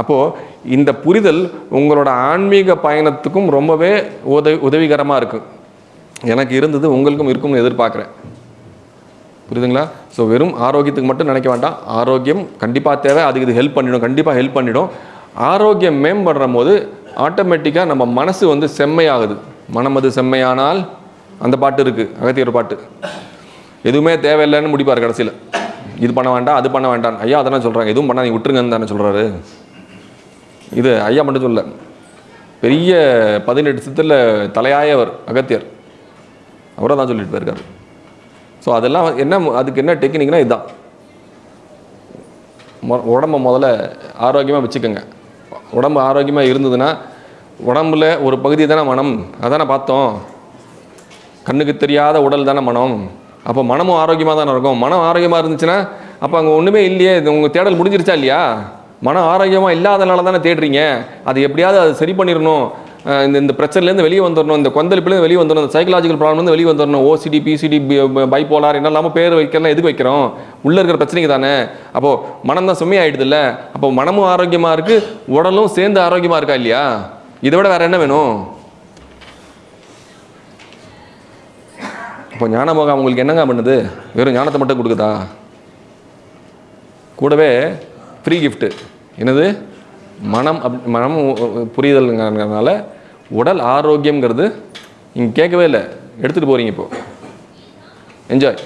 Speaker 1: அப்போது இந்த புரிதல் உங்களோட ஆன்மீக பயணத்துக்கும் ரொம்பவே உதவி உதவிகரமாக இருக்கும் எனக்கு இருந்தது உங்களுக்கும் இருக்கும்னு எதிர்பார்க்குறேன். புரியுதுங்களா? ஸோ வெறும் ஆரோக்கியத்துக்கு மட்டும் நினைக்க வேண்டாம். ஆரோக்கியம் கண்டிப்பாக தேவை. அதுக்கு இது ஹெல்ப் பண்ணிடும். கண்டிப்பாக ஹெல்ப் பண்ணிடும். ஆரோக்கியம் மேம்படுற போது ஆட்டோமேட்டிக்காக நம்ம மனசு வந்து செம்மையாகுது. மனம் அது செம்மையானால் அந்த பாட்டு இருக்குது அகத்தியர் பாட்டு. எதுவுமே தேவையில்லைன்னு முடிப்பார் கடைசியில். இது பண்ண வேண்டாம் அது பண்ண வேண்டாம். ஐயா அதெல்லாம் சொல்கிறாங்க எதுவும் பண்ணா நீங்கள் விட்டுருங்கன்னு தானே சொல்கிறாரு இது ஐயா மட்டும் சொல்ல பெரிய பதினெட்டு சித்தில் தலையாயவர் அகத்தியர். அவரை தான் சொல்லிட்டு போயிருக்காரு. ஸோ அதெல்லாம் என்ன அதுக்கு என்ன டெக்னிக்னா இதுதான் மொ- உடம்ப முதல்ல ஆரோக்கியமாக வச்சுக்கோங்க. உடம்பு ஆரோக்கியமாக இருந்ததுன்னா உடம்புல ஒரு பகுதி தானே மனம். அதானே பார்த்தோம். கண்ணுக்கு தெரியாத உடல் தானே மனம்? அப்போ மனமும் ஆரோக்கியமாக தானே இருக்கும்? மனம் ஆரோக்கியமாக இருந்துச்சுன்னா அப்போ அங்கே ஒன்றுமே இல்லையே. இது உங்கள் தேடல் முடிஞ்சிருச்சா இல்லையா? மனம் ஆரோக்கியமாக இல்லாதனால தானே தேடுறீங்க. அது எப்படியாவது அது சரி பண்ணிடணும். இந்த இந்த பிரச்சனைலேருந்து வெளியே வந்துடணும். இந்த கொந்தளிப்புலேருந்து வெளியே வந்துடணும். இந்த சைக்கலாஜிக்கல் ப்ராப்ளம்லேருந்து வெளியே வந்துடணும். ஓசிடி பிசிடி பைப்போலார் என்ன இல்லாமல் பேர் வைக்கலாம் எதுக்கு வைக்கிறோம்? உள்ளே இருக்கிற பிரச்சனைக்கு தானே. அப்போது மனம் தான் சுமையாயிடுதுல்ல அப்போ மனமும் ஆரோக்கியமாக இருக்குது உடலும் சேர்ந்து ஆரோக்கியமாக இருக்கா இல்லையா? இதை விட வேறு என்ன வேணும்? இப்போ ஞானமோகம் உங்களுக்கு என்னங்க பண்ணுது? வெறும் ஞானத்தை மட்டும் கொடுக்குதா? கூடவே ஃப்ரீ கிஃப்ட்டு என்னது? மனம் அப் மனம் புரிதல்ங்கிறதுனால உடல் ஆரோக்கியம்ங்கிறது நீங்கள் கேட்கவே இல்லை. எடுத்துகிட்டு போகிறீங்க இப்போது என்ஜாய்